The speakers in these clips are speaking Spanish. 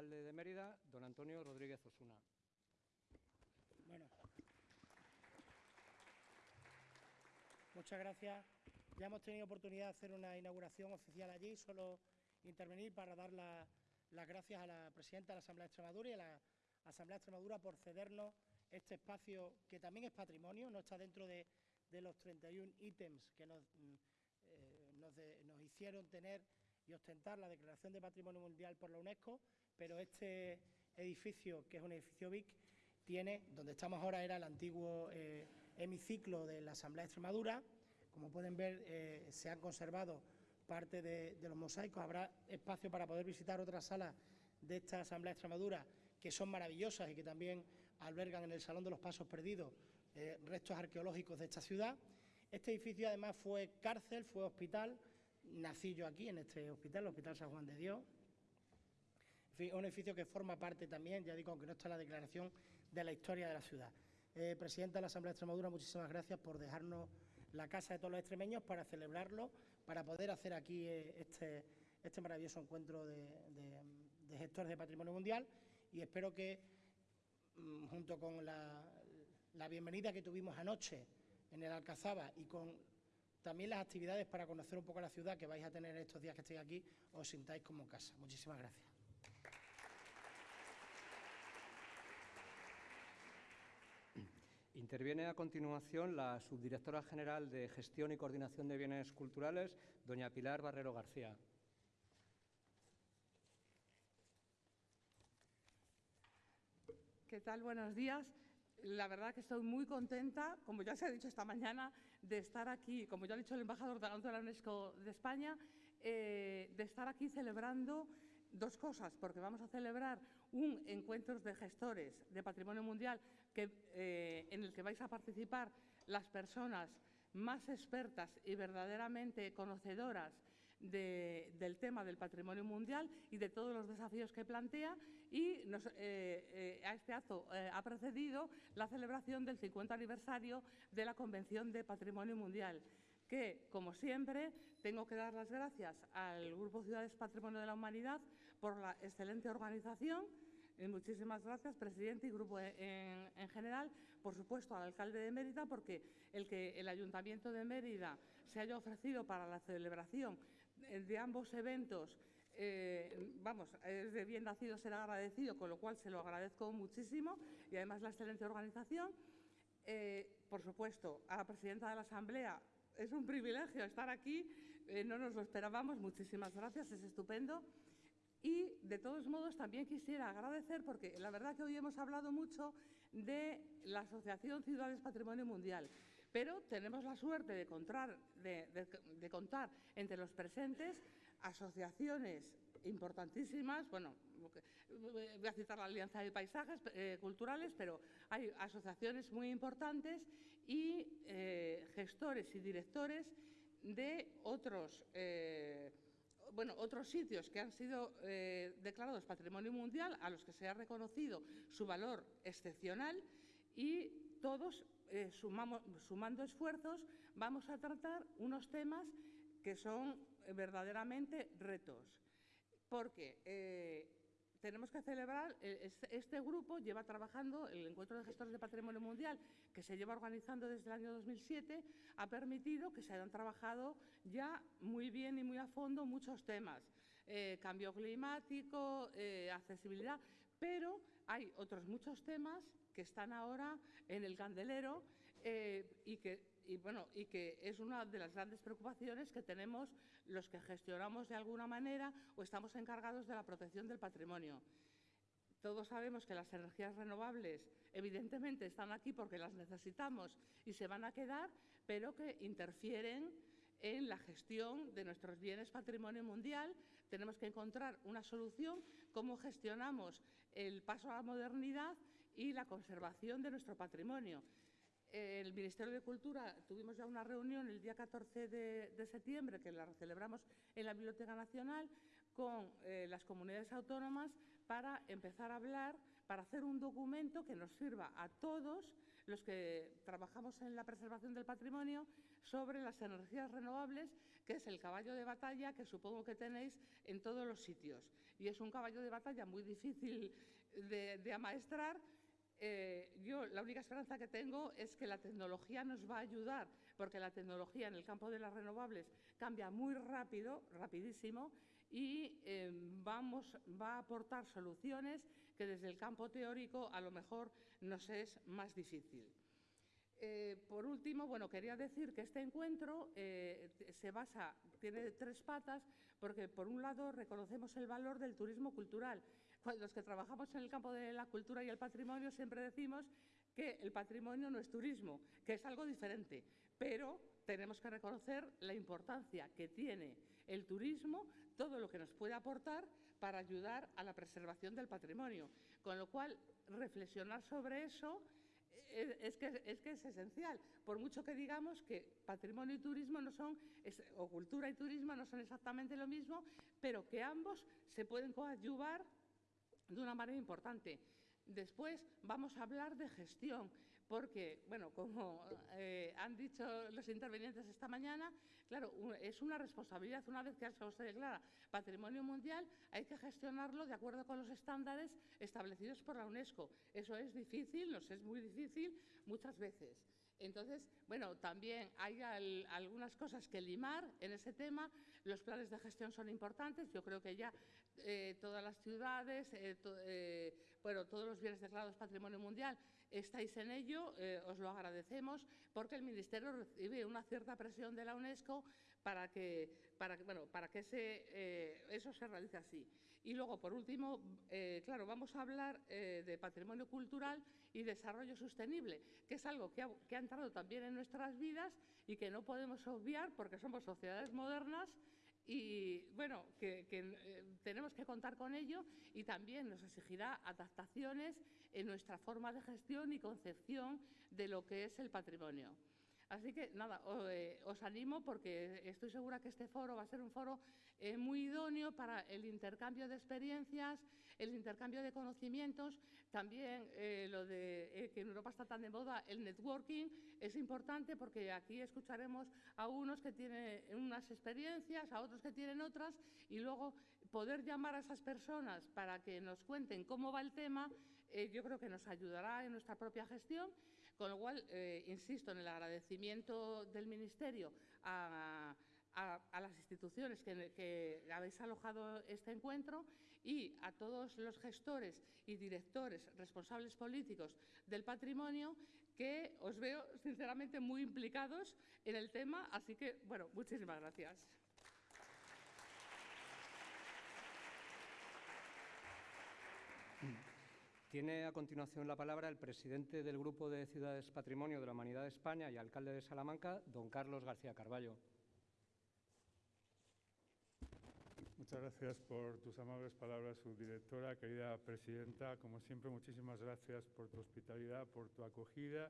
alcalde de Mérida, don Antonio Rodríguez Osuna. Bueno. Muchas gracias. Ya hemos tenido oportunidad de hacer una inauguración oficial allí, solo intervenir para dar las gracias a la presidenta de la Asamblea de Extremadura y a la Asamblea de Extremadura por cedernos este espacio que también es patrimonio, no está dentro de, los 31 ítems que nos, mm, eh, nos, hicieron tener y ostentar la Declaración de Patrimonio Mundial por la UNESCO, pero este edificio, que es un edificio BIC, tiene, donde estamos ahora era el antiguo eh, hemiciclo de la Asamblea de Extremadura, como pueden ver eh, se han conservado parte de, los mosaicos, habrá espacio para poder visitar otras salas de esta Asamblea de Extremadura que son maravillosas y que también albergan en el Salón de los Pasos Perdidos eh, restos arqueológicos de esta ciudad. Este edificio además fue cárcel, fue hospital, nací yo aquí en este hospital, el Hospital San Juan de Dios. un edificio que forma parte también, ya digo, aunque no está en la declaración, de la historia de la ciudad. Eh, Presidenta de la Asamblea de Extremadura, muchísimas gracias por dejarnos la casa de todos los extremeños para celebrarlo, para poder hacer aquí eh, este, este, maravilloso encuentro de gestores de patrimonio mundial y espero que, mm, junto con la, bienvenida que tuvimos anoche en el Alcazaba y con también las actividades para conocer un poco la ciudad que vais a tener estos días que estéis aquí, os sintáis como casa. Muchísimas gracias. Interviene a continuación la subdirectora general de Gestión y Coordinación de Bienes Culturales, doña Pilar Barrero García. ¿Qué tal? Buenos días. La verdad que estoy muy contenta, como ya se ha dicho esta mañana, de estar aquí, como ya ha dicho el embajador de la UNESCO de España, eh, de estar aquí celebrando dos cosas, porque vamos a celebrar un encuentro de gestores de patrimonio mundial eh, en el que vais a participar las personas más expertas y verdaderamente conocedoras del tema del patrimonio mundial y de todos los desafíos que plantea y eh, eh, a este acto eh, ha precedido la celebración del 50 aniversario de la Convención de Patrimonio Mundial que, como siempre, tengo que dar las gracias al Grupo Ciudades Patrimonio de la Humanidad por la excelente organización, muchísimas gracias, presidente y grupo en, en, general. Por supuesto, al alcalde de Mérida, porque el que el Ayuntamiento de Mérida se haya ofrecido para la celebración de ambos eventos, eh, vamos, es de bien nacido ser agradecido, con lo cual se lo agradezco muchísimo y además la excelente organización. Eh, por supuesto, a la presidenta de la Asamblea, es un privilegio estar aquí, eh, no nos lo esperábamos, muchísimas gracias, es estupendo. Y, de todos modos, también quisiera agradecer, porque la verdad que hoy hemos hablado mucho de la Asociación Ciudades Patrimonio Mundial. Pero tenemos la suerte de contar, entre los presentes asociaciones importantísimas, bueno, voy a citar la Alianza de Paisajes eh, Culturales, pero hay asociaciones muy importantes y eh, gestores y directores de otros, eh, bueno, otros sitios que han sido declarados Patrimonio Mundial, a los que se ha reconocido su valor excepcional y todos eh, sumando esfuerzos, vamos a tratar unos temas que son eh, verdaderamente retos. Porque eh, tenemos que celebrar, este grupo lleva trabajando, el Encuentro de Gestores de Patrimonio Mundial, que se lleva organizando desde el año 2007, ha permitido que se hayan trabajado ya muy bien y muy a fondo muchos temas. cambio climático, accesibilidad, pero hay otros muchos temas que están ahora en el candelero eh, y, que, bueno, y que es una de las grandes preocupaciones que tenemos los que gestionamos de alguna manera o estamos encargados de la protección del patrimonio. Todos sabemos que las energías renovables evidentemente están aquí porque las necesitamos y se van a quedar, pero que interfieren en la gestión de nuestros bienes patrimonio mundial. Tenemos que encontrar una solución, cómo gestionamos el paso a la modernidad y la conservación de nuestro patrimonio. El Ministerio de Cultura tuvimos ya una reunión el día 14 de, septiembre, que la celebramos en la Biblioteca Nacional, con eh, las comunidades autónomas para empezar a hablar, para hacer un documento que nos sirva a todos los que trabajamos en la preservación del patrimonio, sobre las energías renovables, que es el caballo de batalla que supongo que tenéis en todos los sitios. Y es un caballo de batalla muy difícil de, amaestrar. Eh, yo la única esperanza que tengo es que la tecnología nos va a ayudar, porque la tecnología en el campo de las renovables cambia muy rápido, rapidísimo, y eh, vamos, va a aportar soluciones que desde el campo teórico a lo mejor nos es más difícil. Eh, por último, bueno, quería decir que este encuentro eh, se basa, tiene tres patas, porque por un lado reconocemos el valor del turismo cultural. Los que trabajamos en el campo de la cultura y el patrimonio siempre decimos que el patrimonio no es turismo, que es algo diferente, pero tenemos que reconocer la importancia que tiene el turismo, todo lo que nos puede aportar para ayudar a la preservación del patrimonio. Con lo cual, reflexionar sobre eso es, que, es, que, es esencial. Por mucho que digamos que patrimonio y turismo no son, o cultura y turismo no son exactamente lo mismo, pero que ambos se pueden coadyuvar de una manera importante. Después vamos a hablar de gestión, porque, bueno, como eh, han dicho los intervinientes esta mañana, claro, es una responsabilidad, una vez que se declara patrimonio mundial, hay que gestionarlo de acuerdo con los estándares establecidos por la UNESCO. Eso es difícil, nos es muy difícil muchas veces. Entonces, bueno, también hay algunas cosas que limar en ese tema. Los planes de gestión son importantes. Yo creo que ya eh, todas las ciudades, eh, bueno, todos los bienes declarados Patrimonio Mundial estáis en ello, eh, os lo agradecemos, porque el Ministerio recibe una cierta presión de la UNESCO para que, para, bueno, para que eh, eso se realice así. Y luego, por último, eh, claro, vamos a hablar de patrimonio cultural y desarrollo sostenible, que es algo que que ha entrado también en nuestras vidas y que no podemos obviar porque somos sociedades modernas y bueno, que, eh, tenemos que contar con ello y también nos exigirá adaptaciones en nuestra forma de gestión y concepción de lo que es el patrimonio. Así que nada, eh, os animo porque estoy segura que este foro va a ser un foro eh, muy idóneo para el intercambio de experiencias, el intercambio de conocimientos, también eh, lo de que en Europa está tan de moda el networking es importante porque aquí escucharemos a unos que tienen unas experiencias, a otros que tienen otras y luego poder llamar a esas personas para que nos cuenten cómo va el tema, yo creo que nos ayudará en nuestra propia gestión. Con lo cual, eh, insisto en el agradecimiento del Ministerio a, las instituciones que, habéis alojado este encuentro y a todos los gestores y directores responsables políticos del patrimonio que os veo sinceramente muy implicados en el tema. Así que, bueno, muchísimas gracias. Tiene a continuación la palabra el presidente del Grupo de Ciudades Patrimonio de la Humanidad de España y alcalde de Salamanca, don Carlos García Carballo. Muchas gracias por tus amables palabras, subdirectora, querida presidenta. Como siempre, muchísimas gracias por tu hospitalidad, por tu acogida.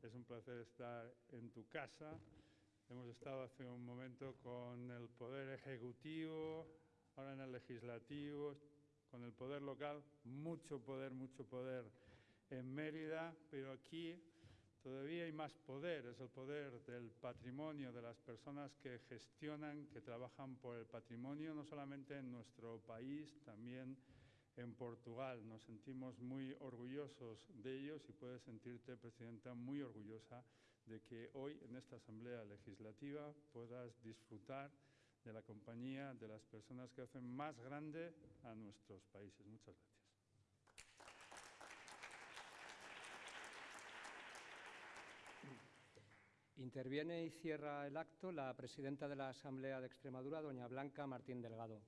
Es un placer estar en tu casa. Hemos estado hace un momento con el Poder Ejecutivo, ahora en el Legislativo, con el poder local, mucho poder, mucho poder en Mérida, pero aquí todavía hay más poder, es el poder del patrimonio, de las personas que gestionan, que trabajan por el patrimonio, no solamente en nuestro país, también en Portugal. Nos sentimos muy orgullosos de ellos y puedes sentirte, Presidenta, muy orgullosa de que hoy en esta Asamblea Legislativa puedas disfrutar de la compañía de las personas que hacen más grande a nuestros países. Muchas gracias. Interviene y cierra el acto la presidenta de la Asamblea de Extremadura, doña Blanca Martín Delgado.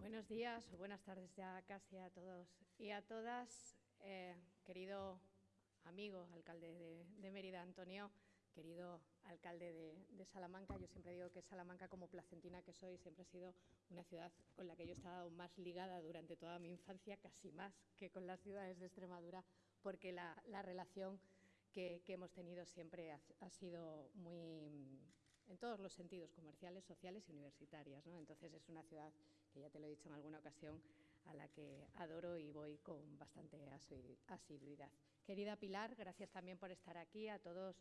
Buenos días o buenas tardes ya casi a todos y a todas. Eh, querido amigo, alcalde de, de Mérida, Antonio, querido alcalde de, Salamanca. Yo siempre digo que Salamanca, como placentina que soy, siempre ha sido una ciudad con la que yo he estado más ligada durante toda mi infancia, casi más que con las ciudades de Extremadura, porque la, relación que, hemos tenido siempre ha, sido muy, en todos los sentidos, comerciales, sociales y universitarias. Entonces es una ciudad que, ya te lo he dicho en alguna ocasión, a la que adoro y voy con bastante asiduidad. Querida Pilar, gracias también por estar aquí, a todos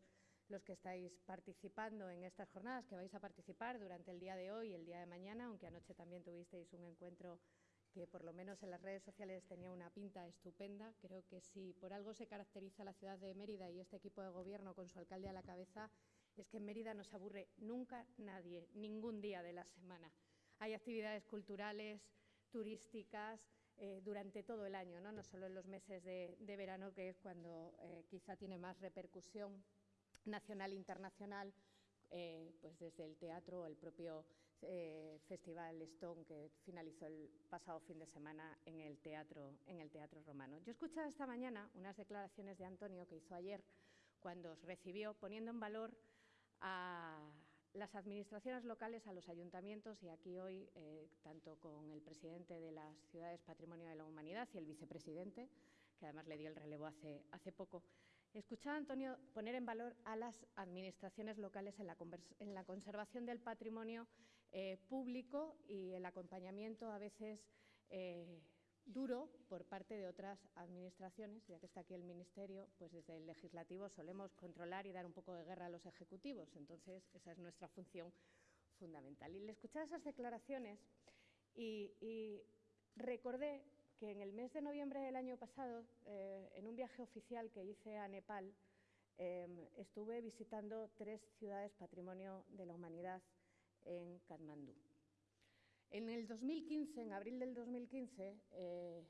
los que estáis participando en estas jornadas, que vais a participar durante el día de hoy y el día de mañana, aunque anoche también tuvisteis un encuentro que por lo menos en las redes sociales tenía una pinta estupenda. Creo que si por algo se caracteriza la ciudad de Mérida y este equipo de gobierno con su alcalde a la cabeza, es que en Mérida no se aburre nunca nadie, ningún día de la semana. Hay actividades culturales, turísticas, eh, durante todo el año, ¿no? no solo en los meses de, verano, que es cuando eh, quizá tiene más repercusión nacional e internacional, eh, pues desde el teatro o el propio eh, Festival Stone que finalizó el pasado fin de semana en el, teatro, en el Teatro Romano. Yo he escuchado esta mañana unas declaraciones de Antonio que hizo ayer cuando os recibió, poniendo en valor a las administraciones locales, a los ayuntamientos y aquí hoy, eh, tanto con el presidente de las ciudades Patrimonio de la Humanidad y el vicepresidente, que además le dio el relevo hace, hace poco, Escuchaba a Antonio poner en valor a las administraciones locales en la, conservación del patrimonio eh, público y el acompañamiento a veces eh, duro por parte de otras administraciones, ya que está aquí el Ministerio, pues desde el Legislativo solemos controlar y dar un poco de guerra a los ejecutivos. Entonces, esa es nuestra función fundamental. Y le escuchaba esas declaraciones y, recordé que en el mes de noviembre del año pasado, eh, en un viaje oficial que hice a Nepal, estuve visitando tres ciudades patrimonio de la humanidad en Katmandú. En el 2015, en abril del 2015, eh,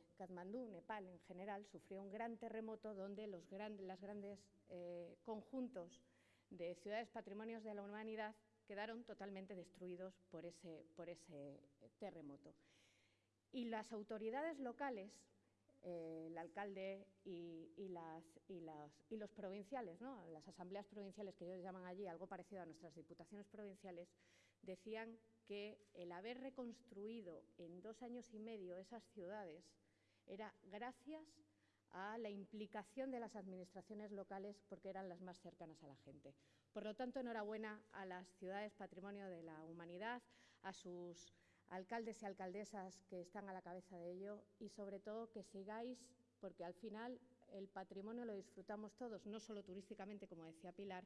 Nepal en general, sufrió un gran terremoto donde los las grandes eh, conjuntos de ciudades patrimonios de la humanidad quedaron totalmente destruidos por ese, ese terremoto. Y las autoridades locales, eh, el alcalde y, los provinciales, las asambleas provinciales que ellos llaman allí, algo parecido a nuestras diputaciones provinciales, decían que el haber reconstruido en dos años y medio esas ciudades era gracias a la implicación de las administraciones locales porque eran las más cercanas a la gente. Por lo tanto, enhorabuena a las ciudades patrimonio de la humanidad, a sus alcaldes y alcaldesas que están a la cabeza de ello y sobre todo que sigáis, porque al final el patrimonio lo disfrutamos todos, no solo turísticamente, como decía Pilar,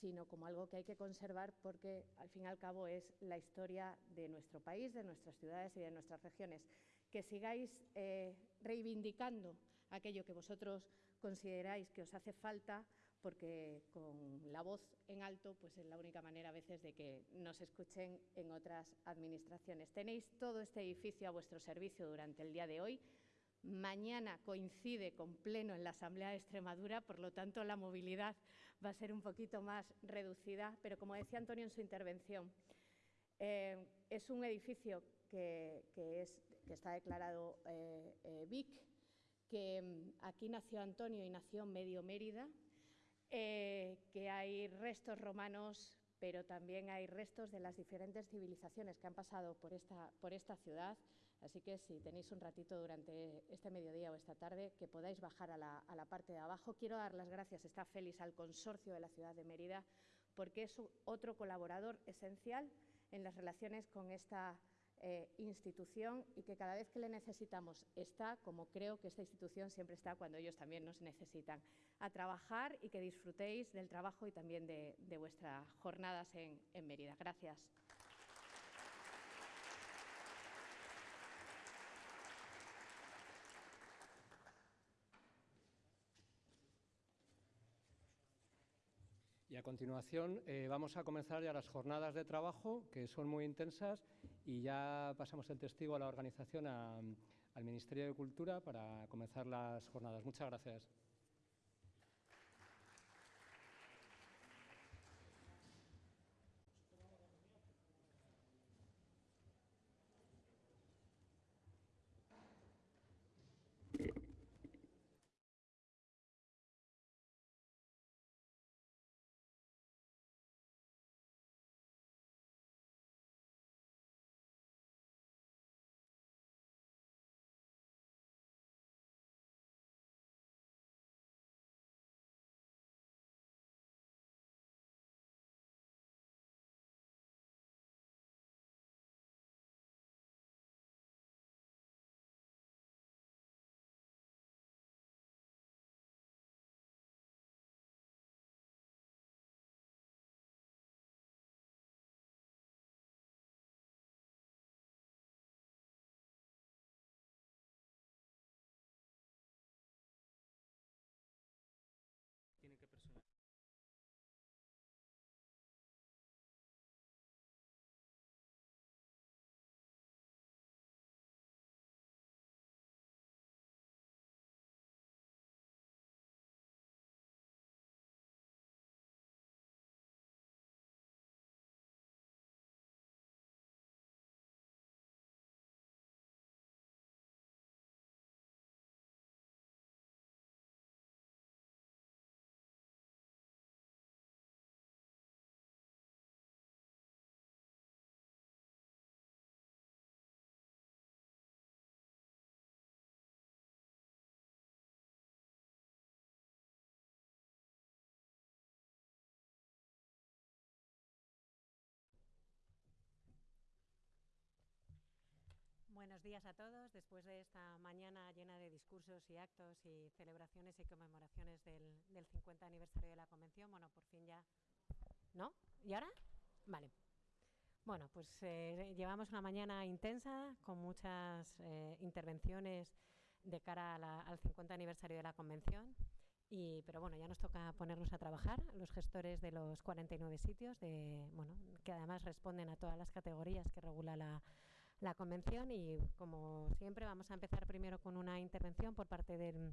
sino como algo que hay que conservar porque al fin y al cabo es la historia de nuestro país, de nuestras ciudades y de nuestras regiones. Que sigáis eh, reivindicando aquello que vosotros consideráis que os hace falta porque con la voz en alto pues es la única manera a veces de que nos escuchen en otras administraciones. Tenéis todo este edificio a vuestro servicio durante el día de hoy. Mañana coincide con pleno en la Asamblea de Extremadura, por lo tanto la movilidad va a ser un poquito más reducida, pero como decía Antonio en su intervención, eh, es un edificio que, está declarado eh, eh, BIC, que mm, aquí nació Antonio y nació medio Mérida, eh, que hay restos romanos, pero también hay restos de las diferentes civilizaciones que han pasado por esta ciudad. Así que si tenéis un ratito durante este mediodía o esta tarde, que podáis bajar a la, parte de abajo. Quiero dar las gracias, está Félix, al consorcio de la ciudad de Mérida, porque es otro colaborador esencial en las relaciones con esta eh, institución y que cada vez que le necesitamos está, como creo que esta institución siempre está cuando ellos también nos necesitan, a trabajar y que disfrutéis del trabajo y también de, vuestras jornadas en Mérida. Gracias. Continuación eh, vamos a comenzar ya las jornadas de trabajo, que son muy intensas, y ya pasamos el testigo a la organización, al Ministerio de Cultura, para comenzar las jornadas. Muchas gracias. Buenos días a todos. Después de esta mañana llena de discursos y actos y celebraciones y conmemoraciones del, 50 aniversario de la Convención, bueno, por fin ya... ¿No? ¿Y ahora? Vale. Bueno, pues eh, llevamos una mañana intensa con muchas eh, intervenciones de cara al 50 aniversario de la Convención. Y, pero bueno, ya nos toca ponernos a trabajar, los gestores de los 49 sitios, de, bueno, que además responden a todas las categorías que regula la, la convención y como siempre vamos a empezar primero con una intervención por parte del,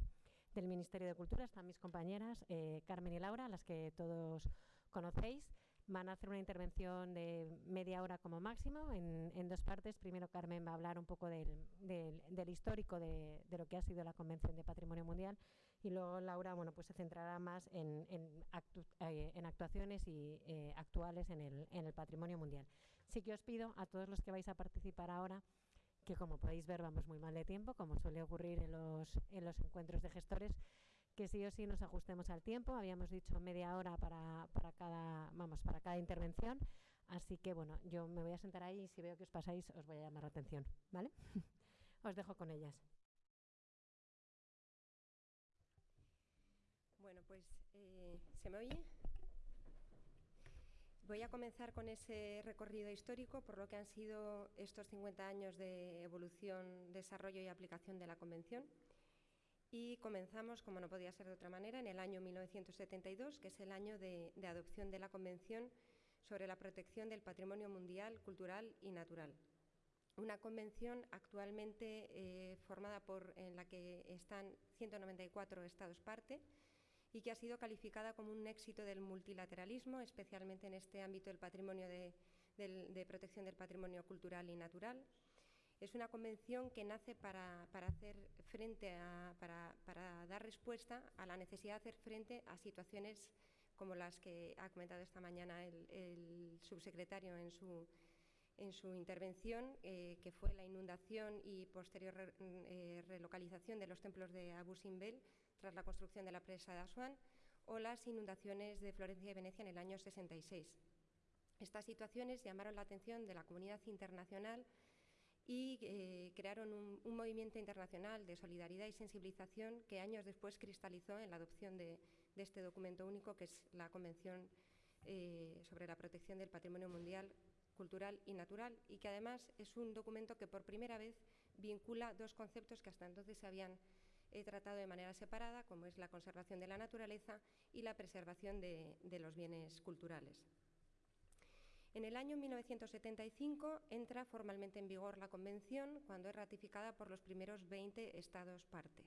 del Ministerio de Cultura. Están mis compañeras eh, Carmen y Laura, las que todos conocéis. Van a hacer una intervención de media hora como máximo en, dos partes. Primero Carmen va a hablar un poco del, del, histórico de, lo que ha sido la Convención de Patrimonio Mundial y luego Laura bueno, pues se centrará más en, en, eh, actuaciones y, eh, actuales en el, en el patrimonio mundial. Sí que os pido a todos los que vais a participar ahora que como podéis ver vamos muy mal de tiempo, como suele ocurrir en los, en los encuentros de gestores, que sí o sí nos ajustemos al tiempo. Habíamos dicho media hora para, para, cada, vamos, para cada intervención. Así que, bueno, yo me voy a sentar ahí y si veo que os pasáis os voy a llamar la atención, ¿vale? os dejo con ellas. Bueno, pues, eh, ¿se me oye? Voy a comenzar con ese recorrido histórico por lo que han sido estos 50 años de evolución, desarrollo y aplicación de la Convención. Y comenzamos, como no podía ser de otra manera, en el año 1972, que es el año de, adopción de la Convención sobre la protección del patrimonio mundial, cultural y natural. Una convención actualmente eh, formada por, en la que están 194 Estados parte, y que ha sido calificada como un éxito del multilateralismo, especialmente en este ámbito del patrimonio de, protección del patrimonio cultural y natural. Es una convención que nace para, hacer frente para, dar respuesta a la necesidad de hacer frente a situaciones como las que ha comentado esta mañana el, subsecretario en su, en su intervención, eh, que fue la inundación y posterior eh, relocalización de los templos de Abu Simbel, tras la construcción de la presa de Asuán, o las inundaciones de Florencia y Venecia en el año 66. Estas situaciones llamaron la atención de la comunidad internacional y eh, crearon un, movimiento internacional de solidaridad y sensibilización que años después cristalizó en la adopción de, este documento único, que es la Convención eh, sobre la protección del patrimonio mundial cultural y natural, y que además es un documento que por primera vez vincula dos conceptos que hasta entonces se habían he tratado de manera separada, como es la conservación de la naturaleza y la preservación de, los bienes culturales. En el año 1975 entra formalmente en vigor la Convención cuando es ratificada por los primeros 20 Estados parte.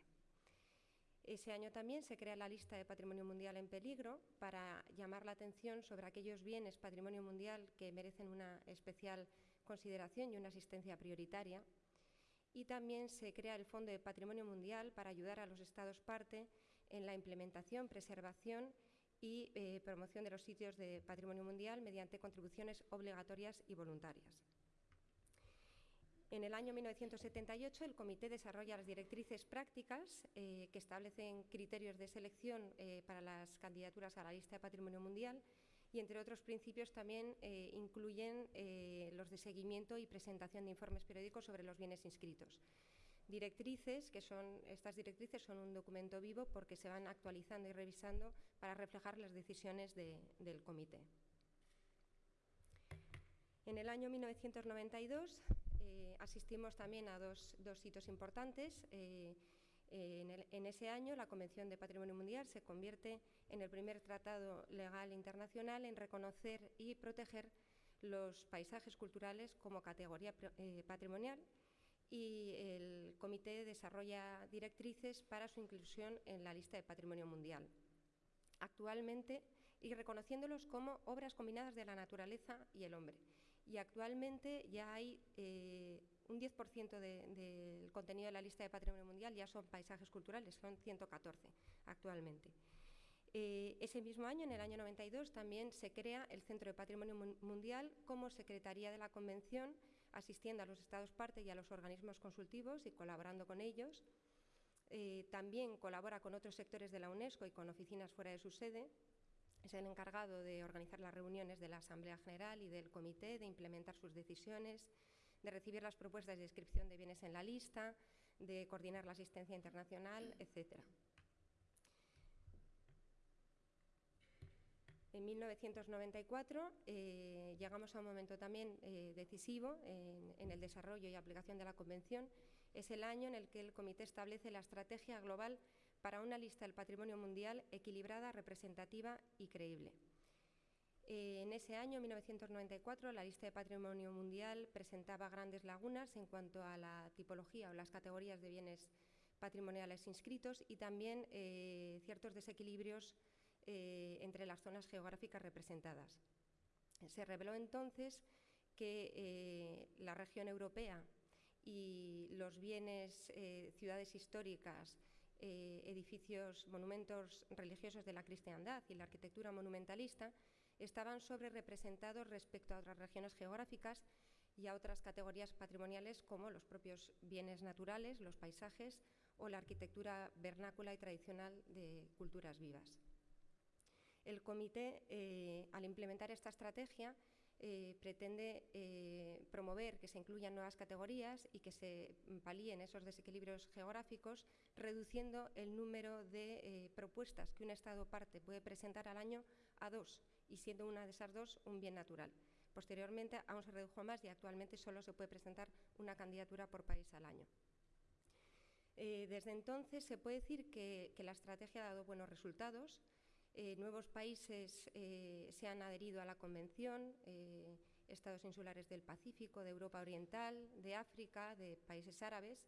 Ese año también se crea la lista de Patrimonio Mundial en peligro para llamar la atención sobre aquellos bienes patrimonio mundial que merecen una especial consideración y una asistencia prioritaria y también se crea el Fondo de Patrimonio Mundial para ayudar a los Estados parte en la implementación, preservación y eh, promoción de los sitios de patrimonio mundial mediante contribuciones obligatorias y voluntarias. En el año 1978, el Comité desarrolla las directrices prácticas eh, que establecen criterios de selección eh, para las candidaturas a la lista de patrimonio mundial y, entre otros principios, también eh, incluyen eh, los de seguimiento y presentación de informes periódicos sobre los bienes inscritos. Directrices, que son, estas directrices son un documento vivo porque se van actualizando y revisando para reflejar las decisiones del comité. En el año 1992 eh, asistimos también a dos, dos hitos importantes. En, ese año, la Convención de Patrimonio Mundial se convierte en el primer tratado legal internacional en reconocer y proteger los paisajes culturales como categoría eh, patrimonial y el comité desarrolla directrices para su inclusión en la lista de patrimonio mundial. Actualmente, y reconociéndolos como obras combinadas de la naturaleza y el hombre. Y actualmente ya hay eh, un 10% del contenido de la lista de patrimonio mundial ya son paisajes culturales, son 114 actualmente. Eh, ese mismo año, en el año 92, también se crea el Centro de Patrimonio Mundial como Secretaría de la Convención, asistiendo a los Estados parte y a los organismos consultivos y colaborando con ellos. Eh, también colabora con otros sectores de la UNESCO y con oficinas fuera de su sede. Es el encargado de organizar las reuniones de la Asamblea General y del Comité, de implementar sus decisiones, de recibir las propuestas de inscripción de bienes en la lista, de coordinar la asistencia internacional, etc. En 1994 eh, llegamos a un momento también eh, decisivo en, el desarrollo y aplicación de la Convención. Es el año en el que el Comité establece la estrategia global para una lista del patrimonio mundial equilibrada, representativa y creíble. Eh, en ese año, 1994, la lista de patrimonio mundial presentaba grandes lagunas en cuanto a la tipología o las categorías de bienes patrimoniales inscritos y también ciertos desequilibrios eh, entre las zonas geográficas representadas. Se reveló entonces que eh, la región europea y los bienes, eh, ciudades históricas, edificios, monumentos religiosos de la cristiandad y la arquitectura monumentalista estaban sobre representados respecto a otras regiones geográficas y a otras categorías patrimoniales como los propios bienes naturales, los paisajes o la arquitectura vernácula y tradicional de culturas vivas. El comité, eh, al implementar esta estrategia, eh, pretende eh, promover que se incluyan nuevas categorías y que se palíen esos desequilibrios geográficos, reduciendo el número de propuestas que un Estado parte puede presentar al año a dos, y siendo una de esas dos un bien natural. Posteriormente aún se redujo más y actualmente solo se puede presentar una candidatura por país al año. desde entonces se puede decir que la estrategia ha dado buenos resultados, eh, nuevos países eh, se han adherido a la Convención, eh, estados insulares del Pacífico, de Europa Oriental, de África, de países árabes.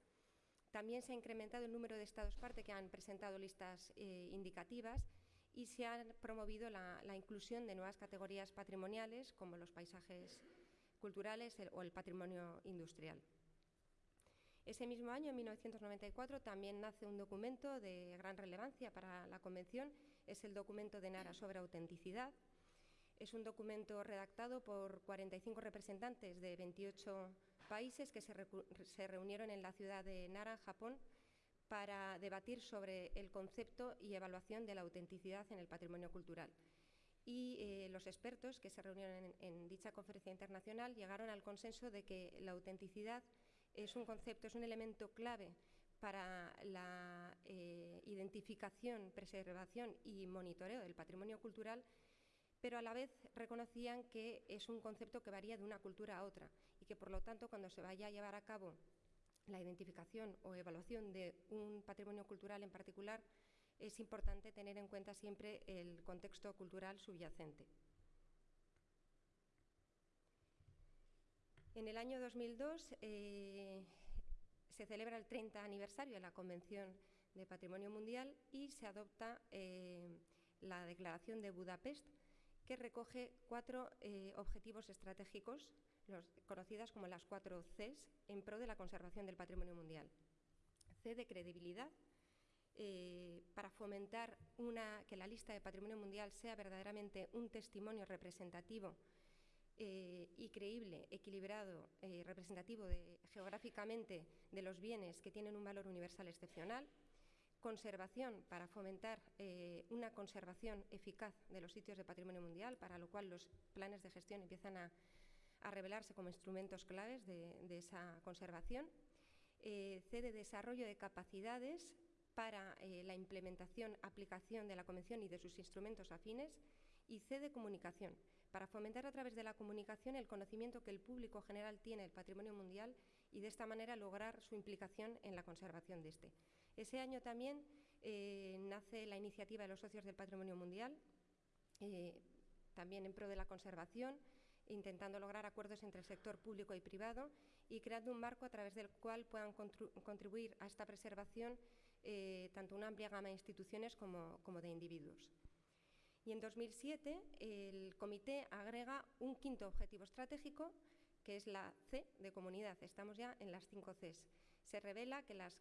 También se ha incrementado el número de estados parte que han presentado listas indicativas y se ha promovido la, inclusión de nuevas categorías patrimoniales como los paisajes culturales o el patrimonio industrial. Ese mismo año, en 1994, también nace un documento de gran relevancia para la Convención es el documento de Nara sobre autenticidad. Es un documento redactado por 45 representantes de 28 países que se, reunieron en la ciudad de Nara, Japón, para debatir sobre el concepto y evaluación de la autenticidad en el patrimonio cultural. Y eh, los expertos que se reunieron en, dicha conferencia internacional llegaron al consenso de que la autenticidad es un concepto, es un elemento clave para la eh, identificación, preservación y monitoreo del patrimonio cultural, pero a la vez reconocían que es un concepto que varía de una cultura a otra y que por lo tanto cuando se vaya a llevar a cabo la identificación o evaluación de un patrimonio cultural en particular, es importante tener en cuenta siempre el contexto cultural subyacente. En el año 2002 se celebra el 30 aniversario de la Convención de Patrimonio Mundial y se adopta eh, la Declaración de Budapest, que recoge cuatro eh, objetivos estratégicos, conocidas como las cuatro Cs, en pro de la conservación del patrimonio mundial. C de credibilidad, eh, para fomentar que la lista de patrimonio mundial sea verdaderamente un testimonio representativo eh, y creíble, equilibrado, eh, representativo geográficamente de los bienes que tienen un valor universal excepcional, conservación para fomentar eh, una conservación eficaz de los sitios de patrimonio mundial, para lo cual los planes de gestión empiezan a, revelarse como instrumentos claves de, esa conservación, C de desarrollo de capacidades para la implementación, aplicación de la Convención y de sus instrumentos afines, y C de comunicación, para fomentar a través de la comunicación el conocimiento que el público general tiene del patrimonio mundial y de esta manera lograr su implicación en la conservación de este. Ese año también eh, nace la iniciativa de los socios del patrimonio mundial, eh, también en pro de la conservación, intentando lograr acuerdos entre el sector público y privado y creando un marco a través del cual puedan contribuir a esta preservación eh, tanto una amplia gama de instituciones como de individuos. Y en 2007 el comité agrega un quinto objetivo estratégico, que es la C de comunidad. Estamos ya en las cinco Cs. Se revela que las,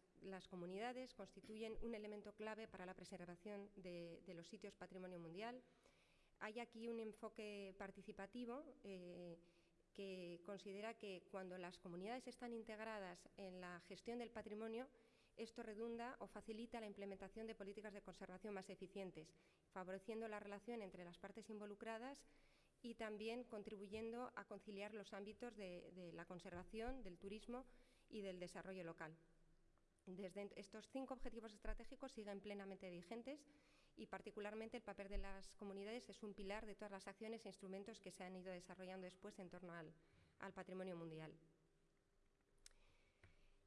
comunidades constituyen un elemento clave para la preservación de, los sitios patrimonio mundial. Hay aquí un enfoque participativo eh, que considera que cuando las comunidades están integradas en la gestión del patrimonio, esto redunda o facilita la implementación de políticas de conservación más eficientes, favoreciendo la relación entre las partes involucradas y también contribuyendo a conciliar los ámbitos de, la conservación, del turismo y del desarrollo local. Desde estos cinco objetivos estratégicos siguen plenamente vigentes y particularmente el papel de las comunidades es un pilar de todas las acciones e instrumentos que se han ido desarrollando después en torno al, patrimonio mundial.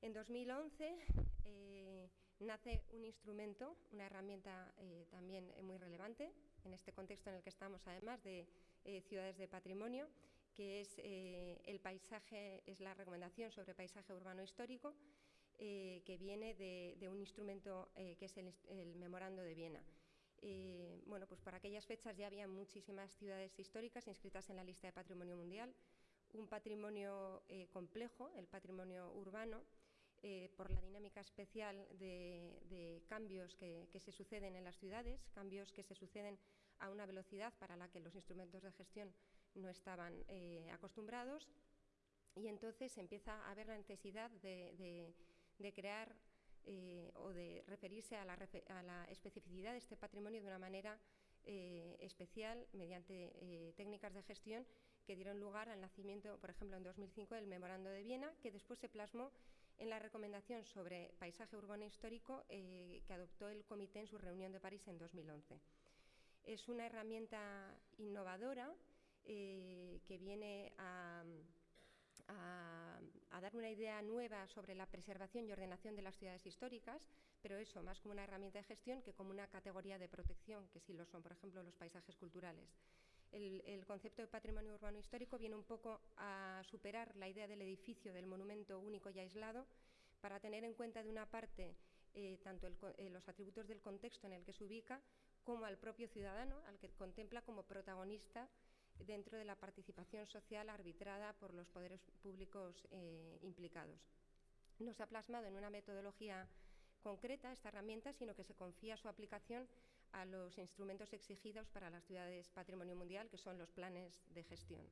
En 2011 eh, nace un instrumento, una herramienta eh, también muy relevante en este contexto en el que estamos, además de eh, ciudades de patrimonio, que es eh, el paisaje, es la recomendación sobre paisaje urbano histórico, eh, que viene de, un instrumento que es el, Memorando de Viena. bueno, pues para aquellas fechas ya había muchísimas ciudades históricas inscritas en la lista de patrimonio mundial, un patrimonio complejo, el patrimonio urbano, por la dinámica especial de, cambios que, se suceden en las ciudades, cambios que se suceden a una velocidad para la que los instrumentos de gestión no estaban eh, acostumbrados. Y entonces empieza a haber la necesidad de, crear eh, o de referirse a la, especificidad de este patrimonio de una manera eh, especial mediante técnicas de gestión que dieron lugar al nacimiento, por ejemplo, en 2005 del Memorando de Viena, que después se plasmó en la recomendación sobre paisaje urbano histórico que adoptó el comité en su reunión de París en 2011. Es una herramienta innovadora eh, que viene a, dar una idea nueva sobre la preservación y ordenación de las ciudades históricas, pero eso más como una herramienta de gestión que como una categoría de protección, que sí lo son, por ejemplo, los paisajes culturales. El, concepto de patrimonio urbano histórico viene un poco a superar la idea del edificio, del monumento único y aislado, para tener en cuenta de una parte eh, tanto eh, los atributos del contexto en el que se ubica como al propio ciudadano, al que contempla como protagonista dentro de la participación social arbitrada por los poderes públicos eh, implicados. No se ha plasmado en una metodología concreta esta herramienta, sino que se confía su aplicación a los instrumentos exigidos para las ciudades patrimonio mundial, que son los planes de gestión.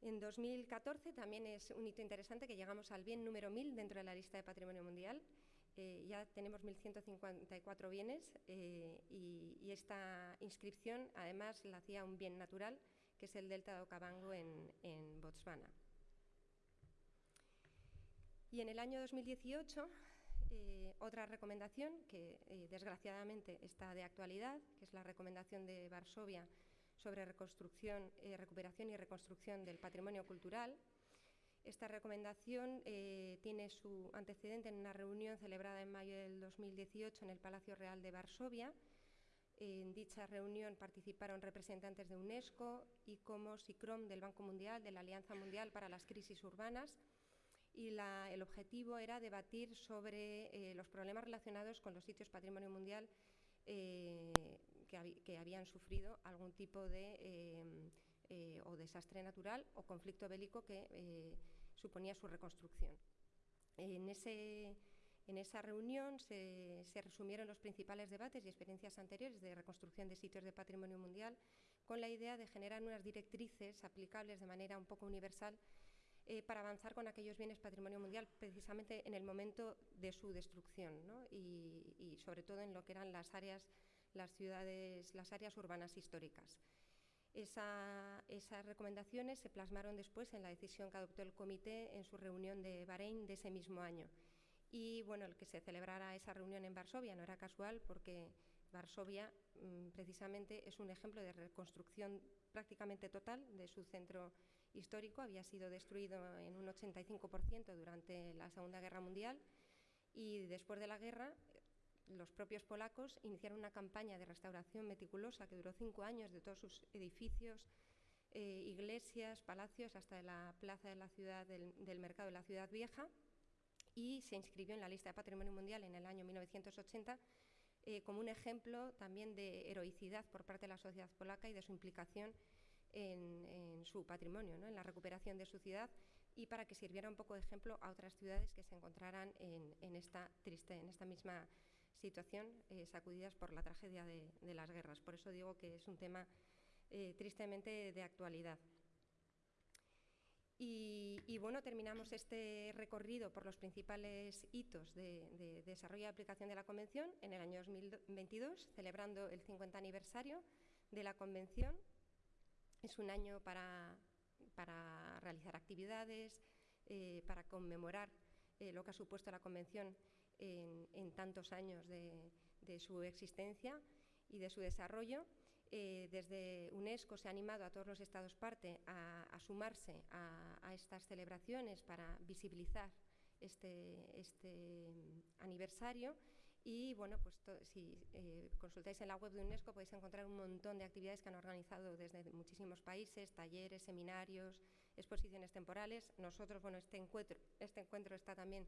En 2014 también es un hito interesante que llegamos al bien número 1000 dentro de la lista de patrimonio mundial eh, ya tenemos 1.154 bienes eh, y, esta inscripción además la hacía un bien natural, que es el delta de Okavango en, Botswana. Y en el año 2018, eh, otra recomendación que desgraciadamente está de actualidad, que es la recomendación de Varsovia sobre reconstrucción, recuperación y reconstrucción del patrimonio cultural, esta recomendación eh, tiene su antecedente en una reunión celebrada en mayo del 2018 en el Palacio Real de Varsovia. En dicha reunión participaron representantes de UNESCO, ICOMOS y CROM del Banco Mundial, de la Alianza Mundial para las Crisis Urbanas, y el objetivo era debatir sobre eh, los problemas relacionados con los sitios patrimonio mundial eh, que, habían sufrido algún tipo de o desastre natural o conflicto bélico que suponía su reconstrucción. En, esa reunión se, resumieron los principales debates y experiencias anteriores de reconstrucción de sitios de patrimonio mundial con la idea de generar unas directrices aplicables de manera un poco universal eh, para avanzar con aquellos bienes patrimonio mundial precisamente en el momento de su destrucción y, sobre todo en lo que eran las áreas, las ciudades, las áreas urbanas históricas esas recomendaciones se plasmaron después en la decisión que adoptó el comité en su reunión de Bahrein de ese mismo año. Y bueno, el que se celebrara esa reunión en Varsovia no era casual porque Varsovia mm, precisamente es un ejemplo de reconstrucción prácticamente total de su centro histórico. Había sido destruido en un 85% durante la Segunda Guerra Mundial y después de la guerra los propios polacos iniciaron una campaña de restauración meticulosa que duró cinco años de todos sus edificios, eh, iglesias, palacios, hasta la plaza de la ciudad del, mercado de la ciudad vieja y se inscribió en la lista de patrimonio mundial en el año 1980 eh, como un ejemplo también de heroicidad por parte de la sociedad polaca y de su implicación en, su patrimonio, en la recuperación de su ciudad y para que sirviera un poco de ejemplo a otras ciudades que se encontraran en, en esta triste, en esta misma situación eh, sacudidas por la tragedia de, las guerras. Por eso digo que es un tema eh, tristemente de actualidad. Y, bueno, terminamos este recorrido por los principales hitos de, desarrollo y aplicación de la Convención en el año 2022, celebrando el 50 aniversario de la Convención es un año para, realizar actividades, eh, para conmemorar eh, lo que ha supuesto la Convención en, tantos años de, su existencia y de su desarrollo. Eh, desde UNESCO se ha animado a todos los Estados parte a, sumarse a, estas celebraciones para visibilizar este, este aniversario y bueno, pues si eh, consultáis en la web de UNESCO podéis encontrar un montón de actividades que han organizado desde muchísimos países, talleres, seminarios, exposiciones temporales. Nosotros, bueno, este encuentro, este encuentro está también,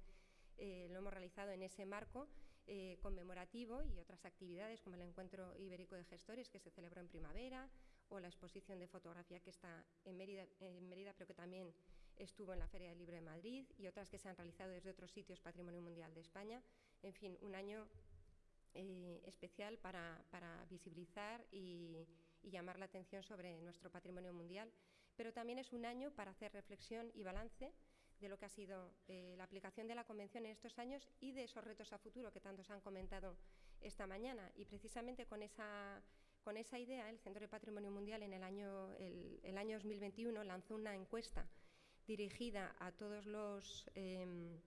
eh, lo hemos realizado en ese marco eh, conmemorativo y otras actividades como el Encuentro Ibérico de Gestores que se celebró en primavera o la exposición de fotografía que está en Mérida, en Mérida pero que también estuvo en la Feria del Libro de Madrid y otras que se han realizado desde otros sitios Patrimonio Mundial de España. En fin, un año eh, especial para, visibilizar y, llamar la atención sobre nuestro patrimonio mundial, pero también es un año para hacer reflexión y balance de lo que ha sido eh, la aplicación de la Convención en estos años y de esos retos a futuro que tantos han comentado esta mañana. Y precisamente con esa, idea, el Centro de Patrimonio Mundial en el, año 2021 lanzó una encuesta dirigida a todos los... Em,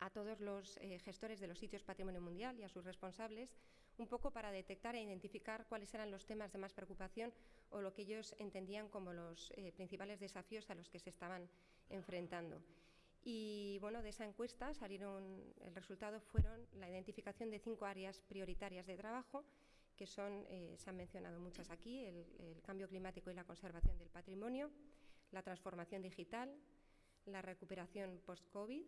a todos los eh, gestores de los sitios Patrimonio Mundial y a sus responsables, un poco para detectar e identificar cuáles eran los temas de más preocupación o lo que ellos entendían como los eh, principales desafíos a los que se estaban enfrentando. Y bueno, de esa encuesta salieron, el resultado fueron la identificación de cinco áreas prioritarias de trabajo, que son, eh, se han mencionado muchas aquí, el, el cambio climático y la conservación del patrimonio, la transformación digital, la recuperación post-COVID,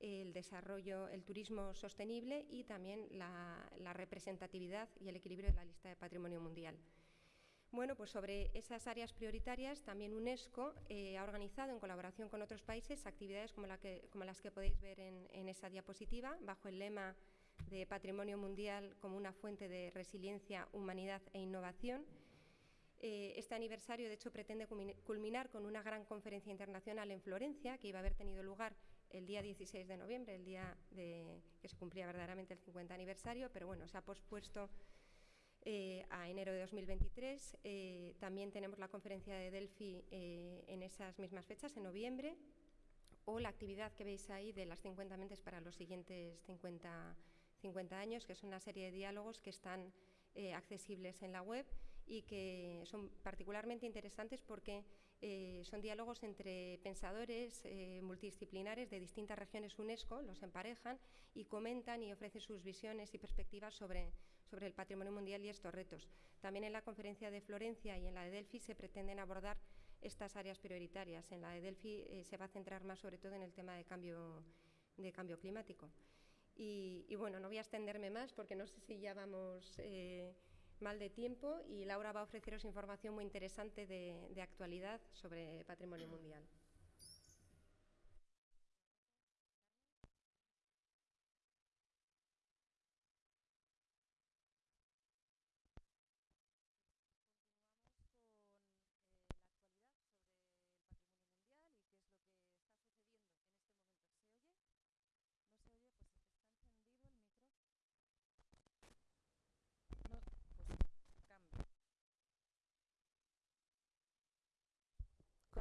el desarrollo, el turismo sostenible y también la, representatividad y el equilibrio de la lista de patrimonio mundial. Bueno, pues sobre esas áreas prioritarias, también UNESCO eh, ha organizado en colaboración con otros países actividades como, las que podéis ver en, esa diapositiva, bajo el lema de Patrimonio Mundial como una fuente de resiliencia, humanidad e innovación. Eh, este aniversario, de hecho, pretende culminar con una gran conferencia internacional en Florencia, que iba a haber tenido lugar el día 16 de noviembre, el día de, que se cumplía verdaderamente el 50 aniversario, pero bueno, se ha pospuesto eh, a enero de 2023. Eh, también tenemos la conferencia de Delphi eh, en esas mismas fechas, en noviembre, o la actividad que veis ahí de las 50 mentes para los siguientes 50, 50 años, que es una serie de diálogos que están accesibles en la web y que son particularmente interesantes porque eh, son diálogos entre pensadores eh, multidisciplinares de distintas regiones UNESCO, los emparejan y comentan y ofrecen sus visiones y perspectivas sobre, sobre el patrimonio mundial y estos retos. También en la conferencia de Florencia y en la de Delphi se pretenden abordar estas áreas prioritarias. En la de Delphi eh, se va a centrar más sobre todo en el tema de cambio, de cambio climático. Y, y, bueno, no voy a extenderme más porque no sé si ya vamos mal de tiempo y Laura va a ofreceros información muy interesante de, actualidad sobre patrimonio mundial.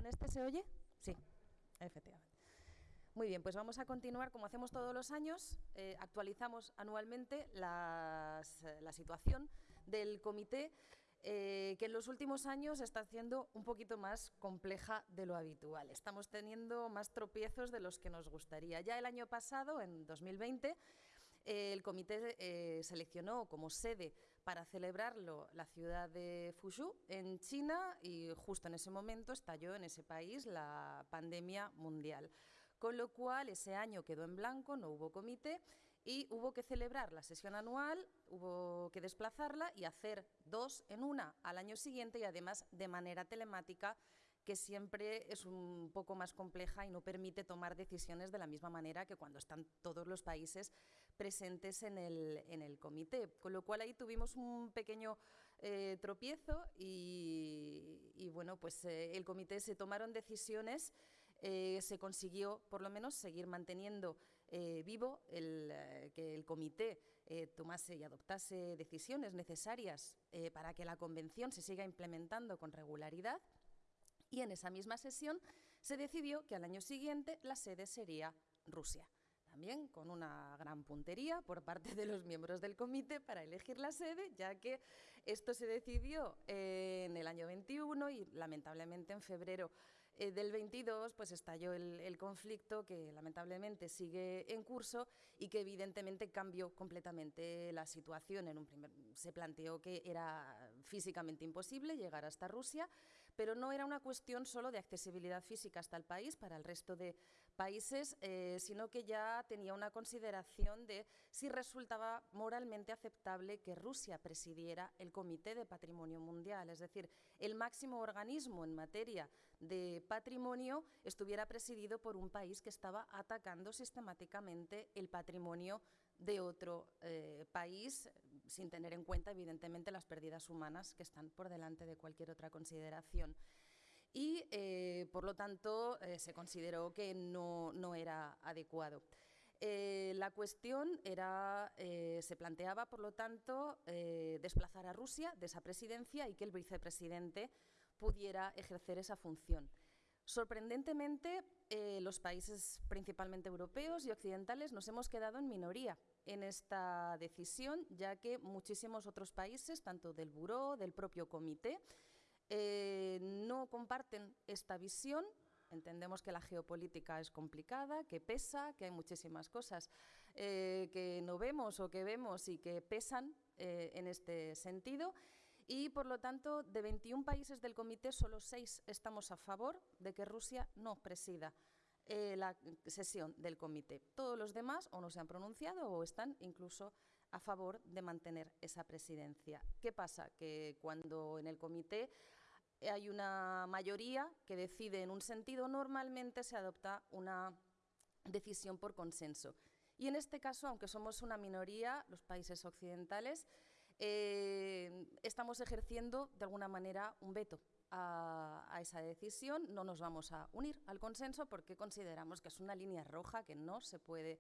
Este se oye? Sí, efectivamente. Muy bien, pues vamos a continuar como hacemos todos los años. Eh, actualizamos anualmente la situación del comité eh, que en los últimos años está siendo un poquito más compleja de lo habitual. Estamos teniendo más tropiezos de los que nos gustaría. Ya el año pasado, en 2020, el comité eh, seleccionó como sede para celebrarlo la ciudad de Fuzhou, en China, y justo en ese momento estalló en ese país la pandemia mundial. Con lo cual, ese año quedó en blanco, no hubo comité, y hubo que celebrar la sesión anual, hubo que desplazarla y hacer dos en una al año siguiente y además de manera telemática que siempre es un poco más compleja y no permite tomar decisiones de la misma manera que cuando están todos los países presentes en el, en el comité. Con lo cual ahí tuvimos un pequeño eh, tropiezo y, bueno, pues eh, el comité se tomaron decisiones, eh, se consiguió por lo menos seguir manteniendo vivo el, que el comité tomase y adoptase decisiones necesarias para que la Convención se siga implementando con regularidad. Y en esa misma sesión se decidió que al año siguiente la sede sería Rusia también con una gran puntería por parte de los miembros del comité para elegir la sede, ya que esto se decidió en el año 21 y lamentablemente en febrero eh, del 22 pues estalló el, conflicto que lamentablemente sigue en curso y que evidentemente cambió completamente la situación. En un primer, se planteó que era físicamente imposible llegar hasta Rusia, pero no era una cuestión solo de accesibilidad física hasta el país para el resto de países, eh, sino que ya tenía una consideración de si resultaba moralmente aceptable que Rusia presidiera el Comité de Patrimonio Mundial, es decir, el máximo organismo en materia de patrimonio estuviera presidido por un país que estaba atacando sistemáticamente el patrimonio de otro eh, país, sin tener en cuenta, evidentemente, las pérdidas humanas que están por delante de cualquier otra consideración. Y, eh, por lo tanto, eh, se consideró que no, no era adecuado. la cuestión era, se planteaba, por lo tanto, desplazar a Rusia de esa presidencia y que el vicepresidente pudiera ejercer esa función. Sorprendentemente, eh, los países principalmente europeos y occidentales nos hemos quedado en minoría en esta decisión, ya que muchísimos otros países, tanto del Buró, del propio comité, eh, no comparten esta visión. Entendemos que la geopolítica es complicada, que pesa, que hay muchísimas cosas eh, que no vemos o que vemos y que pesan en este sentido y, por lo tanto, de 21 países del comité, solo seis estamos a favor de que Rusia no presida eh, la sesión del comité. Todos los demás o no se han pronunciado o están incluso a favor de mantener esa presidencia. ¿Qué pasa? Que cuando en el comité hay una mayoría que decide en un sentido, normalmente se adopta una decisión por consenso. Y en este caso, aunque somos una minoría, los países occidentales, eh, estamos ejerciendo de alguna manera un veto a, esa decisión. No nos vamos a unir al consenso porque consideramos que es una línea roja que no se puede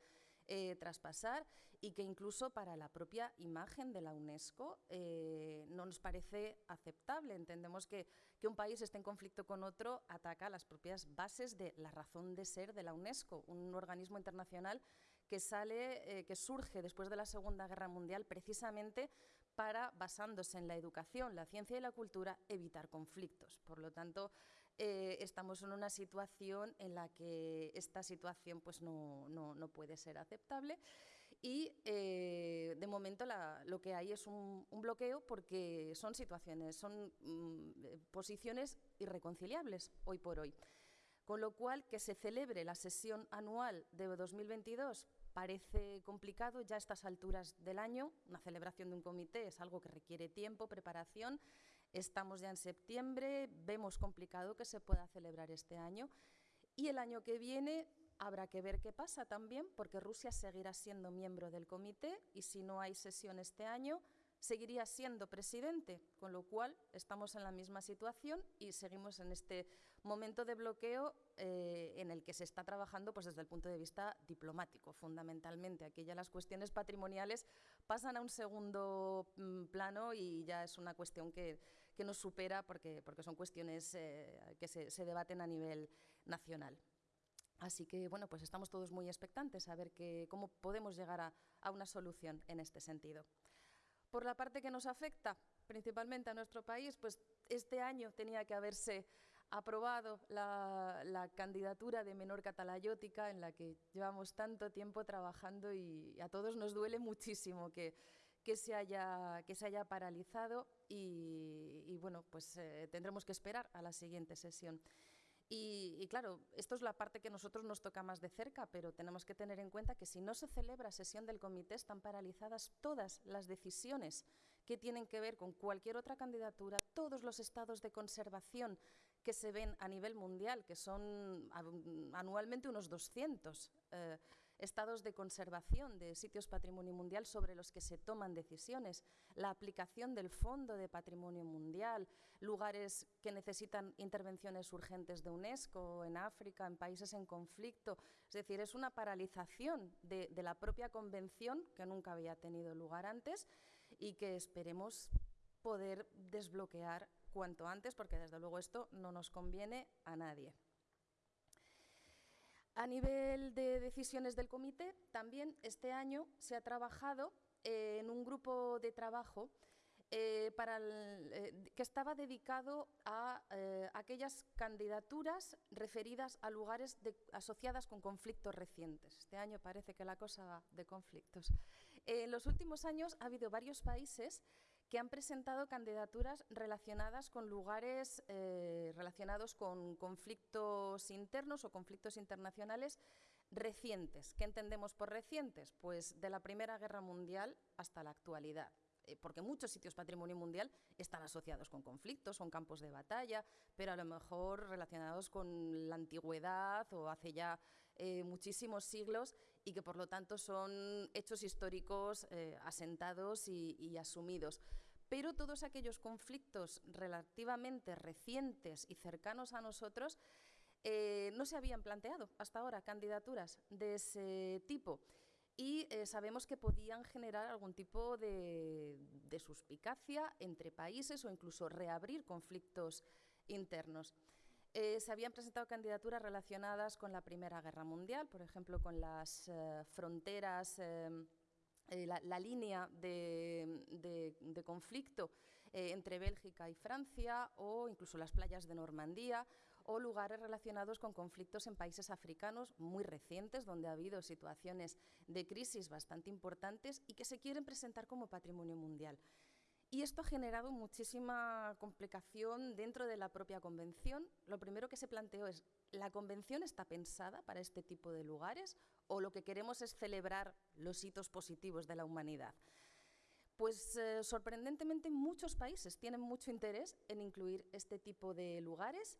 eh, traspasar y que incluso para la propia imagen de la UNESCO eh, no nos parece aceptable. Entendemos que, que, un país esté en conflicto con otro ataca las propias bases de la razón de ser de la UNESCO, un organismo internacional que sale, que surge después de la Segunda Guerra Mundial precisamente para, basándose en la educación, la ciencia y la cultura, evitar conflictos. Por lo tanto, eh, estamos en una situación en la que esta situación pues, no, no, puede ser aceptable y eh, de momento lo que hay es un, bloqueo porque son situaciones, son mm, posiciones irreconciliables hoy por hoy. Con lo cual, que se celebre la sesión anual de 2022 parece complicado ya a estas alturas del año. Una celebración de un comité es algo que requiere tiempo, preparación. Estamos ya en septiembre, vemos complicado que se pueda celebrar este año. Y el año que viene habrá que ver qué pasa también, porque Rusia seguirá siendo miembro del comité y si no hay sesión este año, seguiría siendo presidente, con lo cual estamos en la misma situación y seguimos en este momento de bloqueo eh, en el que se está trabajando pues, desde el punto de vista diplomático, fundamentalmente. Aquí ya las cuestiones patrimoniales pasan a un segundo mm, plano y ya es una cuestión que, nos supera porque, porque son cuestiones eh, que se, se, debaten a nivel nacional. Así que, bueno, pues estamos todos muy expectantes a ver cómo podemos llegar a, a una solución en este sentido. Por la parte que nos afecta principalmente a nuestro país, pues este año tenía que haberse aprobado la, candidatura de menor catalayótica en la que llevamos tanto tiempo trabajando y a todos nos duele muchísimo que, que, se, haya, que se haya paralizado y, bueno, pues eh, tendremos que esperar a la siguiente sesión. Y, claro, esto es la parte que nosotros nos toca más de cerca, pero tenemos que tener en cuenta que si no se celebra sesión del comité están paralizadas todas las decisiones que tienen que ver con cualquier otra candidatura, todos los estados de conservación que se ven a nivel mundial, que son anualmente unos 200. Eh, estados de conservación de sitios patrimonio mundial sobre los que se toman decisiones, la aplicación del Fondo de Patrimonio Mundial, lugares que necesitan intervenciones urgentes de UNESCO en África, en países en conflicto. Es decir, es una paralización de, de la propia convención que nunca había tenido lugar antes y que esperemos poder desbloquear cuanto antes, porque desde luego esto no nos conviene a nadie. A nivel de decisiones del comité, también este año se ha trabajado en un grupo de trabajo eh, eh, que estaba dedicado a eh, aquellas candidaturas referidas a lugares asociadas con conflictos recientes. Este año parece que la cosa va de conflictos. En los últimos años ha habido varios países que han presentado candidaturas relacionadas con lugares eh, relacionados con conflictos internos o conflictos internacionales recientes. ¿Qué entendemos por recientes? Pues de la Primera Guerra Mundial hasta la actualidad eh, porque muchos sitios patrimonio mundial están asociados con conflictos, son campos de batalla, pero a lo mejor relacionados con la antigüedad o hace ya eh, muchísimos siglos y que por lo tanto son hechos históricos eh, asentados y, asumidos. Pero todos aquellos conflictos relativamente recientes y cercanos a nosotros eh, no se habían planteado hasta ahora candidaturas de ese tipo y eh, sabemos que podían generar algún tipo de, de, suspicacia entre países o incluso reabrir conflictos internos. Eh, se habían presentado candidaturas relacionadas con la Primera Guerra Mundial, por ejemplo, con las eh, fronteras, eh, la, línea de, conflicto entre Bélgica y Francia, o incluso las playas de Normandía, o lugares relacionados con conflictos en países africanos muy recientes, donde ha habido situaciones de crisis bastante importantes y que se quieren presentar como patrimonio mundial. Y esto ha generado muchísima complicación dentro de la propia convención. Lo primero que se planteó es, ¿la convención está pensada para este tipo de lugares o lo que queremos es celebrar los hitos positivos de la humanidad? Pues eh, sorprendentemente muchos países tienen mucho interés en incluir este tipo de lugares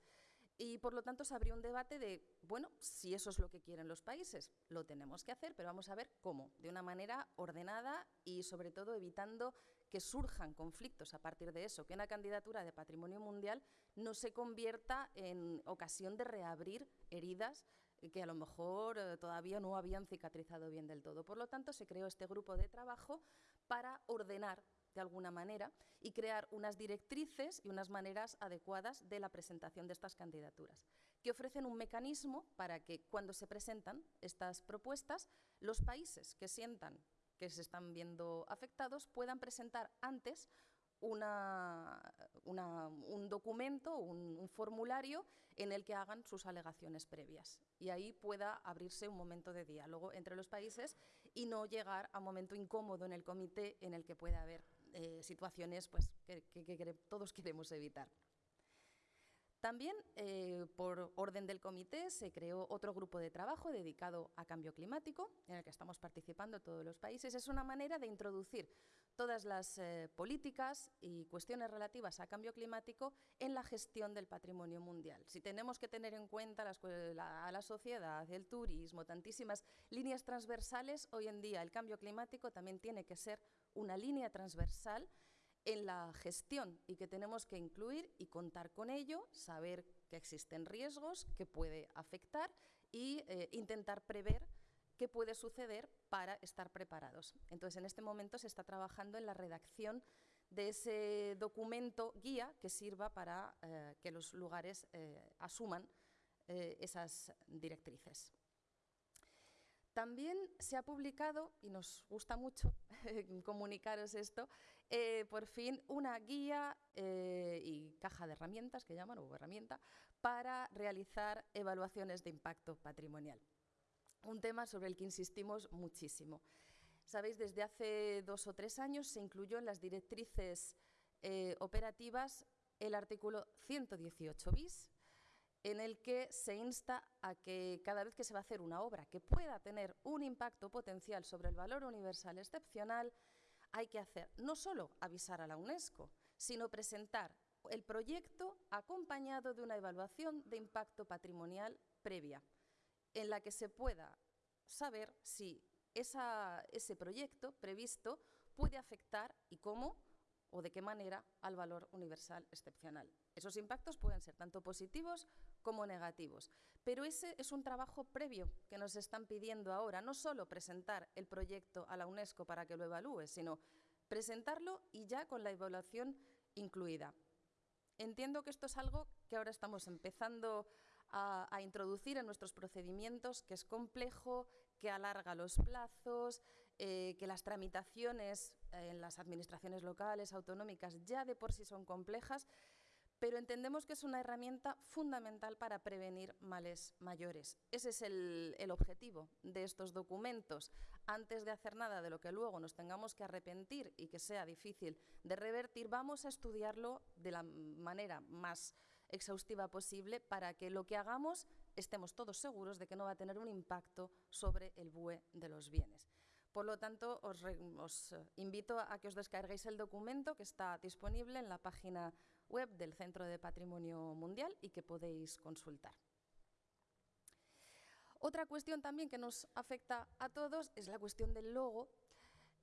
y por lo tanto se abrió un debate de, bueno, si eso es lo que quieren los países, lo tenemos que hacer, pero vamos a ver cómo, de una manera ordenada y sobre todo evitando que surjan conflictos a partir de eso, que una candidatura de patrimonio mundial no se convierta en ocasión de reabrir heridas que a lo mejor eh, todavía no habían cicatrizado bien del todo. Por lo tanto, se creó este grupo de trabajo para ordenar de alguna manera y crear unas directrices y unas maneras adecuadas de la presentación de estas candidaturas, que ofrecen un mecanismo para que cuando se presentan estas propuestas, los países que sientan que se están viendo afectados puedan presentar antes una, un documento, un, formulario en el que hagan sus alegaciones previas. Y ahí pueda abrirse un momento de diálogo entre los países y no llegar a un momento incómodo en el comité en el que pueda haber eh, situaciones pues, que todos queremos evitar. También, eh, por orden del comité, se creó otro grupo de trabajo dedicado a cambio climático, en el que estamos participando todos los países. Es una manera de introducir todas las eh, políticas y cuestiones relativas a cambio climático en la gestión del patrimonio mundial. Si tenemos que tener en cuenta a la sociedad, el turismo, tantísimas líneas transversales, hoy en día el cambio climático también tiene que ser una línea transversal en la gestión y que tenemos que incluir y contar con ello, saber que existen riesgos, que puede afectar y eh, intentar prever qué puede suceder para estar preparados. Entonces, en este momento se está trabajando en la redacción de ese documento guía que sirva para eh, que los lugares eh, asuman esas directrices. También se ha publicado, y nos gusta mucho comunicaros esto, eh, por fin una guía eh, y caja de herramientas, que llaman, o herramienta, para realizar evaluaciones de impacto patrimonial. Un tema sobre el que insistimos muchísimo. Sabéis, desde hace dos o tres años se incluyó en las directrices eh, operativas el artículo 118 bis, en el que se insta a que cada vez que se va a hacer una obra que pueda tener un impacto potencial sobre el valor universal excepcional, hay que hacer no solo avisar a la UNESCO, sino presentar el proyecto acompañado de una evaluación de impacto patrimonial previa, en la que se pueda saber si ese proyecto previsto puede afectar y cómo o de qué manera al valor universal excepcional. Esos impactos pueden ser tanto positivos como negativos, pero ese es un trabajo previo que nos están pidiendo ahora, no solo presentar el proyecto a la UNESCO para que lo evalúe, sino presentarlo y ya con la evaluación incluida. Entiendo que esto es algo que ahora estamos empezando a, introducir en nuestros procedimientos, que es complejo, que alarga los plazos, eh, que las tramitaciones en las administraciones locales, autonómicas, ya de por sí son complejas, pero entendemos que es una herramienta fundamental para prevenir males mayores. Ese es el, objetivo de estos documentos. Antes de hacer nada de lo que luego nos tengamos que arrepentir y que sea difícil de revertir, vamos a estudiarlo de la manera más exhaustiva posible para que lo que hagamos estemos todos seguros de que no va a tener un impacto sobre el BUE de los bienes. Por lo tanto, os, os, invito a que os descarguéis el documento que está disponible en la página web del Centro de Patrimonio Mundial y que podéis consultar. Otra cuestión también que nos afecta a todos es la cuestión del logo.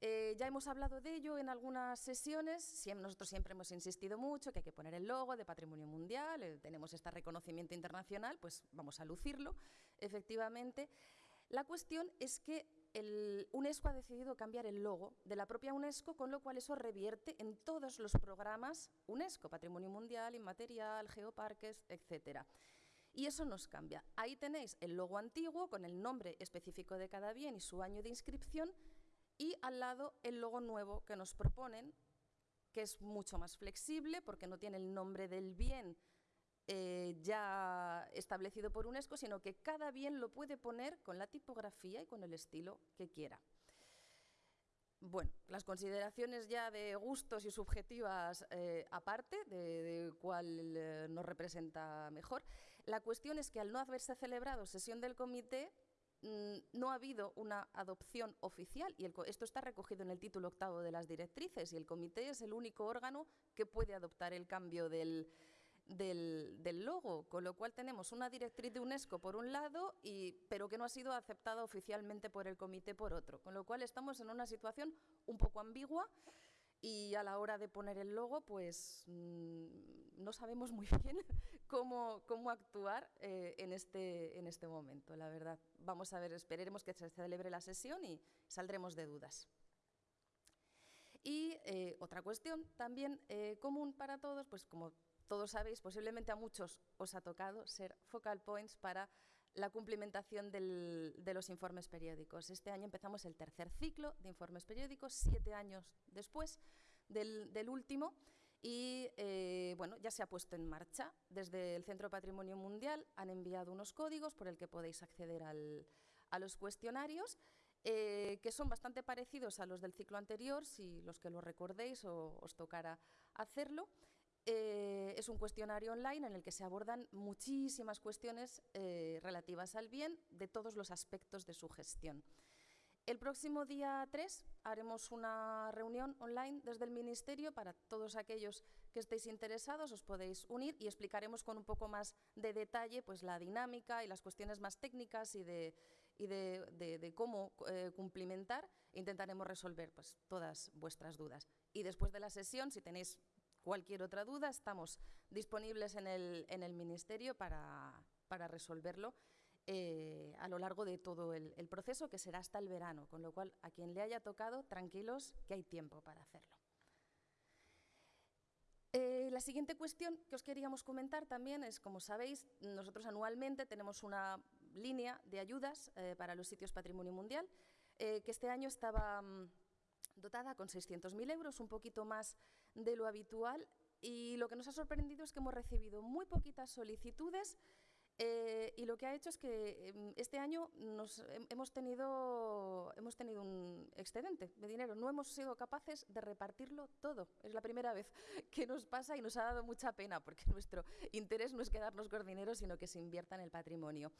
Eh, ya hemos hablado de ello en algunas sesiones, nosotros siempre hemos insistido mucho que hay que poner el logo de Patrimonio Mundial, eh, tenemos este reconocimiento internacional, pues vamos a lucirlo, efectivamente. La cuestión es que el UNESCO ha decidido cambiar el logo de la propia UNESCO, con lo cual eso revierte en todos los programas UNESCO, Patrimonio Mundial, Inmaterial, Geoparques, etc. Y eso nos cambia. Ahí tenéis el logo antiguo con el nombre específico de cada bien y su año de inscripción, y al lado el logo nuevo que nos proponen, que es mucho más flexible porque no tiene el nombre del bien eh, ya establecido por UNESCO, sino que cada bien lo puede poner con la tipografía y con el estilo que quiera. Bueno, las consideraciones ya de gustos y subjetivas eh, aparte, de, cuál eh, nos representa mejor, la cuestión es que al no haberse celebrado sesión del comité, mm, no ha habido una adopción oficial y esto está recogido en el título octavo de las directrices y el comité es el único órgano que puede adoptar el cambio del, del, logo, con lo cual tenemos una directriz de UNESCO por un lado, y, pero que no ha sido aceptada oficialmente por el comité por otro, con lo cual estamos en una situación un poco ambigua y a la hora de poner el logo, pues mm, no sabemos muy bien cómo, cómo actuar eh, en, este, en este momento, la verdad. Vamos a ver, esperemos que se celebre la sesión y saldremos de dudas. Y eh, otra cuestión también eh, común para todos, pues como todos sabéis, posiblemente a muchos os ha tocado ser focal points para la cumplimentación de los informes periódicos. Este año empezamos el tercer ciclo de informes periódicos, siete años después del, último, y eh, bueno, ya se ha puesto en marcha. Desde el Centro Patrimonio Mundial han enviado unos códigos por el que podéis acceder a los cuestionarios, eh, que son bastante parecidos a los del ciclo anterior, si los que lo recordéis o os tocará hacerlo. Eh, es un cuestionario online en el que se abordan muchísimas cuestiones eh, relativas al bien de todos los aspectos de su gestión. El próximo día 3 haremos una reunión online desde el Ministerio para todos aquellos que estéis interesados, os podéis unir y explicaremos con un poco más de detalle pues, la dinámica y las cuestiones más técnicas y de, cómo eh, cumplimentar. Intentaremos resolver pues, todas vuestras dudas. Y después de la sesión, si tenéis cualquier otra duda, estamos disponibles en el, en el Ministerio para, para resolverlo eh, a lo largo de todo el, proceso, que será hasta el verano, con lo cual a quien le haya tocado, tranquilos, que hay tiempo para hacerlo. Eh, la siguiente cuestión que os queríamos comentar también es, como sabéis, nosotros anualmente tenemos una línea de ayudas eh, para los sitios patrimonio mundial, que este año estaba mm, dotada con 600.000 euros, un poquito más de lo habitual y lo que nos ha sorprendido es que hemos recibido muy poquitas solicitudes eh, y lo que ha hecho es que em, este año hemos, tenido, hemos tenido un excedente de dinero. No hemos sido capaces de repartirlo todo. Es la primera vez que nos pasa y nos ha dado mucha pena porque nuestro interés no es quedarnos con dinero, sino que se invierta en el patrimonio.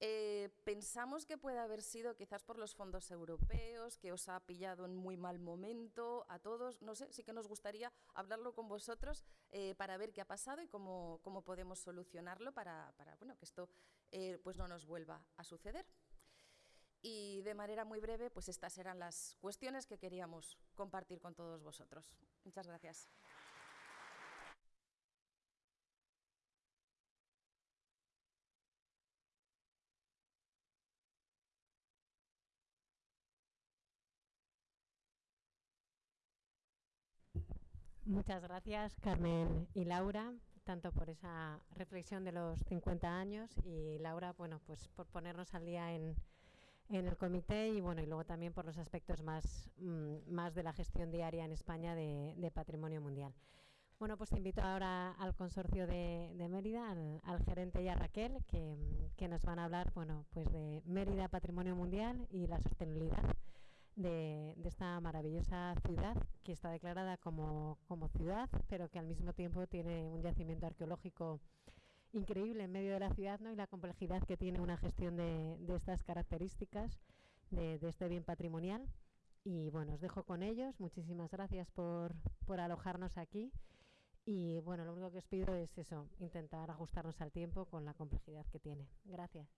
Eh, pensamos que puede haber sido quizás por los fondos europeos, que os ha pillado en muy mal momento a todos. No sé, sí que nos gustaría hablarlo con vosotros eh, para ver qué ha pasado y cómo, podemos solucionarlo para, para bueno, que esto eh, pues no nos vuelva a suceder. Y de manera muy breve, pues estas eran las cuestiones que queríamos compartir con todos vosotros. Muchas gracias. Muchas gracias, Carmen y Laura, tanto por esa reflexión de los 50 años y Laura, bueno, pues por ponernos al día en, el comité y bueno, y luego también por los aspectos más, mm, más de la gestión diaria en España de, patrimonio mundial. Bueno, pues invito ahora al consorcio de, Mérida, al, gerente y a Raquel, que, que, nos van a hablar, bueno, pues de Mérida Patrimonio Mundial y la sostenibilidad de, esta maravillosa ciudad que está declarada como, ciudad, pero que al mismo tiempo tiene un yacimiento arqueológico increíble en medio de la ciudad ¿no? y la complejidad que tiene una gestión de, estas características, de, este bien patrimonial. Y bueno, os dejo con ellos. Muchísimas gracias por, por alojarnos aquí. Y bueno, lo único que os pido es eso, intentar ajustarnos al tiempo con la complejidad que tiene. Gracias.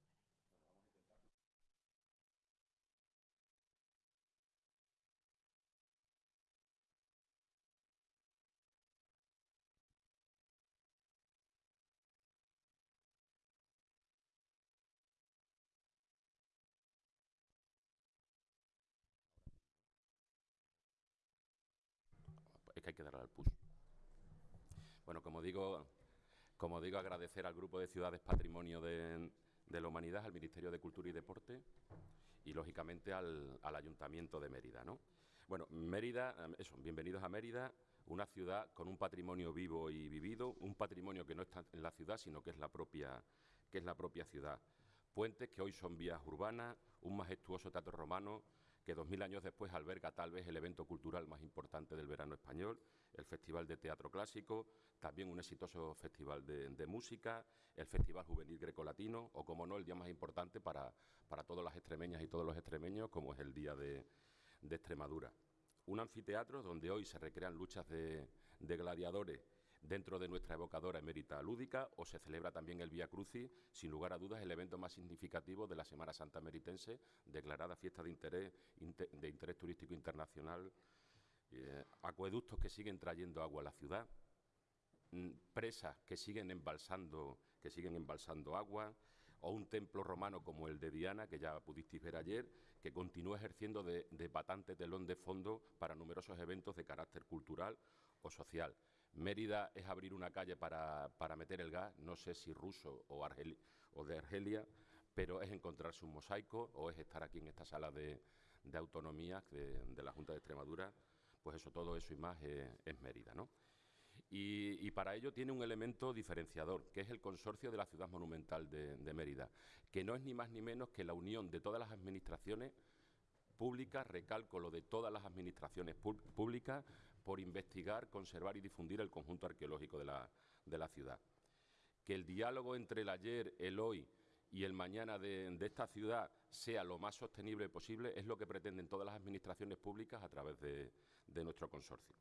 Como digo, como digo, agradecer al Grupo de Ciudades Patrimonio de, la Humanidad, al Ministerio de Cultura y Deporte y, lógicamente, al, Ayuntamiento de Mérida. ¿no? Bueno, Mérida, em, eso, bienvenidos a Mérida, una ciudad con un patrimonio vivo y vivido, un patrimonio que no está en la ciudad, sino que es la propia, que es la propia ciudad. Puentes que hoy son vías urbanas, un majestuoso teatro romano, que dos mil años después alberga tal vez el evento cultural más importante del verano español, el Festival de Teatro Clásico, también un exitoso festival de, música, el Festival Juvenil Grecolatino o, como no, el día más importante para, para todas las extremeñas y todos los extremeños, como es el Día de, Extremadura. Un anfiteatro donde hoy se recrean luchas de, de gladiadores dentro de nuestra evocadora emérita lúdica o se celebra también el Vía Crucis, sin lugar a dudas el evento más significativo de la Semana Santa Meritense, declarada fiesta de interés, turístico internacional, eh, acueductos que siguen trayendo agua a la ciudad, mm, presas que siguen embalsando, que siguen embalsando agua, o un templo romano como el de Diana, que ya pudisteis ver ayer, que continúa ejerciendo de, de patante telón de fondo para numerosos eventos de carácter cultural o social. Mérida es abrir una calle para, meter el gas, no sé si ruso o, de Argelia, pero es encontrarse un mosaico o es estar aquí en esta sala de, autonomía de, la Junta de Extremadura, pues eso, todo eso y más es, Mérida, ¿no? Y, para ello tiene un elemento diferenciador, que es el consorcio de la ciudad monumental de, Mérida, que no es ni más ni menos que la unión de todas las administraciones públicas, recalco lo de todas las administraciones públicas, por investigar, conservar y difundir el conjunto arqueológico de la, ciudad. Que el diálogo entre el ayer, el hoy y el mañana de, esta ciudad sea lo más sostenible posible es lo que pretenden todas las administraciones públicas a través de, nuestro consorcio.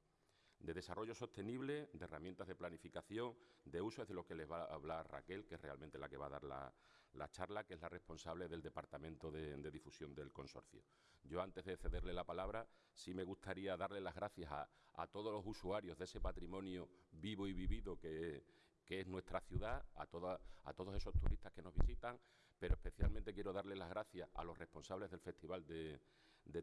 De desarrollo sostenible, de herramientas de planificación, de uso, es de lo que les va a hablar Raquel, que es realmente la que va a dar la, charla, que es la responsable del Departamento de, de, Difusión del Consorcio. Yo, antes de cederle la palabra, sí me gustaría darle las gracias a, todos los usuarios de ese patrimonio vivo y vivido que, es nuestra ciudad, a, todos esos turistas que nos visitan, pero especialmente quiero darle las gracias a los responsables del Festival de,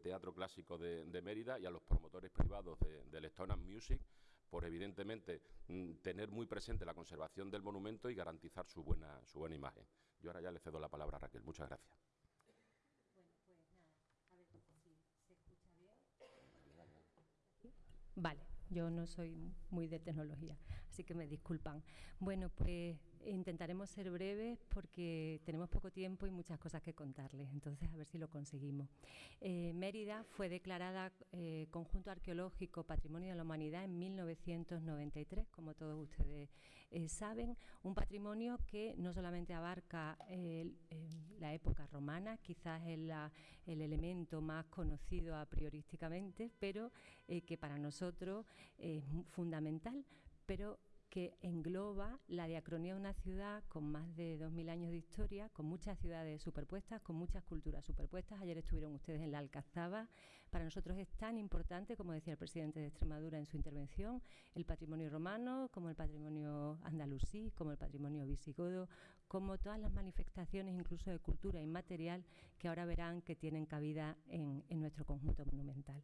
Teatro Clásico de, Mérida y a los promotores privados del Stone Music por evidentemente mm, tener muy presente la conservación del monumento y garantizar su buena imagen. Yo ahora ya le cedo la palabra a Raquel. Muchas gracias. Vale, yo no soy muy de tecnología, así que me disculpan. Bueno, pues intentaremos ser breves porque tenemos poco tiempo y muchas cosas que contarles, entonces a ver si lo conseguimos. Eh, Mérida fue declarada eh, Conjunto Arqueológico Patrimonio de la Humanidad en 1993, como todos ustedes eh, saben, un patrimonio que no solamente abarca la época romana, quizás es el elemento más conocido a priorísticamente, pero que para nosotros es fundamental, pero que engloba la diacronía de una ciudad con más de 2.000 años de historia, con muchas ciudades superpuestas, con muchas culturas superpuestas. Ayer estuvieron ustedes en la Alcazaba. Para nosotros es tan importante, como decía el presidente de Extremadura en su intervención, el patrimonio romano, como el patrimonio andalusí, como el patrimonio visigodo, como todas las manifestaciones incluso de cultura inmaterial que ahora verán que tienen cabida en, nuestro conjunto monumental.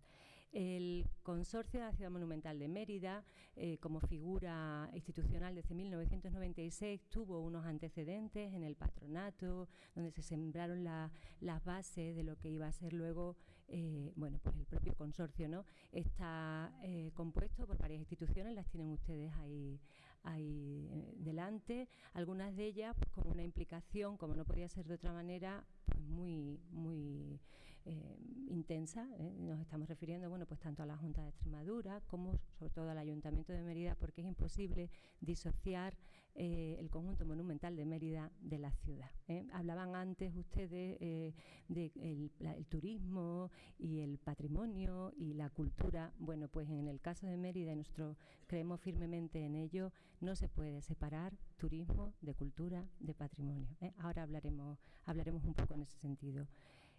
El Consorcio de la Ciudad Monumental de Mérida, eh, como figura institucional desde 1996, tuvo unos antecedentes en el patronato, donde se sembraron las bases de lo que iba a ser luego eh, bueno, pues el propio consorcio. ¿no? Está eh, compuesto por varias instituciones, las tienen ustedes ahí, ahí delante, algunas de ellas pues, con una implicación, como no podía ser de otra manera, pues muy, muy eh, intensa. ¿eh? Nos estamos refiriendo, bueno, pues tanto a la Junta de Extremadura como sobre todo al Ayuntamiento de Mérida, porque es imposible disociar eh, el conjunto monumental de Mérida de la ciudad. Hablaban antes ustedes del el turismo y el patrimonio y la cultura. Bueno, pues en el caso de Mérida, y nosotros creemos firmemente en ello, no se puede separar turismo de cultura, de patrimonio. Ahora hablaremos, hablaremos un poco en ese sentido.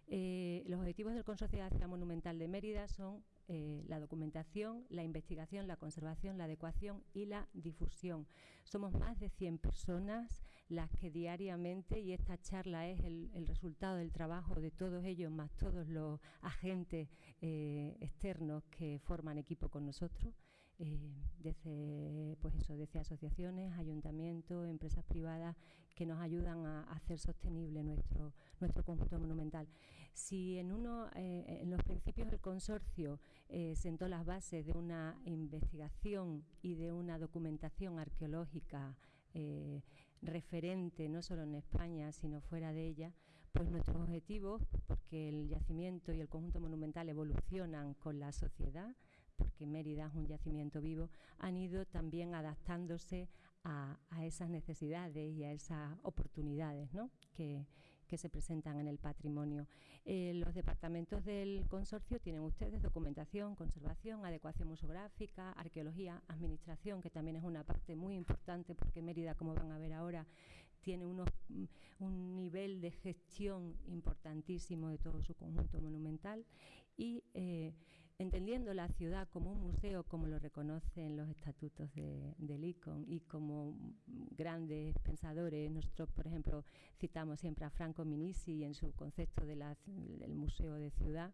Eh, los objetivos del Consorcio de Ciudad Monumental de Mérida son eh, la documentación, la investigación, la conservación, la adecuación y la difusión. Somos más de 100 personas las que diariamente, y esta charla es el, resultado del trabajo de todos ellos, más todos los agentes eh, externos que forman equipo con nosotros, desde, pues eso, asociaciones, ayuntamientos, empresas privadas que nos ayudan a, hacer sostenible nuestro, nuestro conjunto monumental. Si en, uno, eh, en los principios del consorcio eh, sentó las bases de una investigación y de una documentación arqueológica eh, referente no solo en España, sino fuera de ella, pues nuestros objetivos, porque el yacimiento y el conjunto monumental evolucionan con la sociedad, porque Mérida es un yacimiento vivo, han ido también adaptándose a, esas necesidades y a esas oportunidades que, se presentan en el patrimonio. Eh, los departamentos del consorcio tienen ustedes documentación, conservación, adecuación museográfica, arqueología, administración, que también es una parte muy importante porque Mérida, como van a ver ahora, tiene unos, un nivel de gestión importantísimo de todo su conjunto monumental y eh, entendiendo la ciudad como un museo, como lo reconocen los estatutos del ICON y como grandes pensadores, nosotros, por ejemplo, citamos siempre a Franco Minisi en su concepto del museo de ciudad,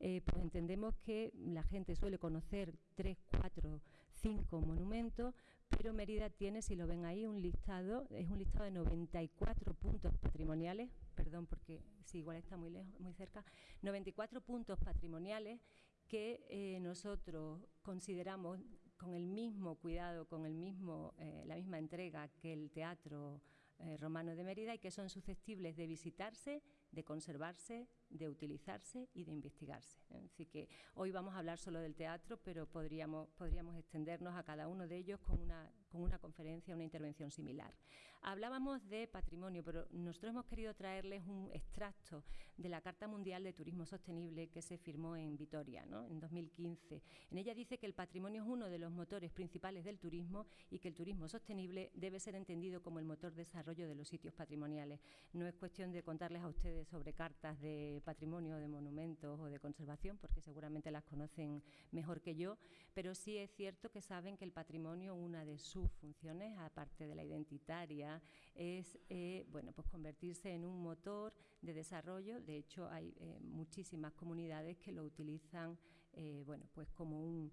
eh, pues entendemos que la gente suele conocer tres, cuatro, cinco monumentos, pero Mérida tiene, si lo ven ahí, un listado, es un listado de 94 puntos patrimoniales, perdón porque si igual está muy lejos, muy cerca, 94 puntos patrimoniales que eh, nosotros consideramos con el mismo cuidado, con el mismo, eh, la misma entrega que el Teatro eh, Romano de Mérida y que son susceptibles de visitarse, de conservarse, de utilizarse y de investigarse. Así que hoy vamos a hablar solo del teatro, pero podríamos, podríamos extendernos a cada uno de ellos con una, con una conferencia, una intervención similar. Hablábamos de patrimonio, pero nosotros hemos querido traerles un extracto de la Carta Mundial de Turismo Sostenible que se firmó en Vitoria en 2015. En ella dice que el patrimonio es uno de los motores principales del turismo y que el turismo sostenible debe ser entendido como el motor de desarrollo de los sitios patrimoniales. No es cuestión de contarles a ustedes sobre cartas de patrimonio, de monumentos o de conservación, porque seguramente las conocen mejor que yo, pero sí es cierto que saben que el patrimonio, una de sus funciones, aparte de la identitaria, es eh, bueno, pues convertirse en un motor de desarrollo. De hecho, hay eh, muchísimas comunidades que lo utilizan eh, bueno, pues como un,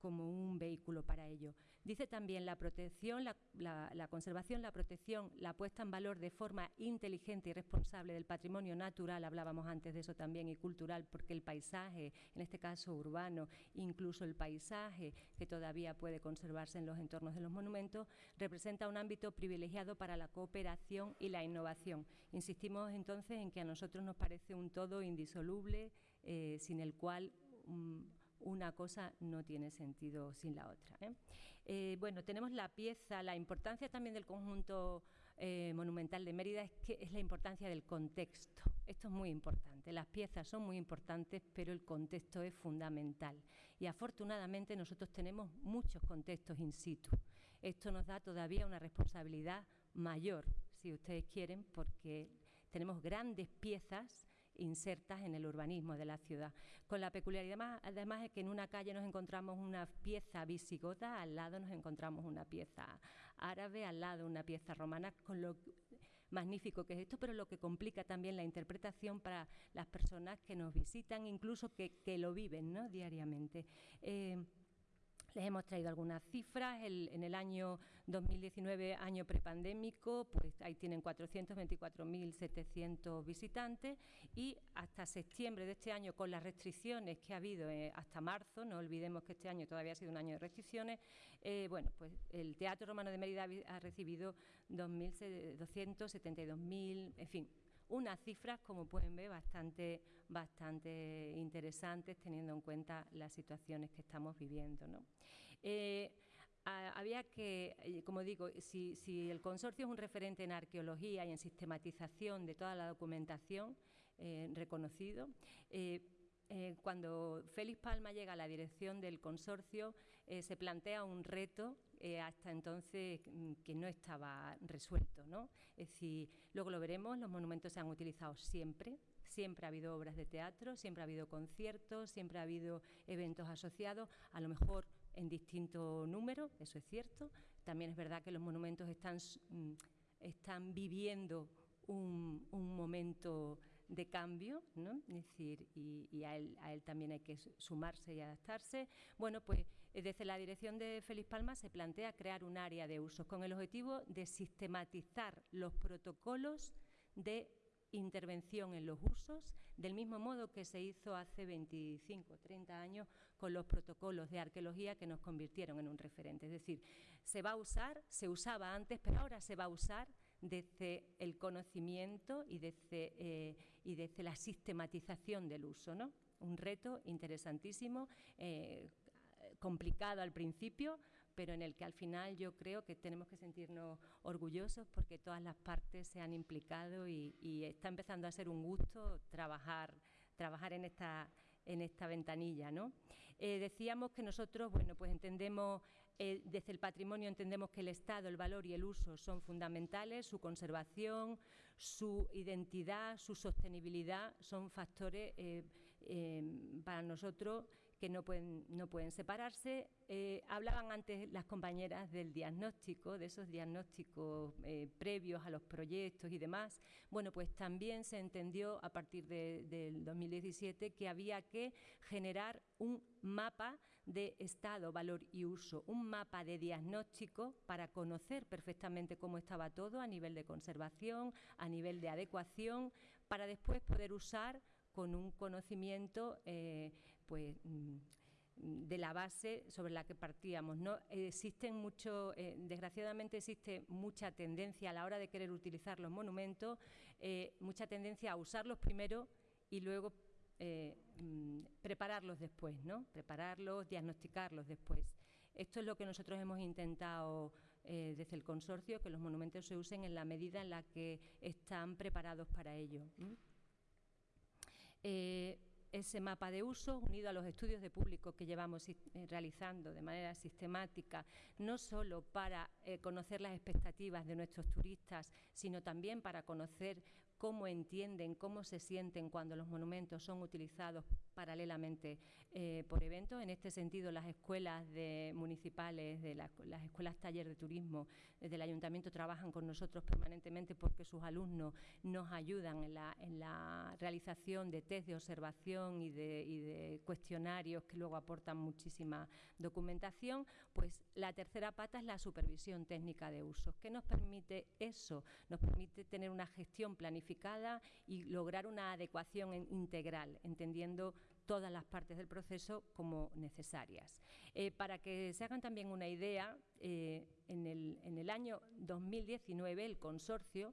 como un vehículo para ello. Dice también la protección, la, conservación, la protección, la puesta en valor de forma inteligente y responsable del patrimonio natural, hablábamos antes de eso también, y cultural, porque el paisaje, en este caso urbano, incluso el paisaje que todavía puede conservarse en los entornos de los monumentos, representa un ámbito privilegiado para la cooperación y la innovación. Insistimos entonces en que a nosotros nos parece un todo indisoluble, eh, sin el cual... Mm, una cosa no tiene sentido sin la otra. ¿eh? Eh, bueno, tenemos la pieza, la importancia también del conjunto eh, monumental de Mérida es que es la importancia del contexto. Esto es muy importante. Las piezas son muy importantes, pero el contexto es fundamental. Y afortunadamente nosotros tenemos muchos contextos in situ. Esto nos da todavía una responsabilidad mayor, si ustedes quieren, porque tenemos grandes piezas insertas en el urbanismo de la ciudad. Con la peculiaridad además es que en una calle nos encontramos una pieza visigota, al lado nos encontramos una pieza árabe, al lado una pieza romana, con lo magnífico que es esto, pero lo que complica también la interpretación para las personas que nos visitan, incluso que, lo viven ¿no? diariamente. Eh, les hemos traído algunas cifras. en el año 2019, año prepandémico, pues ahí tienen 424.700 visitantes y hasta septiembre de este año, con las restricciones que ha habido eh, hasta marzo, no olvidemos que este año todavía ha sido un año de restricciones, eh, bueno, pues el Teatro Romano de Mérida ha recibido 2.272.000, en fin, unas cifras, como pueden ver, bastante, bastante interesantes teniendo en cuenta las situaciones que estamos viviendo. ¿no? Eh, había que, eh, como digo, si, el consorcio es un referente en arqueología y en sistematización de toda la documentación eh, reconocido, cuando Félix Palma llega a la dirección del consorcio, se plantea un reto hasta entonces mm, que no estaba resuelto. ¿no? Es decir, luego lo veremos, los monumentos se han utilizado siempre, siempre ha habido obras de teatro, siempre ha habido conciertos, siempre ha habido eventos asociados, a lo mejor en distinto número, eso es cierto. También es verdad que los monumentos están, mm, están viviendo un, momento de cambio, ¿no? Es decir, y, a, él, también hay que sumarse y adaptarse. Bueno, pues eh, desde la dirección de Félix Palma se plantea crear un área de usos con el objetivo de sistematizar los protocolos de intervención en los usos, del mismo modo que se hizo hace 25 o 30 años con los protocolos de arqueología que nos convirtieron en un referente. Es decir, se va a usar, se usaba antes, pero ahora se va a usar desde el conocimiento y desde, eh, la sistematización del uso. ¿no? Un reto interesantísimo, eh, complicado al principio, pero en el que al final yo creo que tenemos que sentirnos orgullosos porque todas las partes se han implicado y, está empezando a ser un gusto trabajar, trabajar en, esta, en esta ventanilla. ¿no? Eh, decíamos que nosotros, bueno, pues entendemos eh, desde el patrimonio entendemos que el Estado, el valor y el uso son fundamentales, su conservación, su identidad, su sostenibilidad son factores eh, para nosotros que no pueden, no pueden separarse. Eh, hablaban antes las compañeras del diagnóstico, de esos diagnósticos eh, previos a los proyectos y demás. Bueno, pues también se entendió a partir del 2017 que había que generar un mapa de estado, valor y uso, un mapa de diagnóstico para conocer perfectamente cómo estaba todo a nivel de conservación, a nivel de adecuación, para después poder usar con un conocimiento eh, pues, mm, de la base sobre la que partíamos. ¿no? Existen mucho, eh, desgraciadamente existe mucha tendencia a la hora de querer utilizar los monumentos, eh, mucha tendencia a usarlos primero y luego eh, mm, prepararlos después, ¿no? prepararlos, diagnosticarlos después. Esto es lo que nosotros hemos intentado desde el consorcio, que los monumentos se usen en la medida en la que están preparados para ello ese mapa de uso, unido a los estudios de público que llevamos eh, realizando de manera sistemática, no solo para eh, conocer las expectativas de nuestros turistas, sino también para conocer cómo entienden, cómo se sienten cuando los monumentos son utilizados paralelamente eh, por eventos. En este sentido, las escuelas municipales, de las escuelas taller de turismo del ayuntamiento trabajan con nosotros permanentemente porque sus alumnos nos ayudan en la, realización de test de observación y de, cuestionarios que luego aportan muchísima documentación. Pues la tercera pata es la supervisión técnica de usos. ¿Qué nos permite eso? Nos permite tener una gestión planificada y lograr una adecuación integral, entendiendo todas las partes del proceso como necesarias. Eh, para que se hagan también una idea, eh, en, el, año 2019 el consorcio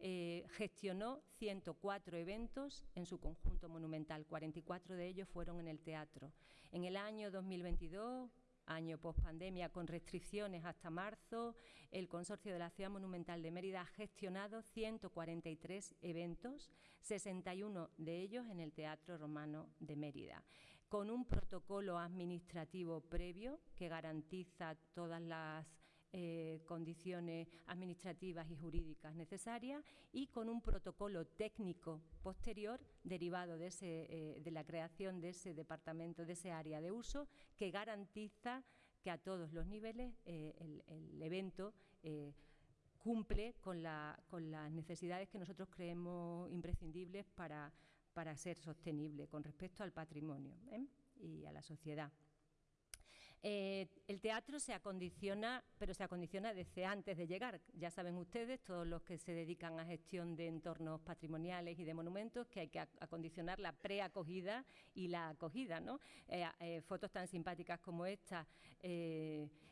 eh, gestionó 104 eventos en su conjunto monumental, 44 de ellos fueron en el teatro. En el año 2022 año post-pandemia con restricciones hasta marzo, el Consorcio de la Ciudad Monumental de Mérida ha gestionado 143 eventos, 61 de ellos en el Teatro Romano de Mérida con un protocolo administrativo previo que garantiza todas las eh, condiciones administrativas y jurídicas necesarias y con un protocolo técnico posterior derivado de, ese, de la creación de ese departamento, de ese área de uso, que garantiza que a todos los niveles el, el, evento cumple con, la, con, las necesidades que nosotros creemos imprescindibles para, ser sostenible con respecto al patrimonio ¿eh? y a la sociedad. Eh, el teatro se acondiciona, pero se acondiciona desde antes de llegar. Ya saben ustedes, todos los que se dedican a gestión de entornos patrimoniales y de monumentos, que hay que acondicionar la preacogida y la acogida. ¿no? Eh, fotos tan simpáticas como esta mm,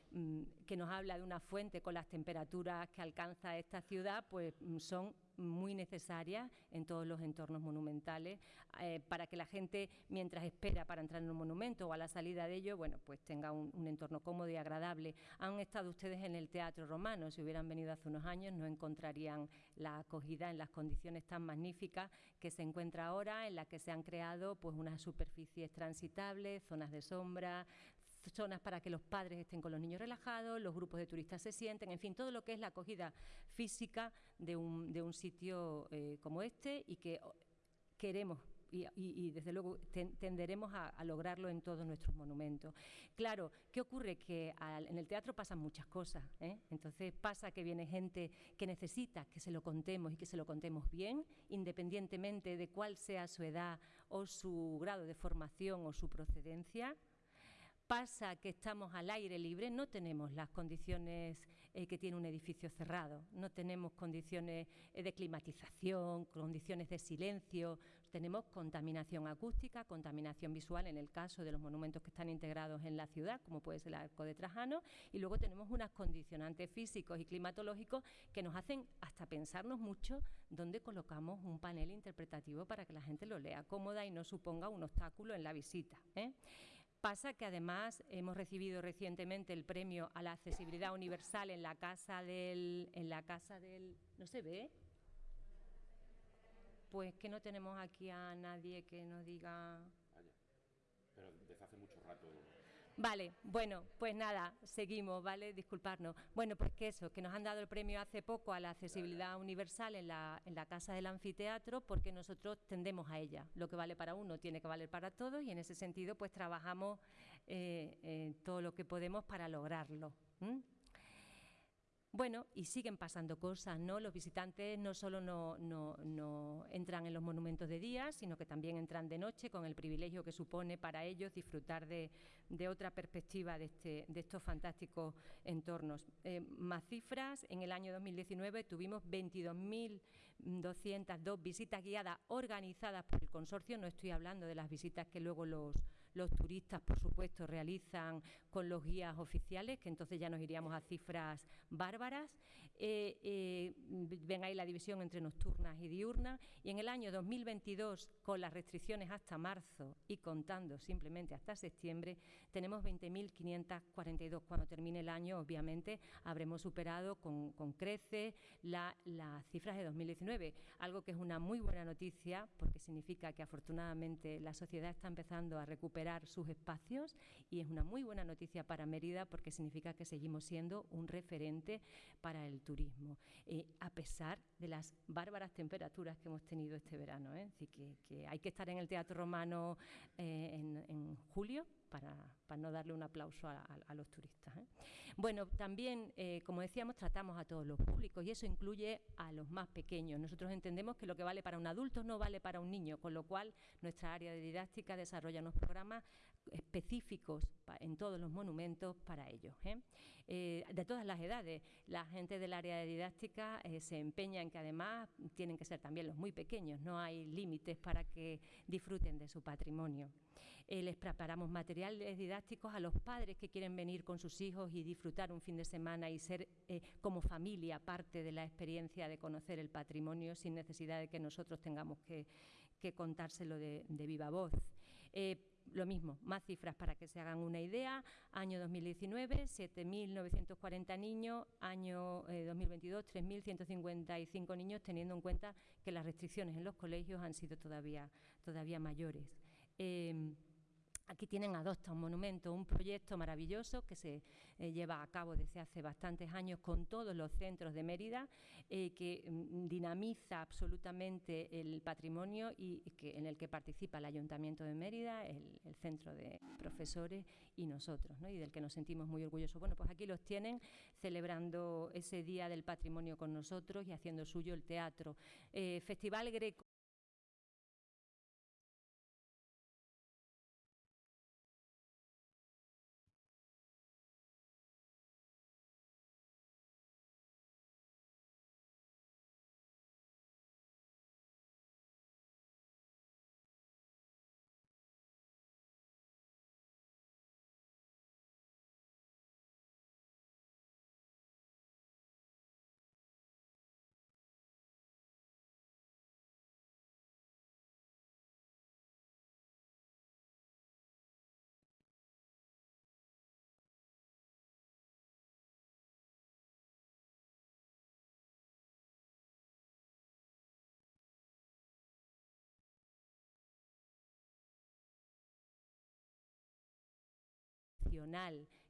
que nos habla de una fuente con las temperaturas que alcanza esta ciudad, pues mm, son muy necesarias en todos los entornos monumentales eh, para que la gente, mientras espera para entrar en un monumento o a la salida de ello, bueno, pues tenga un, entorno cómodo y agradable. Han estado ustedes en el Teatro Romano, si hubieran venido hace unos años no encontrarían la acogida en las condiciones tan magníficas que se encuentra ahora, en las que se han creado pues unas superficies transitables, zonas de sombra, zonas para que los padres estén con los niños relajados, los grupos de turistas se sienten, en fin, todo lo que es la acogida física de un, de un sitio eh, como este y que queremos y, desde luego tenderemos a, lograrlo en todos nuestros monumentos. Claro, ¿qué ocurre? Que en el teatro pasan muchas cosas, ¿eh? entonces pasa que viene gente que necesita que se lo contemos y que se lo contemos bien, independientemente de cuál sea su edad o su grado de formación o su procedencia pasa que estamos al aire libre, no tenemos las condiciones eh, que tiene un edificio cerrado, no tenemos condiciones eh, de climatización, condiciones de silencio, tenemos contaminación acústica, contaminación visual en el caso de los monumentos que están integrados en la ciudad, como puede ser el Arco de Trajano, y luego tenemos unos condicionantes físicos y climatológicos que nos hacen hasta pensarnos mucho dónde colocamos un panel interpretativo para que la gente lo lea cómoda y no suponga un obstáculo en la visita. ¿eh? Pasa que además hemos recibido recientemente el premio a la accesibilidad universal en la casa del... En la casa del ¿No se ve? Pues que no tenemos aquí a nadie que nos diga... Pero desde hace mucho rato Vale, bueno, pues nada, seguimos, ¿vale? Disculparnos. Bueno, pues que eso, que nos han dado el premio hace poco a la accesibilidad universal en la, en la Casa del Anfiteatro porque nosotros tendemos a ella. Lo que vale para uno tiene que valer para todos y en ese sentido pues trabajamos eh, todo lo que podemos para lograrlo. Bueno, y siguen pasando cosas, ¿no? Los visitantes no solo no, entran en los monumentos de día, sino que también entran de noche con el privilegio que supone para ellos disfrutar de, otra perspectiva de, este, de, estos fantásticos entornos. Eh, más cifras, en el año 2019 tuvimos 22.202 visitas guiadas organizadas por el consorcio, no estoy hablando de las visitas que luego los los turistas, por supuesto, realizan con los guías oficiales, que entonces ya nos iríamos a cifras bárbaras. Eh, eh, ven ahí la división entre nocturnas y diurnas. Y en el año 2022, con las restricciones hasta marzo y contando simplemente hasta septiembre, tenemos 20.542. Cuando termine el año, obviamente, habremos superado con, creces las cifras de 2019, algo que es una muy buena noticia porque significa que afortunadamente la sociedad está empezando a recuperar sus espacios y es una muy buena noticia para Mérida porque significa que seguimos siendo un referente para el turismo, eh, a pesar de las bárbaras temperaturas que hemos tenido este verano. ¿eh? Así que, hay que estar en el Teatro Romano eh, en julio para, no darle un aplauso a, los turistas. ¿eh? Bueno, también, eh, como decíamos, tratamos a todos los públicos y eso incluye a los más pequeños. Nosotros entendemos que lo que vale para un adulto no vale para un niño, con lo cual nuestra área de didáctica desarrolla unos programas específicos en todos los monumentos para ellos. ¿eh? de todas las edades, la gente del área de didáctica se empeña en que además tienen que ser también los muy pequeños, no hay límites para que disfruten de su patrimonio. Eh, les preparamos materiales didácticos a los padres que quieren venir con sus hijos y disfrutar un fin de semana y ser eh, como familia parte de la experiencia de conocer el patrimonio sin necesidad de que nosotros tengamos que, contárselo de, viva voz. Eh, lo mismo, más cifras para que se hagan una idea. Año 2019, 7.940 niños. Año 2022, 3.155 niños, teniendo en cuenta que las restricciones en los colegios han sido todavía, todavía mayores. Em, Aquí tienen Adopta un monumento, un proyecto maravilloso que se eh, lleva a cabo desde hace bastantes años con todos los centros de Mérida, eh, que mm, dinamiza absolutamente el patrimonio y, que, en el que participa el Ayuntamiento de Mérida, el, centro de profesores y nosotros, y del que nos sentimos muy orgullosos. Bueno, pues aquí los tienen celebrando ese Día del Patrimonio con nosotros y haciendo suyo el teatro. Eh, Festival Greco.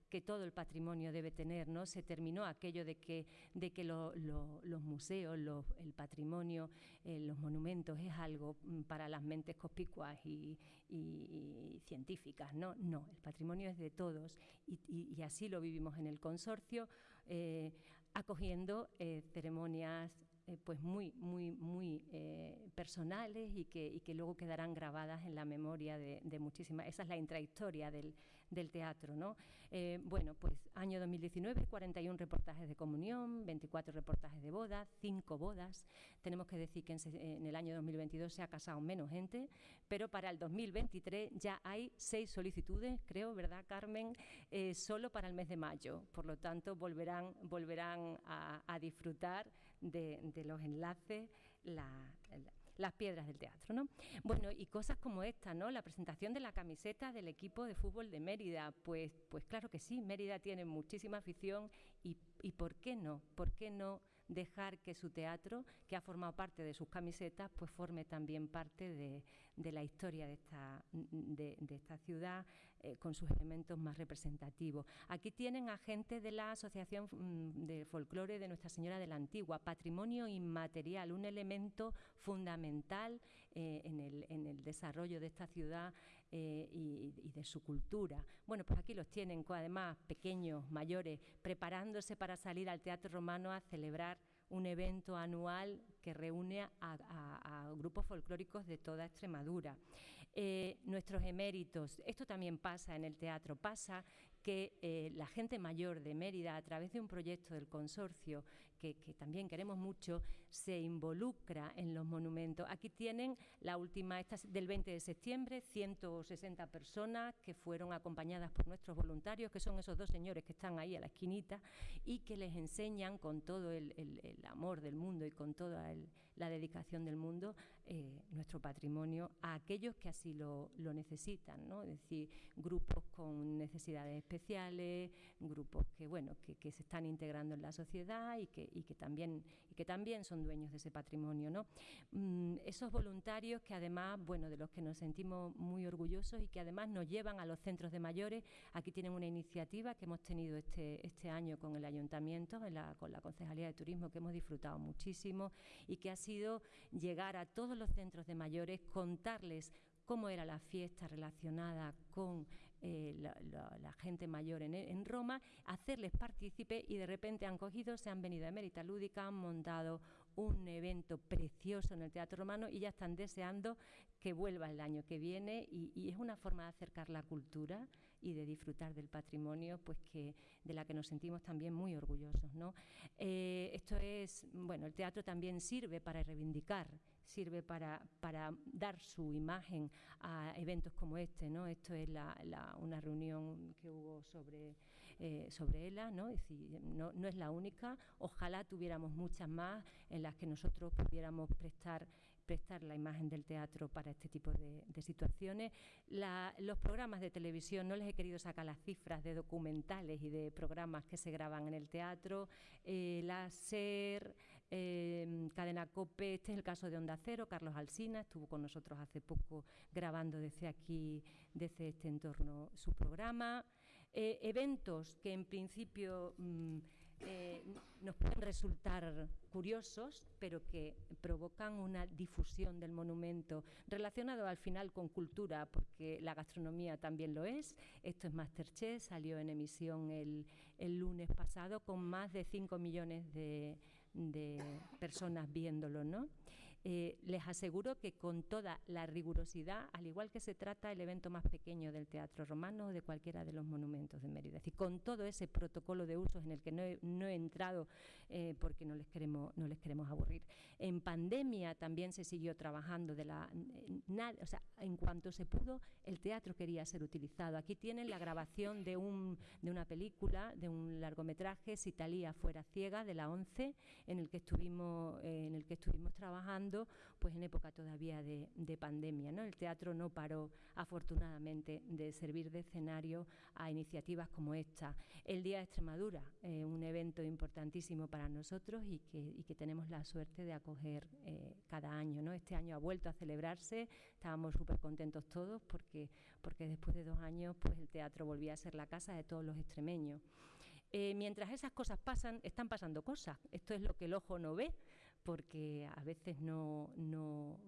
Que todo el patrimonio debe tener, ¿no? Se terminó aquello de que, de que los museos, el patrimonio, eh, los monumentos es algo mm, para las mentes conspicuas y, científicas, ¿no? No, el patrimonio es de todos y, así lo vivimos en el consorcio, eh, acogiendo eh, ceremonias pues muy, muy, muy personales y que, y que, luego quedarán grabadas en la memoria de, de muchísimas. Esa es la intrahistoria del, del teatro. ¿no? Eh, bueno, pues año 2019, 41 reportajes de comunión, 24 reportajes de bodas, 5 bodas. Tenemos que decir que en, el año 2022 se ha casado menos gente, pero para el 2023 ya hay 6 solicitudes, creo, ¿verdad, Carmen? Eh, solo para el mes de mayo. Por lo tanto, volverán, volverán a, disfrutar de, los enlaces, la, las piedras del teatro. ¿no? Bueno, y cosas como esta, ¿no? la presentación de la camiseta del equipo de fútbol de Mérida, pues, pues claro que sí, Mérida tiene muchísima afición y, y ¿por qué no? ¿Por qué no? Dejar que su teatro, que ha formado parte de sus camisetas, pues forme también parte de, de la historia de esta, de, esta ciudad eh, con sus elementos más representativos. Aquí tienen a gente de la Asociación mm, de Folclore de Nuestra Señora de la Antigua, patrimonio inmaterial, un elemento fundamental eh, en, el, en, el, desarrollo de esta ciudad eh, y, de su cultura. Bueno, pues aquí los tienen, además pequeños, mayores, preparándose para salir al Teatro Romano a celebrar un evento anual que reúne a, grupos folclóricos de toda Extremadura. Eh, nuestros eméritos, esto también pasa en el teatro, pasa que eh, la gente mayor de Mérida, a través de un proyecto del consorcio que, también queremos mucho, se involucra en los monumentos. Aquí tienen la última, esta del 20 de septiembre, 160 personas que fueron acompañadas por nuestros voluntarios, que son esos dos señores que están ahí a la esquinita y que les enseñan con todo el, amor del mundo y con toda la dedicación del mundo eh, nuestro patrimonio a aquellos que así lo, necesitan, ¿no? es decir, grupos con necesidades especiales, grupos que, bueno, que, que se están integrando en la sociedad y que y que también, y que también son dueños de ese patrimonio. ¿no? Mm, esos voluntarios que además, bueno, de los que nos sentimos muy orgullosos y que además nos llevan a los centros de mayores. Aquí tienen una iniciativa que hemos tenido este, este año con el Ayuntamiento, con la Concejalía de Turismo, que hemos disfrutado muchísimo y que ha sido llegar a todos los centros de mayores, contarles cómo era la fiesta relacionada con eh, la, gente mayor en, Roma, hacerles partícipe y de repente han cogido, se han venido a Mérita Lúdica, han montado un evento precioso en el Teatro Romano y ya están deseando que vuelva el año que viene y, es una forma de acercar la cultura y de disfrutar del patrimonio pues que de la que nos sentimos también muy orgullosos ¿no? Eh, esto es bueno el teatro también sirve para reivindicar sirve para, para dar su imagen a eventos como este. ¿no? Esto es una reunión que hubo sobre, eh, sobre ELA, ¿no? Es decir, no, no, es la única. Ojalá tuviéramos muchas más en las que nosotros pudiéramos prestar prestar la imagen del teatro para este tipo de, situaciones. los programas de televisión, no les he querido sacar las cifras de documentales y de programas que se graban en el teatro. Eh, la SER, Em, Cadena COPE, este es el caso de Onda Cero, Carlos Alsina estuvo con nosotros hace poco grabando desde aquí, desde este entorno, su programa. Eh, eventos que en principio mm, eh, nos pueden resultar curiosos, pero que provocan una difusión del monumento relacionado al final con cultura, porque la gastronomía también lo es. Esto es Masterchef, salió en emisión el, el lunes pasado con más de 5 millones de, de personas viéndolo, ¿no? Eh, les aseguro que con toda la rigurosidad, al igual que se trata el evento más pequeño del Teatro Romano o de cualquiera de los monumentos de Mérida, es decir, con todo ese protocolo de usos en el que no he, entrado eh, porque no les, queremos, no les queremos aburrir. En pandemia también se siguió trabajando de la... Nada, o sea, en cuanto se pudo, el teatro quería ser utilizado. Aquí tienen la grabación de, un, de una película, de un largometraje, Si Talía fuera ciega, de la ONCE, en el que estuvimos, eh, en el que estuvimos trabajando pues en época todavía de, pandemia. ¿no? El teatro no paró, afortunadamente, de servir de escenario a iniciativas como esta. El Día de Extremadura, eh, un evento importantísimo para nosotros y que, tenemos la suerte de acoger eh, cada año. ¿no? Este año ha vuelto a celebrarse, estábamos súper contentos todos porque, porque después de dos años pues el teatro volvía a ser la casa de todos los extremeños. Eh, mientras esas cosas pasan, están pasando cosas. Esto es lo que el ojo no ve, porque a veces no, no,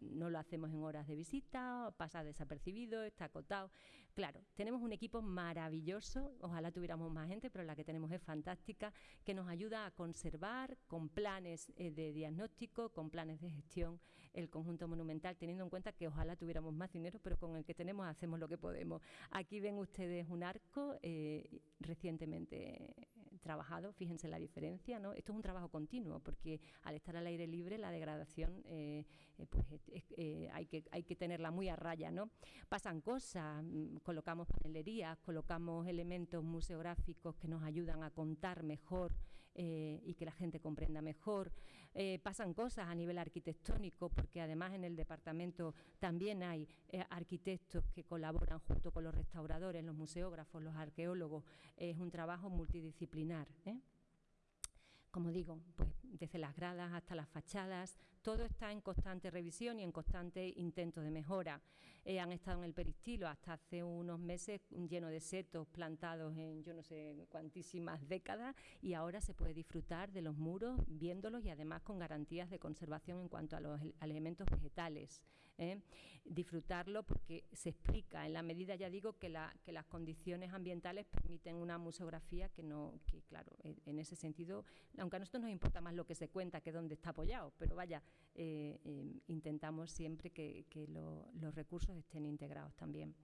no, lo hacemos en horas de visita, pasa desapercibido, está acotado. Claro, tenemos un equipo maravilloso, ojalá tuviéramos más gente, pero la que tenemos es fantástica, que nos ayuda a conservar con planes eh, de diagnóstico, con planes de gestión el conjunto monumental, teniendo en cuenta que ojalá tuviéramos más dinero, pero con el que tenemos hacemos lo que podemos. Aquí ven ustedes un arco eh, recientemente trabajado, fíjense la diferencia, ¿no? Esto es un trabajo continuo, porque al estar al aire libre la degradación eh, eh, pues, eh, hay, que, hay que tenerla muy a raya, ¿no? Pasan cosas, mm, colocamos panelerías, colocamos elementos museográficos que nos ayudan a contar mejor y que la gente comprenda mejor. pasan cosas a nivel arquitectónico, porque además en el departamento también hay arquitectos que colaboran junto con los restauradores, los museógrafos, los arqueólogos. Es un trabajo multidisciplinar. ¿eh? Como digo, pues desde las gradas hasta las fachadas, todo está en constante revisión y en constante intento de mejora. Eh, han estado en el peristilo hasta hace unos meses lleno de setos plantados en yo no sé cuantísimas décadas y ahora se puede disfrutar de los muros viéndolos y además con garantías de conservación en cuanto a los elementos vegetales. ¿eh? disfrutarlo porque se explica en la medida, ya digo, que, la, que las condiciones ambientales permiten una museografía que no, que claro, en ese sentido, aunque a nosotros nos importa más lo que se cuenta que dónde está apoyado, pero vaya, eh, eh, intentamos siempre que, los recursos estén integrados también.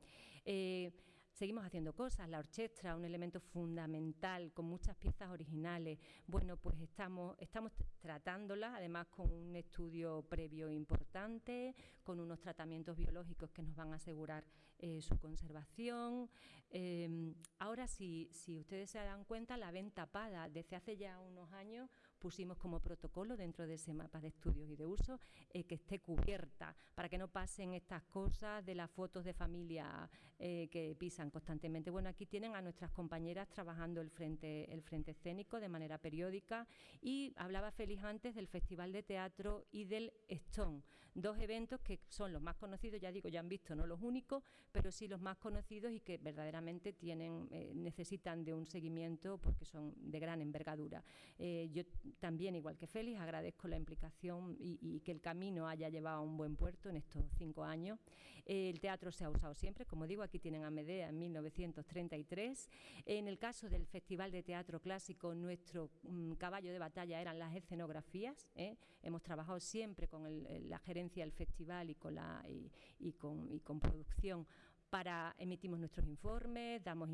Seguimos haciendo cosas, la orquesta, un elemento fundamental, con muchas piezas originales. Bueno, pues estamos, estamos tratándolas, además con un estudio previo importante, con unos tratamientos biológicos que nos van a asegurar eh, su conservación. Em, ahora, si, si ustedes se dan cuenta, la venta tapada desde hace ya unos años pusimos como protocolo dentro de ese mapa de estudios y de uso eh, que esté cubierta para que no pasen estas cosas de las fotos de familia eh, que pisan constantemente. Bueno, aquí tienen a nuestras compañeras trabajando el frente, el frente escénico de manera periódica y hablaba Félix antes del Festival de Teatro y del Stone, dos eventos que son los más conocidos, ya digo, ya han visto, no los únicos, pero sí los más conocidos y que verdaderamente tienen, eh, necesitan de un seguimiento porque son de gran envergadura. yo también, igual que Félix, agradezco la implicación y, que el camino haya llevado a un buen puerto en estos cinco años. el teatro se ha usado siempre, como digo, aquí tienen a Medea en 1933. En el caso del Festival de Teatro Clásico, nuestro mm, caballo de batalla eran las escenografías. ¿eh? Hemos trabajado siempre con la gerencia del festival y con, la, y con producción para emitimos nuestros informes, damos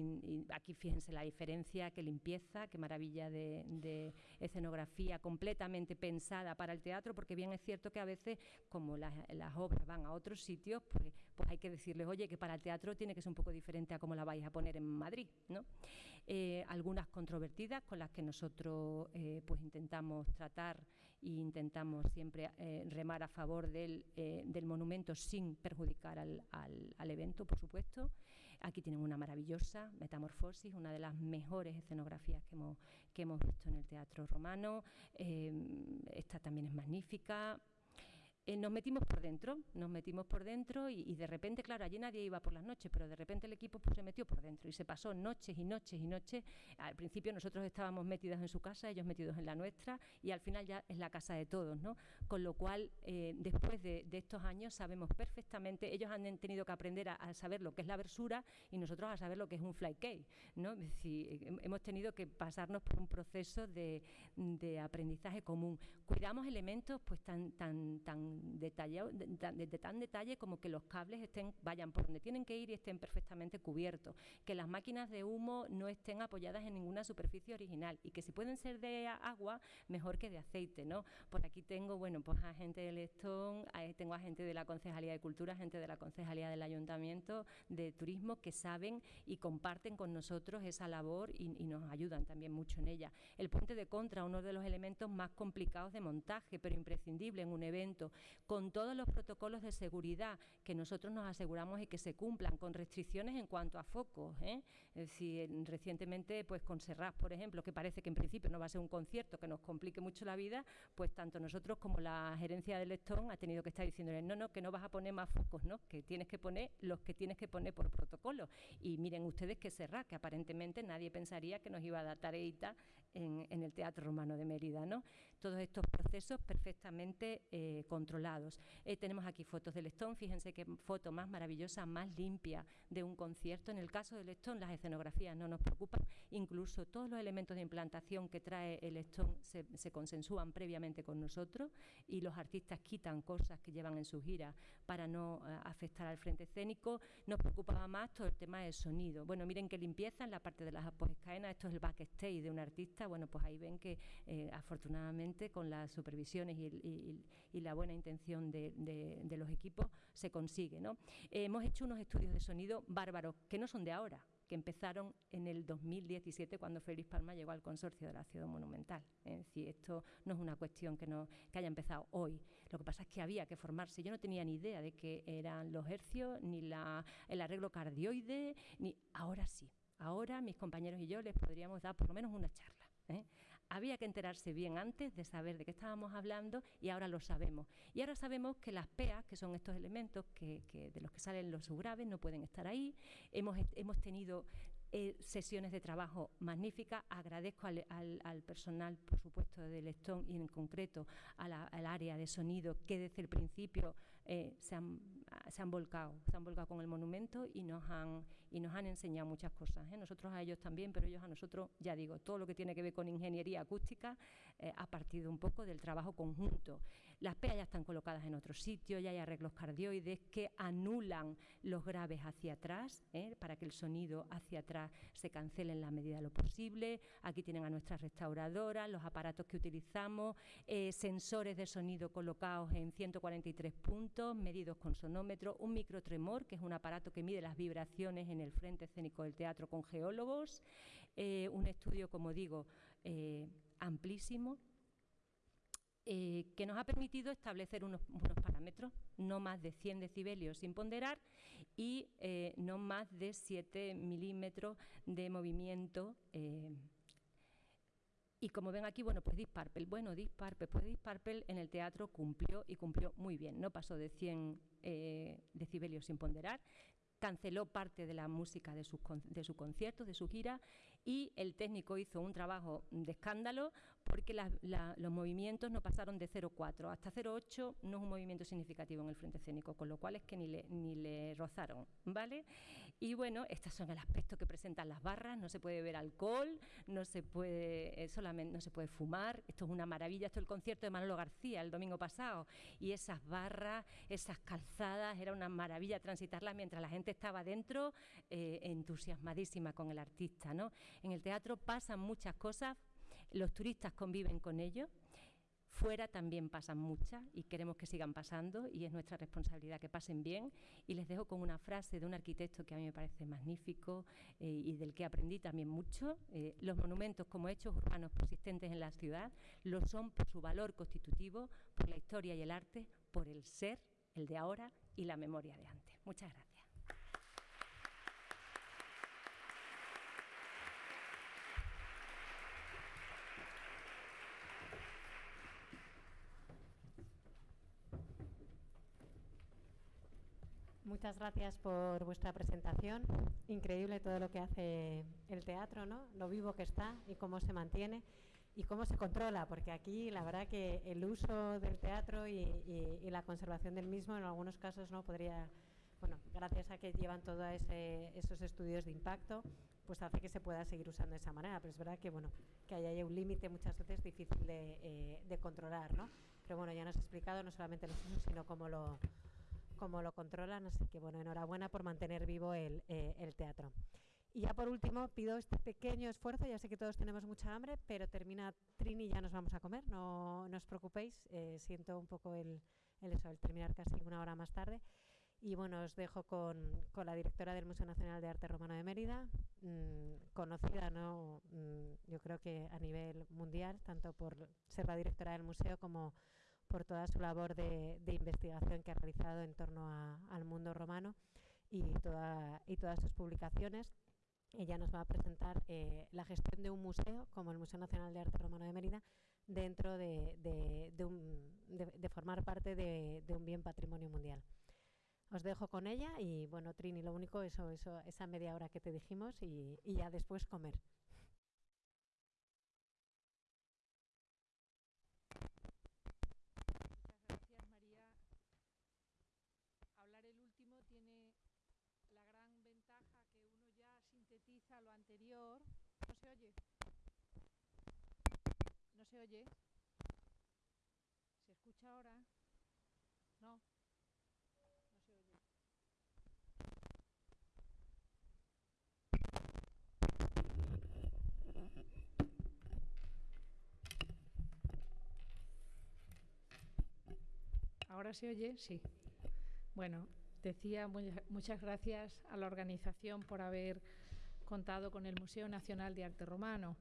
aquí fíjense la diferencia, qué limpieza, qué maravilla de, escenografía completamente pensada para el teatro, porque bien es cierto que a veces, como las, obras van a otros sitios, pues, pues, hay que decirles, oye, que para el teatro tiene que ser un poco diferente a cómo la vais a poner en Madrid, ¿no? Eh, algunas controvertidas con las que nosotros eh, pues intentamos tratar e intentamos siempre eh, remar a favor del, del, monumento sin perjudicar al, al, al evento, por supuesto. Aquí tienen una maravillosa Metamorfosis, una de las mejores escenografías que hemos, que hemos visto en el teatro romano. Em, esta también es magnífica. Eh, nos metimos por dentro, nos metimos por dentro y, de repente, claro, allí nadie iba por las noches, pero de repente el equipo pues, se metió por dentro y se pasó noches y noches y noches. Al principio nosotros estábamos metidos en su casa, ellos metidos en la nuestra y al final ya es la casa de todos, ¿no? Con lo cual, eh, después de, estos años sabemos perfectamente, ellos han tenido que aprender a, saber lo que es la versura y nosotros a saber lo que es un fly cake, ¿no? Hemos tenido que pasarnos por un proceso de, de aprendizaje común. Cuidamos elementos pues tan, tan, tan detallado, de, tan detalle como que los cables estén, vayan por donde tienen que ir y estén perfectamente cubiertos, que las máquinas de humo no estén apoyadas en ninguna superficie original y que si pueden ser de agua, mejor que de aceite, ¿no? Por aquí tengo, bueno, pues a gente del Estón, tengo a gente de la Concejalía de Cultura, gente de la Concejalía del Ayuntamiento de Turismo que saben y comparten con nosotros esa labor y, y nos ayudan también mucho en ella. El puente de contra, uno de los elementos más complicados de montaje, pero imprescindible en un evento con todos los protocolos de seguridad que nosotros nos aseguramos y que se cumplan, con restricciones en cuanto a focos. ¿eh? Es decir, recientemente, pues con Serrat, por ejemplo, que parece que en principio no va a ser un concierto que nos complique mucho la vida, pues tanto nosotros como la gerencia del Lestón ha tenido que estar diciéndole, no, no, que no vas a poner más focos, ¿no? que tienes que poner los que tienes que poner por protocolo. Y miren ustedes que Serrat, que aparentemente nadie pensaría que nos iba a dar tareita en, el Teatro Romano de Mérida. ¿no? Todos estos procesos perfectamente eh, controlados. Eh, tenemos aquí fotos del Lestón, fíjense qué foto más maravillosa, más limpia de un concierto. En el caso del Lestón, las escenografías no nos preocupan, incluso todos los elementos de implantación que trae el Lestón se, se consensúan previamente con nosotros y los artistas quitan cosas que llevan en su gira para no eh, afectar al frente escénico. Nos preocupaba más todo el tema del sonido. Bueno, miren qué limpieza en la parte de las apoescaenas, esto es el backstage de un artista bueno, pues ahí ven que eh, afortunadamente con las supervisiones y, la buena intención de, los equipos se consigue. ¿no? hemos hecho unos estudios de sonido bárbaros, que no son de ahora, que empezaron en el 2017 cuando Félix Palma llegó al consorcio de la Ciudad Monumental. Es decir, esto no es una cuestión que, que haya empezado hoy. Lo que pasa es que había que formarse. Yo no tenía ni idea de qué eran los hercios, ni el arreglo cardioide, ni ahora sí. Ahora mis compañeros y yo les podríamos dar por lo menos una charla. ¿Eh? Había que enterarse bien antes de saber de qué estábamos hablando y ahora lo sabemos. Y ahora sabemos que las PEAs, que son estos elementos que, de los que salen los subgraves, no pueden estar ahí. Hemos, hemos tenido eh, sesiones de trabajo magníficas. Agradezco al, personal, por supuesto, de Lestón y en concreto al área de sonido que desde el principio eh, se, han, se, han, volcado, se han volcado con el monumento y nos han, y nos han enseñado muchas cosas. ¿eh? Nosotros a ellos también, pero ellos a nosotros, ya digo, todo lo que tiene que ver con ingeniería acústica eh, ha partido un poco del trabajo conjunto. Las PEA ya están colocadas en otro sitio, ya hay arreglos cardioides que anulan los graves hacia atrás, ¿eh? para que el sonido hacia atrás se cancele en la medida de lo posible. Aquí tienen a nuestras restauradoras, los aparatos que utilizamos, sensores de sonido colocados en 143 puntos, medidos con sonómetro, un microtremor, que es un aparato que mide las vibraciones en el frente escénico del teatro con geólogos, eh, un estudio, como digo, eh, amplísimo, eh, que nos ha permitido establecer unos, parámetros, no más de 100 decibelios sin ponderar y no más de 7 milímetros de movimiento. y como ven aquí, bueno, pues Disparpel, bueno, Disparpel, pues Disparpel en el teatro cumplió y cumplió muy bien, no pasó de 100 decibelios sin ponderar, canceló parte de la música de sus, de su concierto, de su gira, y el técnico hizo un trabajo de escándalo porque los movimientos no pasaron de 0,4 hasta 0,8 no es un movimiento significativo en el frente escénico, con lo cual es que ni le, ni le rozaron, ¿vale? Y bueno, estos son el aspecto que presentan las barras, no se puede ver alcohol, no se puede, eh, solamente, no se puede fumar, esto es una maravilla, esto es el concierto de Manolo García el domingo pasado, y esas barras, esas calzadas, era una maravilla transitarlas mientras la gente estaba dentro eh, entusiasmadísima con el artista, ¿no? En el teatro pasan muchas cosas, los turistas conviven con ellos, fuera también pasan muchas y queremos que sigan pasando y es nuestra responsabilidad que pasen bien. Y les dejo con una frase de un arquitecto que a mí me parece magnífico eh, y del que aprendí también mucho. Eh, los monumentos como hechos urbanos persistentes en la ciudad lo son por su valor constitutivo, por la historia y el arte, por el ser, el de ahora y la memoria de antes. Muchas gracias. Muchas gracias por vuestra presentación. Increíble todo lo que hace el teatro, ¿no? Lo vivo que está y cómo se mantiene y cómo se controla, porque aquí la verdad que el uso del teatro y, la conservación del mismo en algunos casos no podría, bueno, gracias a que llevan todos esos estudios de impacto, pues hace que se pueda seguir usando de esa manera. Pero es verdad que, bueno, que haya un límite muchas veces difícil de, eh, de controlar, ¿no? Pero bueno, ya nos ha explicado no solamente los usos, sino cómo lo, cómo lo controlan. Así que bueno, enhorabuena por mantener vivo el, eh, el teatro. Y ya por último, pido este pequeño esfuerzo, ya sé que todos tenemos mucha hambre, pero termina Trini y ya nos vamos a comer, no, no os preocupéis, eh, siento un poco el, el, eso, el terminar casi una hora más tarde. Y bueno, os dejo con, con la directora del Museo Nacional de Arte Romano de Mérida, mmm, conocida, ¿no? Mmm, yo creo que a nivel mundial, tanto por ser la directora del museo como por toda su labor de, de investigación que ha realizado en torno a, al mundo romano y, toda, y todas sus publicaciones. Ella nos va a presentar eh, la gestión de un museo, como el Museo Nacional de Arte Romano de Mérida, dentro de, de, de, un, de formar parte de, un bien patrimonio mundial. Os dejo con ella y, bueno, Trini, lo único, eso, eso, esa media hora que te dijimos y, y ya después comer. Sintetiza lo anterior. ¿No se oye? ¿No se oye? ¿Se escucha ahora? No. No se oye. ¿Ahora se oye? Sí. Bueno, decía muchas gracias a la organización por haber contado con el Museo Nacional de Arte Romano,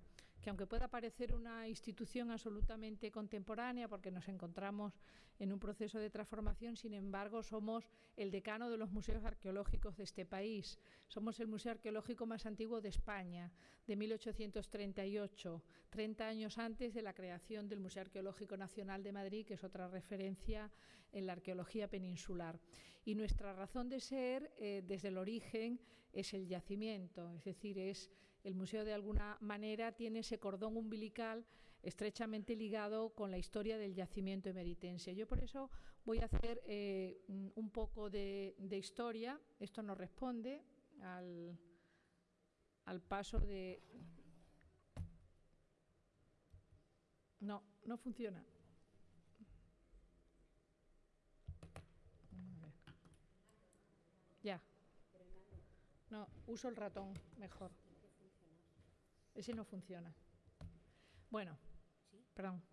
que aunque pueda parecer una institución absolutamente contemporánea, porque nos encontramos en un proceso de transformación, sin embargo, somos el decano de los museos arqueológicos de este país. Somos el museo arqueológico más antiguo de España, de 1838, 30 años antes de la creación del Museo Arqueológico Nacional de Madrid, que es otra referencia en la arqueología peninsular. Y nuestra razón de ser, eh, desde el origen, es el yacimiento, es decir, es el museo de alguna manera tiene ese cordón umbilical estrechamente ligado con la historia del yacimiento emeritense. Yo por eso voy a hacer eh, un poco de, historia. Esto no responde al, al paso de... No, no funciona. Ya. No, uso el ratón mejor. Ese no funciona. Bueno, perdón.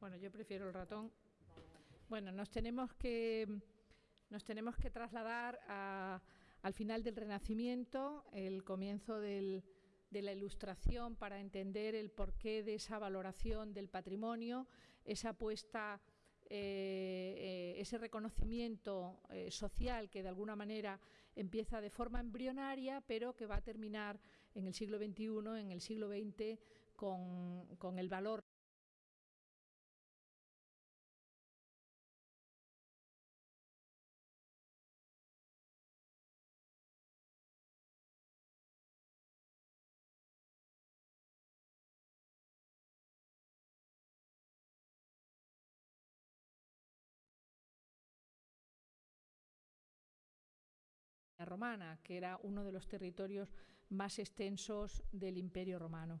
Bueno, yo prefiero el ratón. Bueno, nos tenemos que, nos tenemos que trasladar a, al final del Renacimiento, el comienzo del, de la Ilustración, para entender el porqué de esa valoración del patrimonio, esa apuesta eh, eh, ese reconocimiento eh, social que de alguna manera empieza de forma embrionaria, pero que va a terminar en el siglo XXI, en el siglo XX, con, con el valor romana, que era uno de los territorios más extensos del Imperio romano.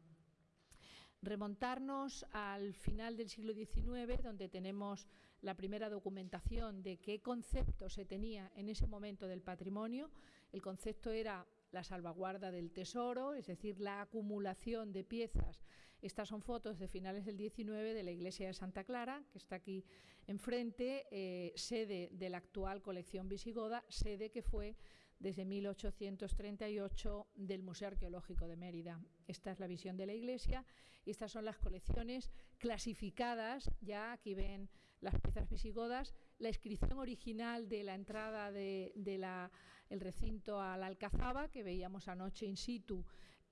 Remontarnos al final del siglo XIX, donde tenemos la primera documentación de qué concepto se tenía en ese momento del patrimonio. El concepto era la salvaguarda del tesoro, es decir, la acumulación de piezas. Estas son fotos de finales del XIX de la iglesia de Santa Clara, que está aquí enfrente, eh, sede de la actual colección visigoda, sede que fue desde 1838 del Museo Arqueológico de Mérida. Esta es la visión de la iglesia y estas son las colecciones clasificadas, ya aquí ven las piezas visigodas, la inscripción original de la entrada del de, el recinto a la Alcazaba, que veíamos anoche in situ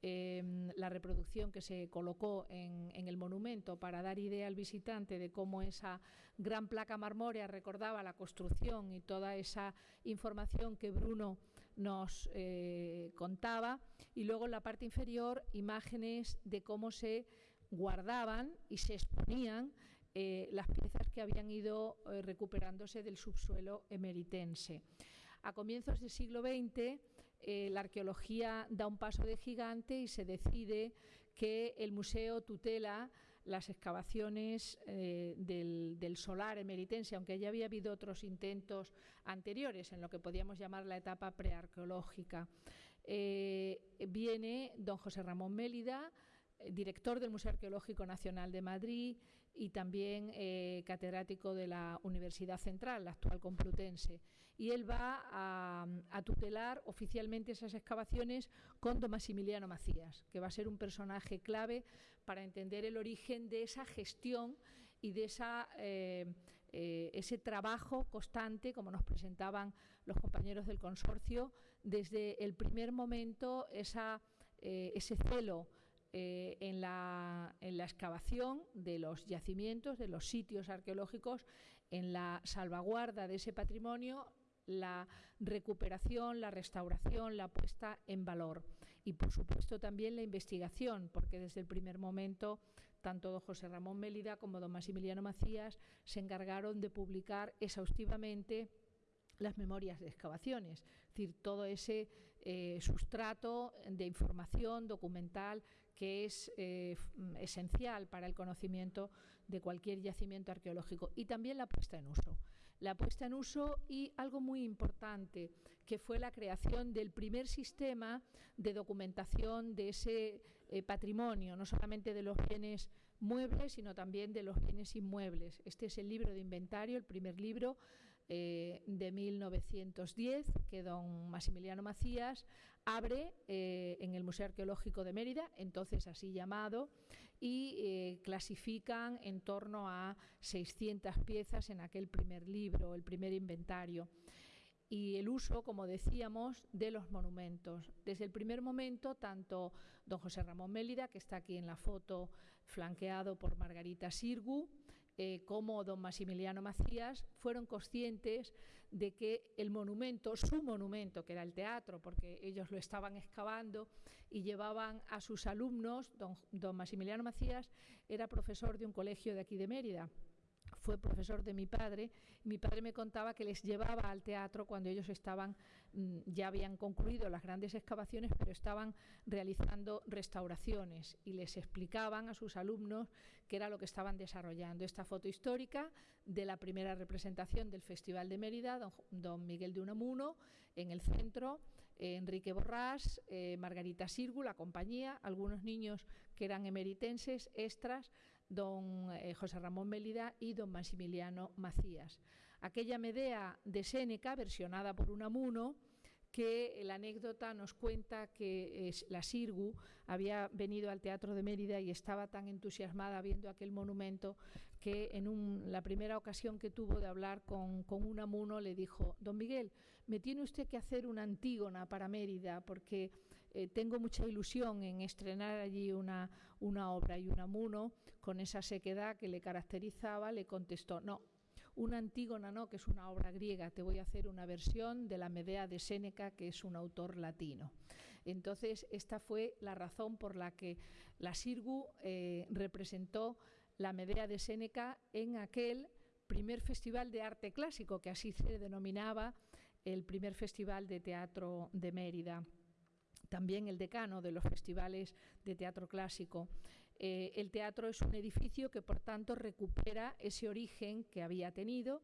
em, la reproducción que se colocó en, el monumento para dar idea al visitante de cómo esa gran placa marmórea recordaba la construcción y toda esa información que Bruno nos eh, contaba. Y luego en la parte inferior imágenes de cómo se guardaban y se exponían eh, las piezas que habían ido eh, recuperándose del subsuelo emeritense. A comienzos del siglo XX, la arqueología da un paso de gigante y se decide que el museo tutela las excavaciones del, solar emeritense, aunque ya había habido otros intentos anteriores en lo que podíamos llamar la etapa prearqueológica. viene don José Ramón Mélida, director del Museo Arqueológico Nacional de Madrid y también eh, catedrático de la Universidad Central, la actual Complutense. Y él va a, tutelar oficialmente esas excavaciones con don Maximiliano Macías, que va a ser un personaje clave para entender el origen de esa gestión y de eh, eh, ese trabajo constante, como nos presentaban los compañeros del consorcio, desde el primer momento, esa, ese celo eh, en, la, excavación de los yacimientos, de los sitios arqueológicos, en la salvaguarda de ese patrimonio, la recuperación, la restauración, la puesta en valor. Y por supuesto también la investigación, porque desde el primer momento tanto don José Ramón Mélida como don Maximiliano Macías se encargaron de publicar exhaustivamente las memorias de excavaciones, es decir, todo ese eh, sustrato de información documental que es eh, esencial para el conocimiento de cualquier yacimiento arqueológico y también la puesta en uso. La puesta en uso y algo muy importante, que fue la creación del primer sistema de documentación de ese eh, patrimonio, no solamente de los bienes muebles, sino también de los bienes inmuebles. Este es el libro de inventario, el primer libro eh, de 1910 que don Maximiliano Macías abre eh, en el Museo Arqueológico de Mérida, entonces así llamado, y eh, clasifican en torno a 600 piezas en aquel primer libro, el primer inventario. Y el uso, como decíamos, de los monumentos. Desde el primer momento, tanto don José Ramón Mélida, que está aquí en la foto flanqueado por Margarita Sirgu, eh, como don Maximiliano Macías fueron conscientes de que el monumento, su monumento, que era el teatro, porque ellos lo estaban excavando y llevaban a sus alumnos, don, don Maximiliano Macías era profesor de un colegio de aquí de Mérida, fue profesor de mi padre. Mi padre me contaba que les llevaba al teatro cuando ellos estaban, mm, ya habían concluido las grandes excavaciones, pero estaban realizando restauraciones y les explicaban a sus alumnos qué era lo que estaban desarrollando. Esta foto histórica de la primera representación del Festival de Mérida, don, Miguel de Unamuno, en el centro. Enrique Borrás, eh, Margarita Sirgu, la compañía, algunos niños que eran emeritenses, extras, don eh, José Ramón Mélida y don Maximiliano Macías. Aquella Medea de Séneca, versionada por Unamuno, que la anécdota nos cuenta que la Sirgu había venido al Teatro de Mérida y estaba tan entusiasmada viendo aquel monumento que en la primera ocasión que tuvo de hablar con, con Unamuno le dijo, don Miguel, me tiene usted que hacer una antígona para Mérida porque eh, tengo mucha ilusión en estrenar allí una, obra y Unamuno, con esa sequedad que le caracterizaba, le contestó, no, una Antígona no, que es una obra griega, te voy a hacer una versión de la Medea de Séneca, que es un autor latino. Entonces, esta fue la razón por la que la Sirgu eh, representó la Medea de Séneca en aquel primer festival de arte clásico, que así se denominaba el primer festival de teatro de Mérida también el decano de los festivales de teatro clásico. Eh, el teatro es un edificio que, por tanto, recupera ese origen que había tenido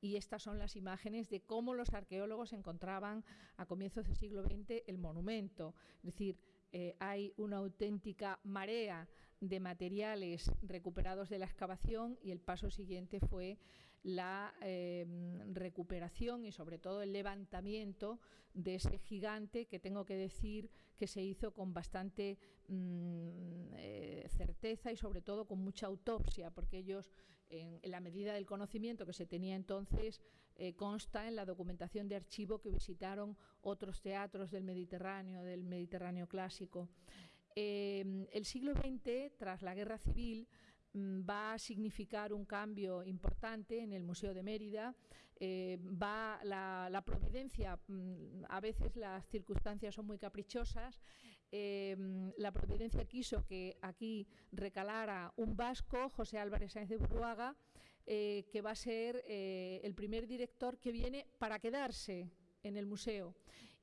y estas son las imágenes de cómo los arqueólogos encontraban a comienzos del siglo XX el monumento. Es decir, eh, hay una auténtica marea de materiales recuperados de la excavación y el paso siguiente fue la em, recuperación y sobre todo el levantamiento de ese gigante que tengo que decir que se hizo con bastante mm, eh, certeza y sobre todo con mucha autopsia, porque ellos, en, la medida del conocimiento que se tenía entonces, eh, consta en la documentación de archivo que visitaron otros teatros del Mediterráneo, del Mediterráneo clásico. Em, el siglo XX, tras la Guerra Civil, va a significar un cambio importante en el Museo de Mérida. Eh, va la, providencia, mm, a veces las circunstancias son muy caprichosas. Em, la providencia quiso que aquí recalara un vasco, José Álvarez Sáenz de Buruaga, eh, que va a ser eh, el primer director que viene para quedarse en el museo.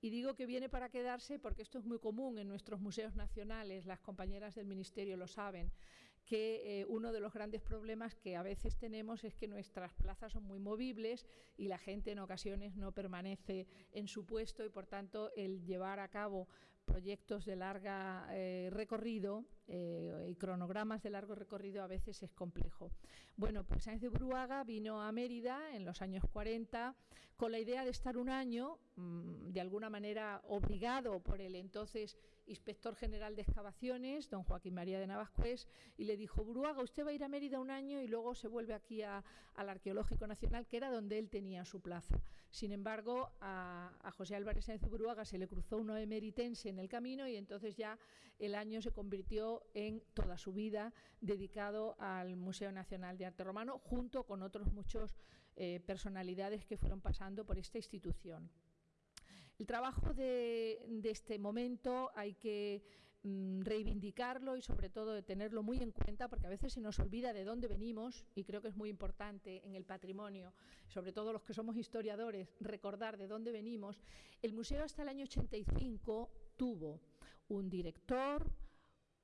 Y digo que viene para quedarse porque esto es muy común en nuestros museos nacionales, las compañeras del Ministerio lo saben, que eh, uno de los grandes problemas que a veces tenemos es que nuestras plazas son muy movibles y la gente en ocasiones no permanece en su puesto y por tanto el llevar a cabo proyectos de larga eh, recorrido eh, y cronogramas de largo recorrido a veces es complejo. Bueno, pues Sáenz de Bruaga vino a Mérida en los años 40 con la idea de estar un año, mm, de alguna manera obligado por el entonces inspector general de excavaciones, don Joaquín María de Navascués, y le dijo, Buruaga, usted va a ir a Mérida un año y luego se vuelve aquí al Arqueológico Nacional, que era donde él tenía su plaza. Sin embargo, a, José Álvarez Sáenz Buruaga se le cruzó uno emeritense en el camino y entonces ya el año se convirtió en toda su vida dedicado al Museo Nacional de Arte Romano, junto con otros muchos eh, personalidades que fueron pasando por esta institución. El trabajo de, este momento hay que mm, reivindicarlo y sobre todo tenerlo muy en cuenta porque a veces se nos olvida de dónde venimos y creo que es muy importante en el patrimonio, sobre todo los que somos historiadores, recordar de dónde venimos. El museo hasta el año 85 tuvo un director,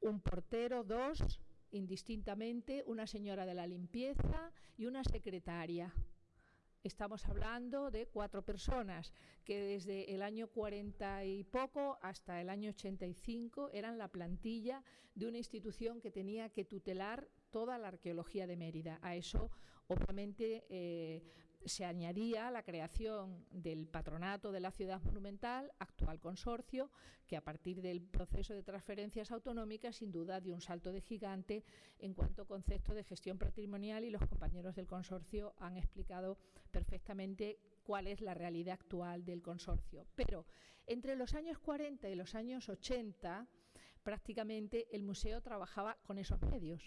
un portero, dos, indistintamente, una señora de la limpieza y una secretaria. Estamos hablando de cuatro personas que desde el año 40 y poco hasta el año 85 eran la plantilla de una institución que tenía que tutelar toda la arqueología de Mérida. A eso, obviamente, eh, se añadía la creación del patronato de la ciudad monumental, actual consorcio, que a partir del proceso de transferencias autonómicas sin duda dio un salto de gigante en cuanto a concepto de gestión patrimonial y los compañeros del consorcio han explicado perfectamente cuál es la realidad actual del consorcio. Pero entre los años 40 y los años 80 prácticamente el museo trabajaba con esos medios.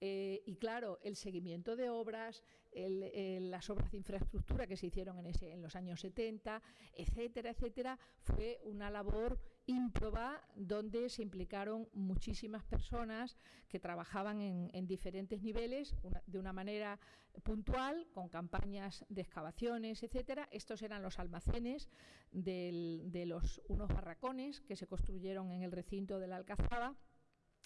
Eh, y claro, el seguimiento de obras, las obras de infraestructura que se hicieron en, ese, en los años 70, etcétera, etcétera, fue una labor ímproba donde se implicaron muchísimas personas que trabajaban en, diferentes niveles de una manera puntual, con campañas de excavaciones, etcétera. Estos eran los almacenes de los, unos barracones que se construyeron en el recinto de la Alcazaba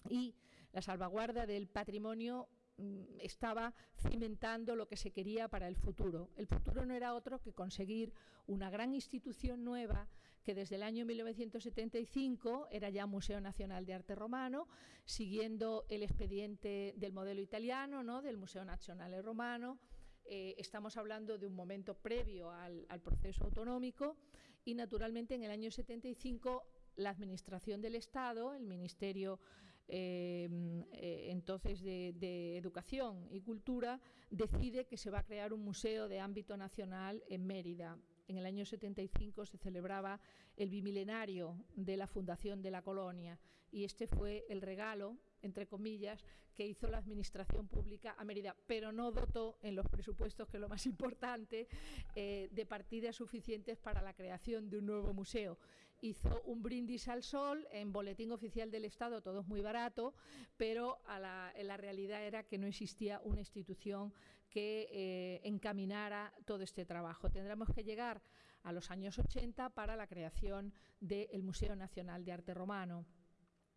y la salvaguarda del patrimonio mm, estaba cimentando lo que se quería para el futuro. El futuro no era otro que conseguir una gran institución nueva que desde el año 1975 era ya Museo Nacional de Arte Romano, siguiendo el expediente del modelo italiano, ¿no? del Museo Nacional Romano. Eh, estamos hablando de un momento previo al, al proceso autonómico y naturalmente en el año 75 la Administración del Estado, el Ministerio eh, entonces de, Educación y Cultura, decide que se va a crear un museo de ámbito nacional en Mérida. En el año 75 se celebraba el bimilenario de la fundación de la colonia y este fue el regalo, entre comillas, que hizo la Administración Pública a Mérida, pero no dotó en los presupuestos, que es lo más importante, eh, de partidas suficientes para la creación de un nuevo museo hizo un brindis al sol en Boletín Oficial del Estado, todo es muy barato, pero la, la realidad era que no existía una institución que eh, encaminara todo este trabajo. Tendremos que llegar a los años 80 para la creación del Museo Nacional de Arte Romano.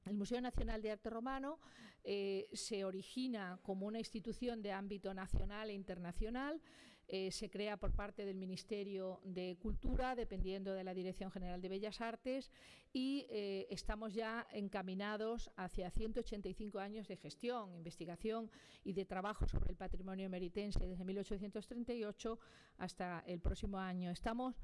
El Museo Nacional de Arte Romano eh, se origina como una institución de ámbito nacional e internacional eh, se crea por parte del Ministerio de Cultura, dependiendo de la Dirección General de Bellas Artes, y eh, estamos ya encaminados hacia 185 años de gestión, investigación y de trabajo sobre el patrimonio meritense desde 1838 hasta el próximo año. Estamos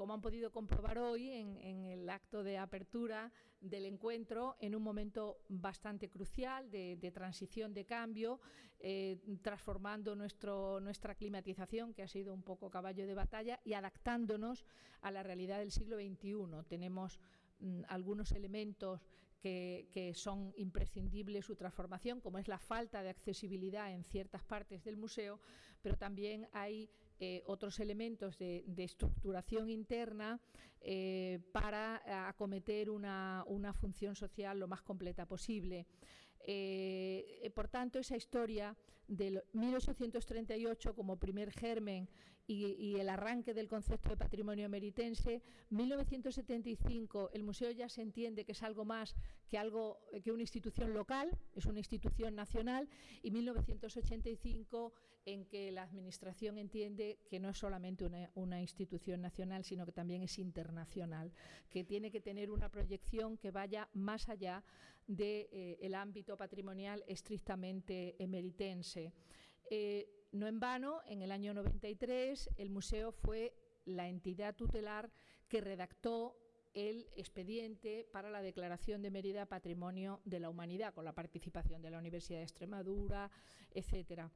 como han podido comprobar hoy en, el acto de apertura del encuentro, en un momento bastante crucial de, transición, de cambio, eh, transformando nuestro, nuestra climatización, que ha sido un poco caballo de batalla, y adaptándonos a la realidad del siglo XXI. Tenemos mm, algunos elementos que, son imprescindibles su transformación, como es la falta de accesibilidad en ciertas partes del museo, pero también hay eh, otros elementos de, estructuración interna eh, para acometer una, función social lo más completa posible. Eh, por tanto, esa historia de 1838 como primer germen y, el arranque del concepto de patrimonio meritense, 1975 el museo ya se entiende que es algo más que algo que una institución local, es una institución nacional, y 1985 en que la administración entiende que no es solamente una, institución nacional, sino que también es internacional, que tiene que tener una proyección que vaya más allá del eh, ámbito patrimonial estrictamente emeritense. Eh, no en vano, en el año 93 el museo fue la entidad tutelar que redactó el expediente para la declaración de Mérida Patrimonio de la Humanidad, con la participación de la Universidad de Extremadura, etcétera.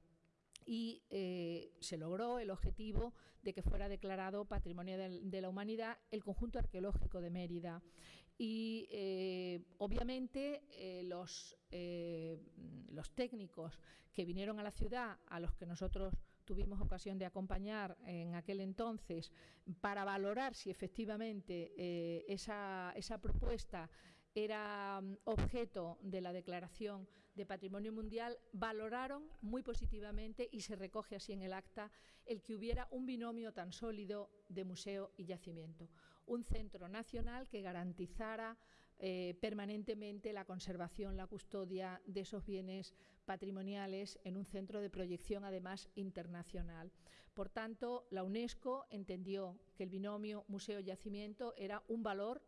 Y eh, se logró el objetivo de que fuera declarado Patrimonio de, la Humanidad el conjunto arqueológico de Mérida. Y eh, obviamente eh, los, los técnicos que vinieron a la ciudad, a los que nosotros tuvimos ocasión de acompañar en aquel entonces, para valorar si efectivamente eh, esa, esa, propuesta era mm, objeto de la declaración de Patrimonio Mundial, valoraron muy positivamente y se recoge así en el acta el que hubiera un binomio tan sólido de museo y yacimiento. Un centro nacional que garantizara eh, permanentemente la conservación, la custodia de esos bienes patrimoniales en un centro de proyección además internacional. Por tanto, la UNESCO entendió que el binomio museo-yacimiento era un valor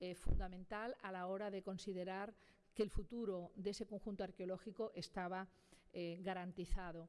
eh, fundamental a la hora de considerar que el futuro de ese conjunto arqueológico estaba eh, garantizado.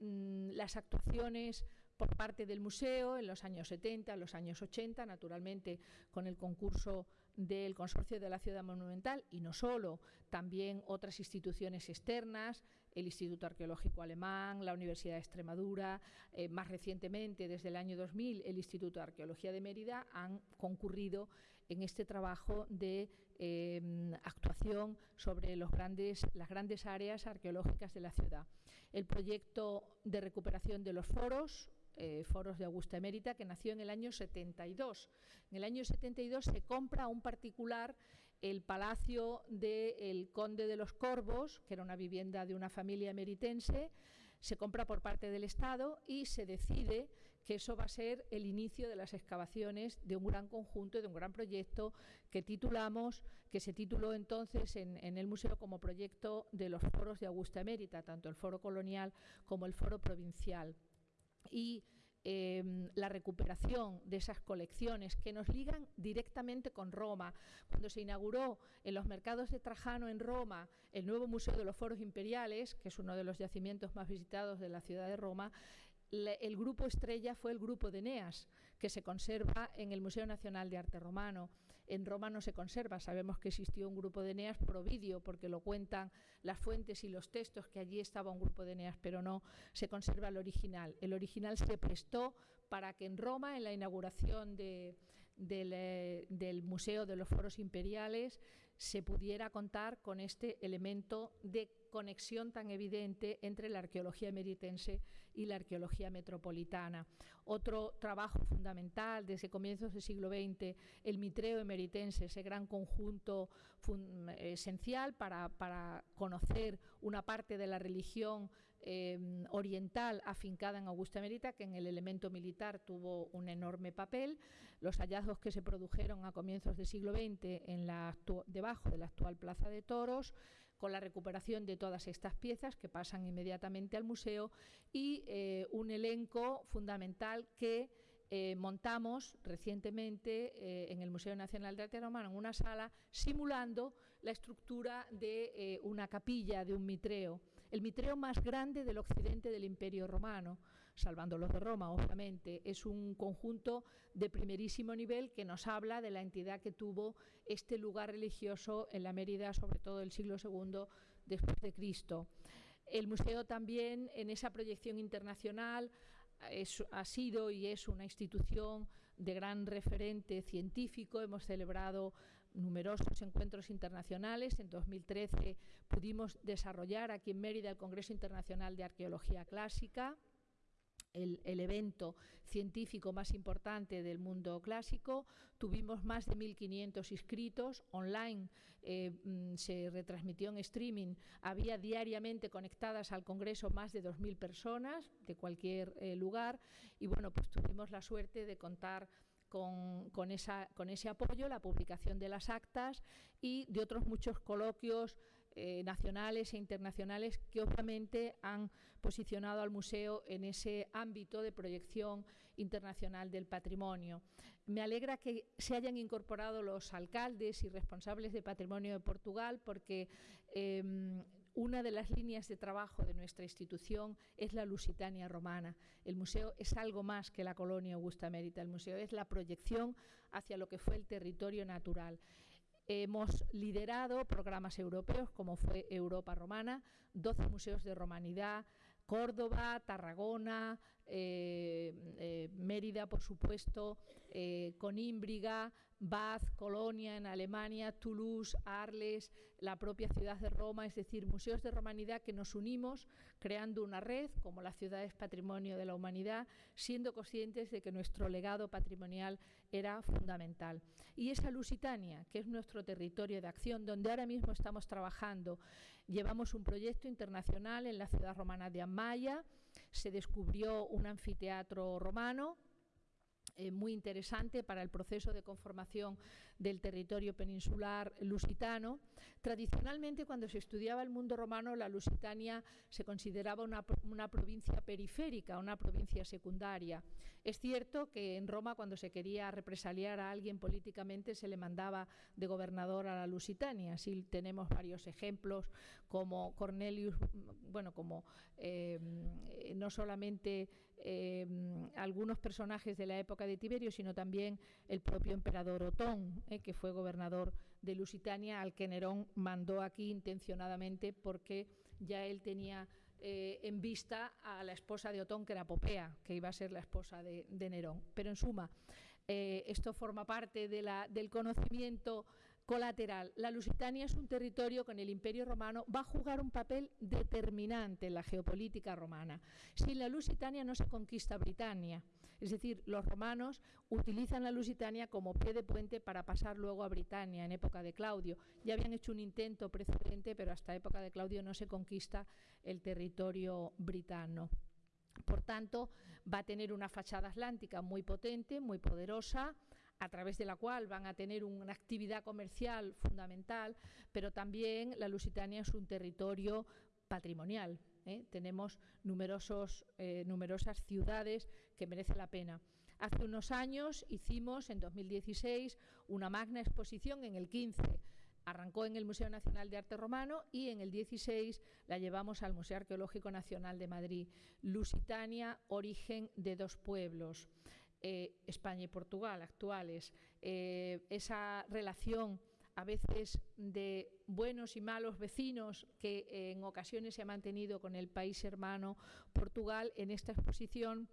Mm, las actuaciones por parte del museo en los años 70, en los años 80, naturalmente con el concurso del Consorcio de la Ciudad Monumental y no solo, también otras instituciones externas, el Instituto Arqueológico Alemán, la Universidad de Extremadura, eh, más recientemente, desde el año 2000, el Instituto de Arqueología de Mérida, han concurrido en este trabajo de eh, actuación sobre los grandes, las grandes áreas arqueológicas de la ciudad. El proyecto de recuperación de los foros, eh, foros de Augusta Emérita, que nació en el año 72. En el año 72 se compra a un particular el palacio del conde de los Corvos, que era una vivienda de una familia emeritense, se compra por parte del Estado y se decide que eso va a ser el inicio de las excavaciones de un gran conjunto, de un gran proyecto que titulamos, que se tituló entonces en, en el museo como proyecto de los foros de Augusta Emérita, tanto el foro colonial como el foro provincial y em, la recuperación de esas colecciones que nos ligan directamente con Roma. Cuando se inauguró en los mercados de Trajano en Roma el nuevo Museo de los Foros Imperiales, que es uno de los yacimientos más visitados de la ciudad de Roma, el grupo estrella fue el grupo de Eneas, que se conserva en el Museo Nacional de Arte Romano en Roma no se conserva. Sabemos que existió un grupo de Eneas providio, porque lo cuentan las fuentes y los textos, que allí estaba un grupo de Eneas, pero no se conserva el original. El original se prestó para que en Roma, en la inauguración del, eh, del Museo de los Foros Imperiales, se pudiera contar con este elemento de conexión tan evidente entre la arqueología meritense y la arqueología metropolitana. Otro trabajo fundamental desde comienzos del siglo XX, el mitreo emeritense, ese gran conjunto esencial para, para, conocer una parte de la religión em, oriental afincada en Augusta Emerita, que en el elemento militar tuvo un enorme papel. Los hallazgos que se produjeron a comienzos del siglo XX en la debajo de la actual Plaza de Toros, con la recuperación de todas estas piezas que pasan inmediatamente al museo y eh, un elenco fundamental que eh, montamos recientemente eh, en el Museo Nacional de Arte Romano en una sala simulando la estructura de una capilla, de un mitreo. el mitreo más grande del occidente del Imperio Romano, salvando los de Roma, obviamente. Es un conjunto de primerísimo nivel que nos habla de la entidad que tuvo este lugar religioso en la Mérida, sobre todo el siglo II después de Cristo. El museo también, en esa proyección internacional, ha sido y es una institución de gran referente científico. Hemos celebrado numerosos encuentros internacionales. En 2013 pudimos desarrollar aquí en Mérida el Congreso Internacional de Arqueología Clásica el, evento científico más importante del mundo clásico. Tuvimos más de 1.500 inscritos online, eh, mm, se retransmitió en streaming. Había diariamente conectadas al Congreso más de 2.000 personas de cualquier eh, lugar y bueno, pues tuvimos la suerte de contar con, con, esa, con ese apoyo, la publicación de las actas y de otros muchos coloquios eh, nacionales e internacionales que obviamente han posicionado al museo en ese ámbito de proyección internacional del patrimonio. Me alegra que se hayan incorporado los alcaldes y responsables de patrimonio de Portugal porque em, una de las líneas de trabajo de nuestra institución es la Lusitania romana. El museo es algo más que la colonia Augusta Mérita. El museo es la proyección hacia lo que fue el territorio natural. Hemos liderado programas europeos como fue Europa Romana, 12 museos de romanidad, Córdoba, Tarragona, eh, eh, Mérida, por supuesto, eh, Conímbriga, Bath, Colonia en Alemania, Toulouse, Arles, la propia ciudad de Roma, es decir, museos de romanidad que nos unimos creando una red como la ciudad es patrimonio de la humanidad, siendo conscientes de que nuestro legado patrimonial era fundamental. Y esa Lusitania, que es nuestro territorio de acción, donde ahora mismo estamos trabajando, llevamos un proyecto internacional en la ciudad romana de Amaya, se descubrió un anfiteatro romano eh, muy interesante para el proceso de conformación del territorio peninsular lusitano. Tradicionalmente, cuando se estudiaba el mundo romano, la Lusitania se consideraba una, una provincia periférica, una provincia secundaria. Es cierto que en Roma, cuando se quería represaliar a alguien políticamente, se le mandaba de gobernador a la Lusitania. Así tenemos varios ejemplos, como Cornelius, bueno, como eh, no solamente eh, algunos personajes de la época de Tiberio, sino también el propio emperador Otón, eh, que fue gobernador de Lusitania, al que Nerón mandó aquí intencionadamente porque ya él tenía eh, en vista a la esposa de Otón, que era Popea, que iba a ser la esposa de, Nerón. Pero en suma, esto forma parte del conocimiento Colateral. La Lusitania es un territorio con el Imperio Romano va a jugar un papel determinante en la geopolítica romana. Sin la Lusitania no se conquista Britania. Es decir, los romanos utilizan la Lusitania como pie de puente para pasar luego a Britania en época de Claudio. Ya habían hecho un intento precedente, pero hasta época de Claudio no se conquista el territorio britano. Por tanto, va a tener una fachada atlántica muy potente, muy poderosa, a través de la cual van a tener una actividad comercial fundamental, pero también la Lusitania es un territorio patrimonial. ¿eh? Tenemos numerosos, eh, numerosas ciudades que merecen la pena. Hace unos años hicimos, en 2016, una magna exposición en el 15 arrancó en el Museo Nacional de Arte Romano y en el 16 la llevamos al Museo Arqueológico Nacional de Madrid. Lusitania, origen de dos pueblos. Eh, España y Portugal actuales, eh, esa relación a veces de buenos y malos vecinos que en ocasiones se ha mantenido con el país hermano Portugal, en esta exposición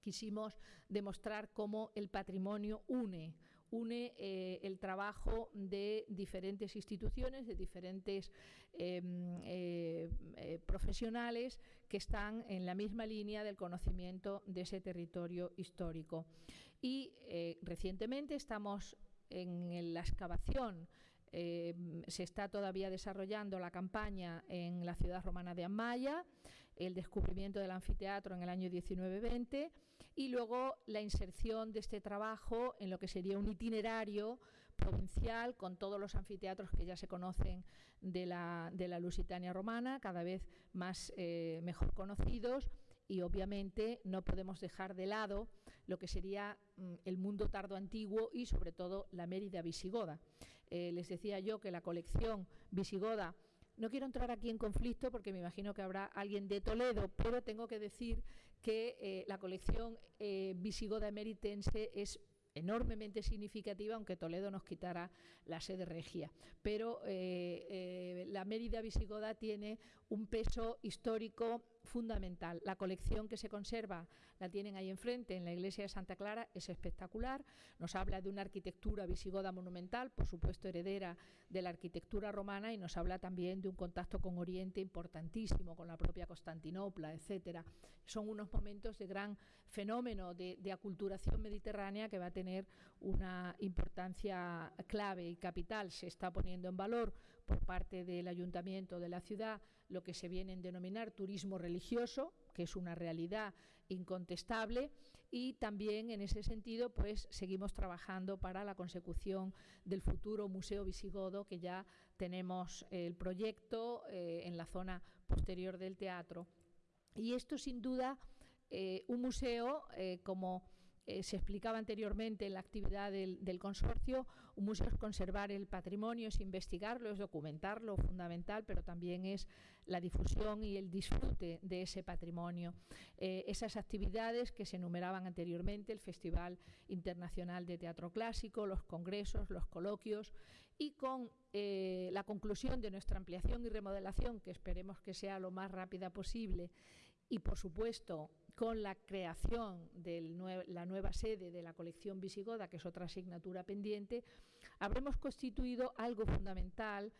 quisimos demostrar cómo el patrimonio une, une eh, el trabajo de diferentes instituciones, de diferentes em, eh, eh, profesionales que están en la misma línea del conocimiento de ese territorio histórico. Y recientemente estamos en la excavación se está todavía desarrollando la campaña en la ciudad romana de Amaya, el descubrimiento del anfiteatro en el año 1920 y luego la inserción de este trabajo en lo que sería un itinerario provincial con todos los anfiteatros que ya se conocen de la, de la Lusitania romana, cada vez más eh, mejor conocidos y obviamente no podemos dejar de lado lo que sería mm, el mundo tardo antiguo y sobre todo la Mérida visigoda. Eh, les decía yo que la colección visigoda no quiero entrar aquí en conflicto porque me imagino que habrá alguien de Toledo, pero tengo que decir que eh, la colección eh, visigoda emeritense es enormemente significativa, aunque Toledo nos quitara la sede regia. Pero eh, la Mérida visigoda tiene un peso histórico fundamental. La colección que se conserva la tienen ahí enfrente, en la iglesia de Santa Clara, es espectacular. Nos habla de una arquitectura visigoda monumental, por supuesto heredera de la arquitectura romana, y nos habla también de un contacto con Oriente importantísimo, con la propia Constantinopla, etcétera. Son unos momentos de gran fenómeno de, de aculturación mediterránea que va a tener una importancia clave y capital. Se está poniendo en valor por parte del ayuntamiento de la ciudad lo que se viene a denominar turismo religioso, que es una realidad incontestable, y también en ese sentido pues seguimos trabajando para la consecución del futuro Museo Visigodo, que ya tenemos el proyecto eh, en la zona posterior del teatro. Y esto sin duda, eh, un museo eh, como eh, se explicaba anteriormente en la actividad del, consorcio, un museo es conservar el patrimonio, es investigarlo, es documentarlo, fundamental, pero también es la difusión y el disfrute de ese patrimonio. Eh, esas actividades que se enumeraban anteriormente, el Festival Internacional de Teatro Clásico, los congresos, los coloquios, y con eh, la conclusión de nuestra ampliación y remodelación, que esperemos que sea lo más rápida posible, y por supuesto con la creación de la nueva sede de la colección visigoda, que es otra asignatura pendiente, habremos constituido algo fundamental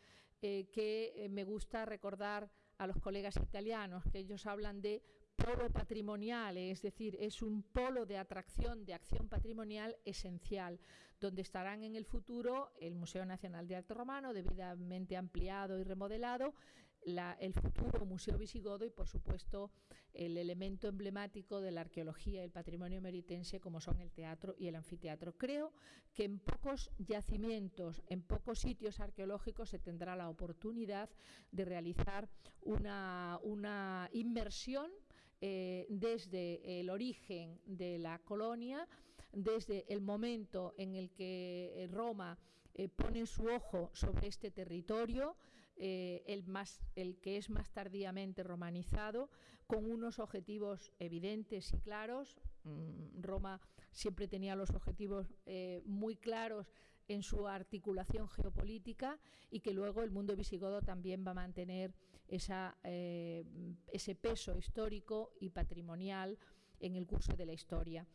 eh, que eh, me gusta recordar a los colegas italianos, que ellos hablan de polo patrimonial, es decir, es un polo de atracción, de acción patrimonial esencial, donde estarán en el futuro el Museo Nacional de Arte Romano, debidamente ampliado y remodelado, el futuro Museo Visigodo y, por supuesto, el elemento emblemático de la arqueología y el patrimonio meritense como son el teatro y el anfiteatro. Creo que en pocos yacimientos, en pocos sitios arqueológicos se tendrá la oportunidad de realizar una, una inmersión eh, desde el origen de la colonia, desde el momento en el que Roma eh, pone su ojo sobre este territorio, eh, el, más, el que es más tardíamente romanizado, con unos objetivos evidentes y claros. Mm, Roma siempre tenía los objetivos eh, muy claros en su articulación geopolítica y que luego el mundo visigodo también va a mantener esa, eh, ese peso histórico y patrimonial en el curso de la historia.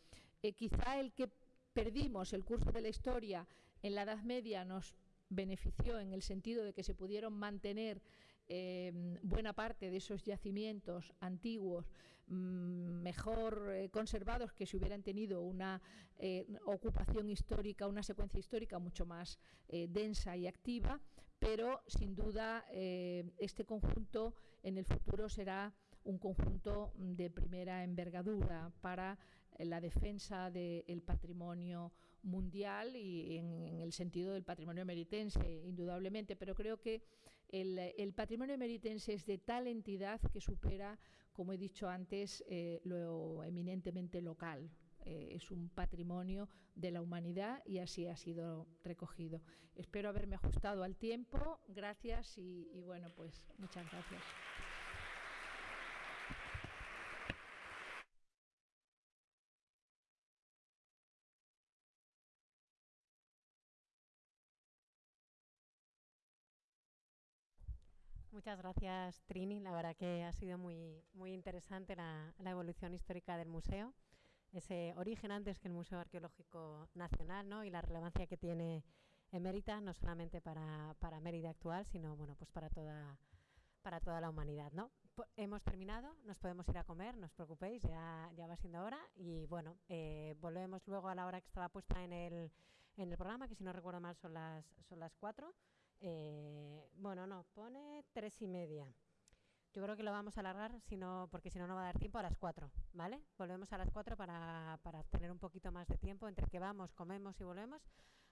quizá el que perdimos el curso de la historia en la Edad Media nos benefició en el sentido de que se pudieron mantener eh, buena parte de esos yacimientos antiguos mm, mejor eh, conservados que si hubieran tenido una eh, ocupación histórica, una secuencia histórica mucho más densa y activa, pero sin duda este conjunto en el futuro será un conjunto de primera envergadura para la defensa del patrimonio mundial y en, el sentido del patrimonio meritense, indudablemente, pero creo que el, patrimonio meritense es de tal entidad que supera, como he dicho antes, eh, lo eminentemente local. Eh, es un patrimonio de la humanidad y así ha sido recogido. Espero haberme ajustado al tiempo. Gracias y bueno, pues muchas gracias. Muchas gracias, Trini. La verdad que ha sido muy, muy interesante la, evolución histórica del museo, ese origen antes que el Museo Arqueológico Nacional ¿no? y la relevancia que tiene en Mérida, no solamente para, para Mérida actual, sino bueno, pues para, toda, para toda la humanidad. ¿no? hemos terminado, nos podemos ir a comer, no os preocupéis, ya, ya va siendo hora. Y bueno, eh, volvemos luego a la hora que estaba puesta en el, en el programa, que si no recuerdo mal son las, son las cuatro. Eh, bueno, no, pone tres y media. Yo creo que lo vamos a alargar, sino, porque si no, no va a dar tiempo a las cuatro, ¿vale? Volvemos a las cuatro para, para tener un poquito más de tiempo entre que vamos, comemos y volvemos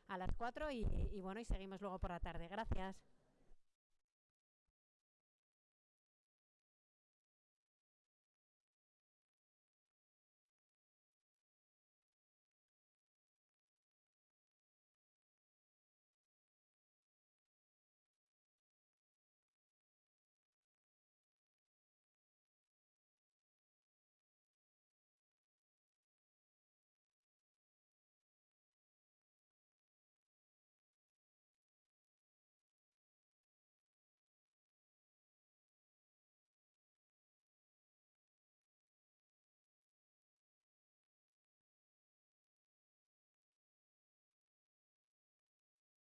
a las cuatro y, y bueno, y seguimos luego por la tarde. Gracias.